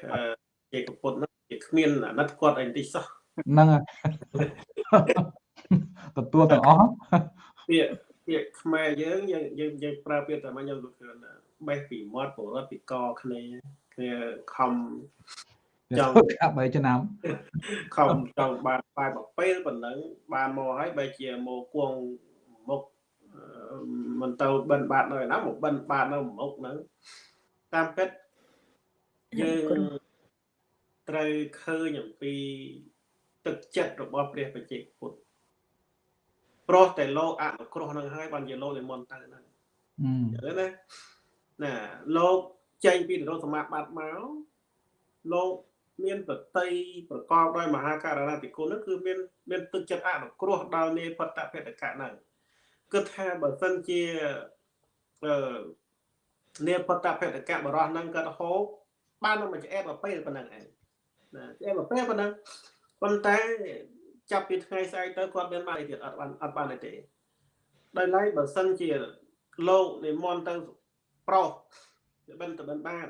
ជាកពុទ្ធនោះជាគ្មានអាណិតគាត់អីតិចសោះ ហ្នឹងទទួលទាំងអស់ពាក្យពាក្យខ្មែរយើងយើងយើងយើងប្រើពាក្យតែមកខ្ញុំលោកឃើញបេះពីមាត់ពរត់ពីកគ្នាគ្នាខំចង់កាប់3ឆ្នាំខំចង់បានបាយមួយពេលប៉ុណ្ណឹងបានមកហើយបែរជាមកគួងមុខមិនទៅបិណ្ឌបាតនៅណាមកបិណ្ឌបាតនៅមុខហ្នឹងតាមពិតយើងត្រូវឃើញអំពី ទឹកចិត្តរបស់ព្រះបច្ចេកពុទ្ធព្រោះតែលោកអនុគ្រោះនឹងហើយបានជាលោកនិមន្តទៅហ្នឹងអឺណាណាលោកចេញពីនិរោធសមាបត្តិមកលោកមានប្រតិប្រកបដោយមហាករណាធិគុណហ្នឹងគឺមានមានទឹកចិត្តអនុគ្រោះដល់នេផតភេតកៈហ្នឹងគិតថាបើសិនជាអឺនេផតភេតកៈបរោះហ្នឹងគាត់ហូបបានមកឆ្អែតមកពេលប៉ុណ្ណឹងឯងណាឆ្អែតមកពេលប៉ុណ្ណឹង ប៉ុន្តែចាប់ពីថ្ងៃស្អែកទៅគាត់មានបានអីទៀតអត់បានអត់បានអីទេដោយឡែកបើសិនជាលោកនិមន្តទៅប្រុសបិណ្ឌបិណ្ឌបាន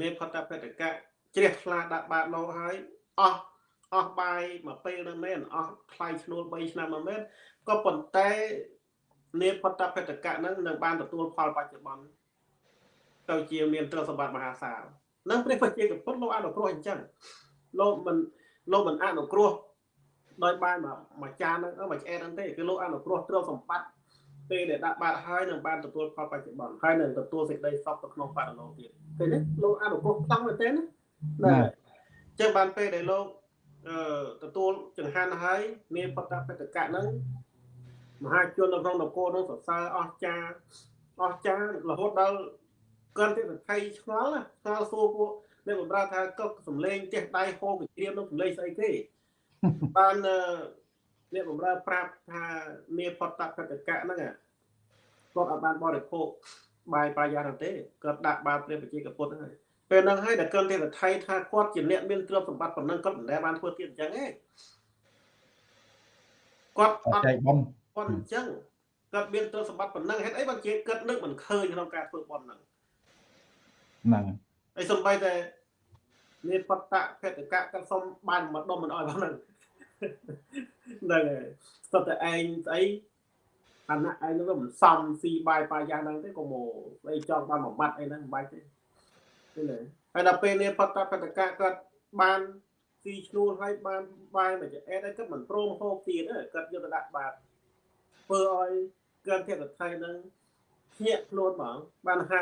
នេផតបេតកៈជ្រះថ្លាដាក់បាតលោកហើយអស់អស់បាយមួយពេលនឹងមែនអស់ថ្លៃឈ្នួល3ឆ្នាំមកមែនក៏ប៉ុន្តែនេផតបេតកៈនឹងនឹងបានទទួលផលបច្ចុប្បន្នទៅជាមានទ្រព្យសម្បត្តិមហាសាលនឹងព្រះបជាកពុទ្ធលោកអនុគ្រោះអញ្ចឹងលោកមិន លោកមិនអនុគ្រោះដោយបានមួយចានហ្នឹងមួយឆ្អែតហ្នឹងទេគឺលោកអនុគ្រោះទ្រព្យសម្បត្តិពេលដែលដាក់បាតហើយនឹងបានទទួលផលបច្ចុប្បន្នហើយនឹងទទួលសេចក្តីសុខទៅក្នុងបរិលោទៀតឃើញទេលោកអនុគ្រោះខ្លាំងមែនទេណាណាចឹងបានពេលដែលលោកអឺទទួលចង្ហាន់ហើយមានបតបតកៈហ្នឹងមហាជននៅក្នុងនគរនោះសរសើរអស្ចារ្យអស្ចារ្យរហូតដល់កាន់តែថៃឆ្ងល់ណាឆ្ងល់សួរពួក អ្នកបំរើថាក៏សំលេងចេះដៃហូបវិជ្រាមនោះសំលេងស្អីគេបានអ្នកបំរើប្រាប់ថាមានផតតកតកៈហ្នឹងគាត់អត់បានបរិភោគបាយបាយានទេគាត់ដាក់បាតព្រះបជាកពុទ្ធហ្នឹងពេលហ្នឹងហើយដែលកិនទេវថៃថាគាត់ជាអ្នកមានទ្រព្យសម្បត្តិប៉ុណ្ណឹងគាត់មិនដែលបានធ្វើទៀតអញ្ចឹងទេគាត់អត់ចែកបំគាត់អញ្ចឹងគាត់មានទ្រព្យសម្បត្តិប៉ុណ្ណឹងហេតុអីបានជាគាត់នឹកមិនឃើញក្នុងការធ្វើបន់ហ្នឹងហ្នឹងហើយសំបីតែមា នបតៈភេតកៈគាត់សុំបានមកដុំមិនអោយផងហ្នឹងហ្នឹងហើយស្ទើរតែឯងស្អីអាណៈឯងហ្នឹងវាមិនសមស៊ីបាយបាយយ៉ាងហ្នឹងទេក៏មកស្អីចង់បានមួយម៉ាត់អីហ្នឹងមិនបាច់ទេឃើញទេហើយដល់ពេលនេះបតៈភេតកៈគាត់បានស៊ីឈ្នួលហើយបានបាយមកជាអេតហើយគាត់មិនព្រមហូបទៀតទេគាត់យកទៅដាក់បាតធ្វើឲ្យគាត់ទៀតថៃហ្នឹងភ្ញាក់ខ្លួនហ្មងបានហៅ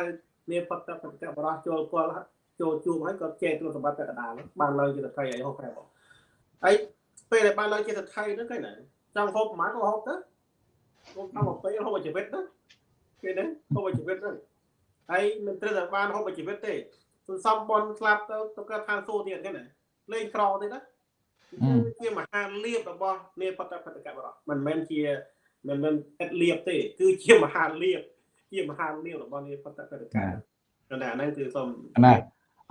មានផុតតបកបរោះចូលគល់ ចូលជួបហើយក៏ចេះទ្រព្យសម្បត្តិតែកដាលបានឡើងជាថៃអីហូបប្រែបងហើយពេលដែលបានឡើងជាថៃហ្នឹងគេណាចង់ហូបប្រហែលក៏ហូបទៅហូបតាមមកពេលហូបជីវិតទៅគេណាហូបជីវិតទៅហើយមិនត្រូវតែបានហូបជីវិតទេសន្សំបនស្លាប់ទៅទៅកើតឋានសួគ៌ទៀតគេណាលេងក្រទេណាជាមហាលៀបរបស់នាផុតតបកបរោះមិនមែនជាមិនមែនអត់លៀបទេ គឺជាមហាលៀបជាមហាលៀបរបស់នាផុតតបកណាប៉ុន្តែអាហ្នឹងគឺសូមណា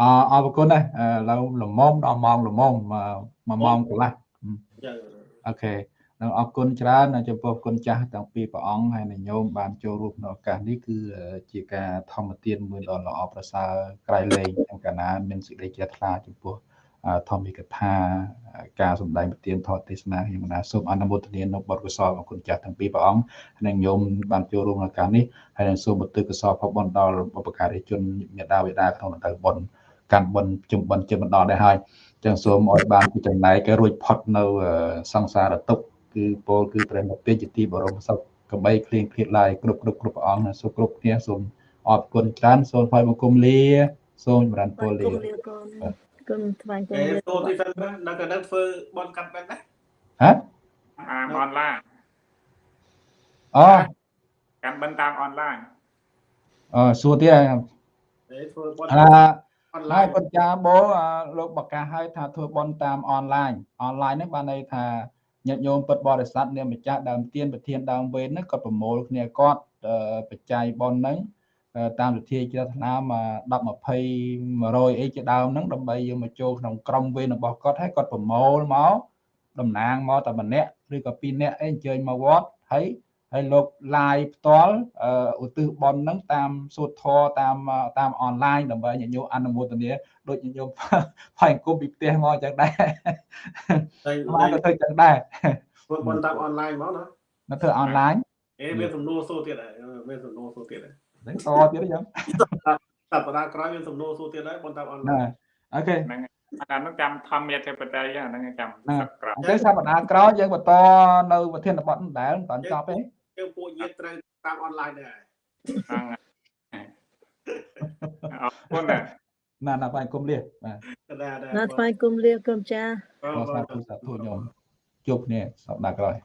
អរអរគុណណាស់ឥឡូវល្មមដល់ម៉ោងល្មមមួយម៉ោងកន្លះចឹងអូខេនឹងអរគុណច្រើនចំពោះគុណចាស់ទាំងពីរព្រះអង្គហើយនឹងញោមបានចូលរួមក្នុងឱកាសនេះគឺជាការធម្មទានមួយដ៏ល្អប្រសើរក្រៃលែងទាំងកាលណាមានសេចក្តីជ្រះថ្លាចំពោះធម្មិកថាការសម្ដែងប្រទានធម៌ទេសនាខ្ញុំណាសូមអនុមោទនានៅបទកុសលរបស់គុណចាស់ទាំងពីរព្រះអង្គហើយនឹងញោមបានចូលរួមក្នុងការនេះហើយនឹងសូមបន្ទើកុសលផលបុណ្យដល់បុព្វការីជនមេដាបេដាក្នុងទៅបុណ្យ កាន់បុណ្យជុំបុណ្យជិតមកដល់ដែរហើយចឹងសូមឲ្យបានពីចំណែកឲ្យរួចផុតនៅសង្សារទុក្ខគឺពោលគឺព្រះនិព្វានជាទីបរមសុខកបីគ្លៀងគ្លៀតឡាយគ្រប់គ្រប់គ្រប់ព្រះអង្គណាសូមគ្រប់គ្នាសូមអរគុណច្រើនសូមថ្វាយបង្គំលាសូមចម្រើនពរលាគុំលាកូនគុំថ្វាយគុំអេលាតូទីសិនណានៅកណ្ដឹងធ្វើបនកាត់បែបណាហ៎តាមអនឡាញអូកាន់បិណ្ឌតាមអនឡាញអឺសួរទៀតអេធ្វើបន អាអនហើឡាយញពុទ្ធចាបោលោកបកាសឲ្យថាធ្វើបន់តាមអនឡាញអនឡាញហ្នឹងបានន័យថាញាតិញោមពុទ្ធបរិស័ទនាមម្ចាស់ដើមទៀនប្រធានដើមវេនហ្នឹងគាត់ប្រមូលគ្នាគាត់បច្ច័យបន់ហ្នឹងតាមវិធីជ្រះថ្លាមក10 20 100អីជាដើមហ្នឹងដើម្បីយកមកចូលក្នុងក្រុមវេនរបស់គាត់ហើយគាត់ប្រមូលមកតំណាងមកតែម្នាក់ឬក៏ពីរនាក់អីអញ្ជើញមកវត្តហើយ ហើយលោក live ផ្ទាល់ឧទ្ទិសបន់ហ្នឹងតាមសូត្រធម៌តាមតាមអនឡាញដើម្បីញាតិញោមអនុមោទនាដូចញាតិញោមផែអង្គុំពីផ្ទះមកអញ្ចឹងដែរតែបានក៏ធ្វើអញ្ចឹងដែរធ្វើបនតាមអនឡាញមកណានៅធ្វើអនឡាញអេមានសំណួរសួរទៀតហើយមានសំណួរសួរទៀតហើយហ្នឹងតទៀតអញ្ចឹងសប្តាហ៍ក្រោយមានសំណួរសួរទៀតហើយបនតាមអនឡាណាញអូខេហ្នឹងអានោះចាំធម្មធិបតីហ្នឹងចាំសឹកក្រោយអញ្ចឹងសប្តាហ៍ក្រោយយើងបន្តនៅប្រធានបទនេះដែរមិនតាន់ចប់ទេ យើងពួកញាតិត្រូវតាមអនឡាញដែរហ្នឹងអរគុណណាណាណាបាយគុំលាបាទដែរដែរណាថ្វាយគុំលាគុំចាអរសាទរសាទរញោមជួបគ្នាសប្តាហ៍ក្រោយ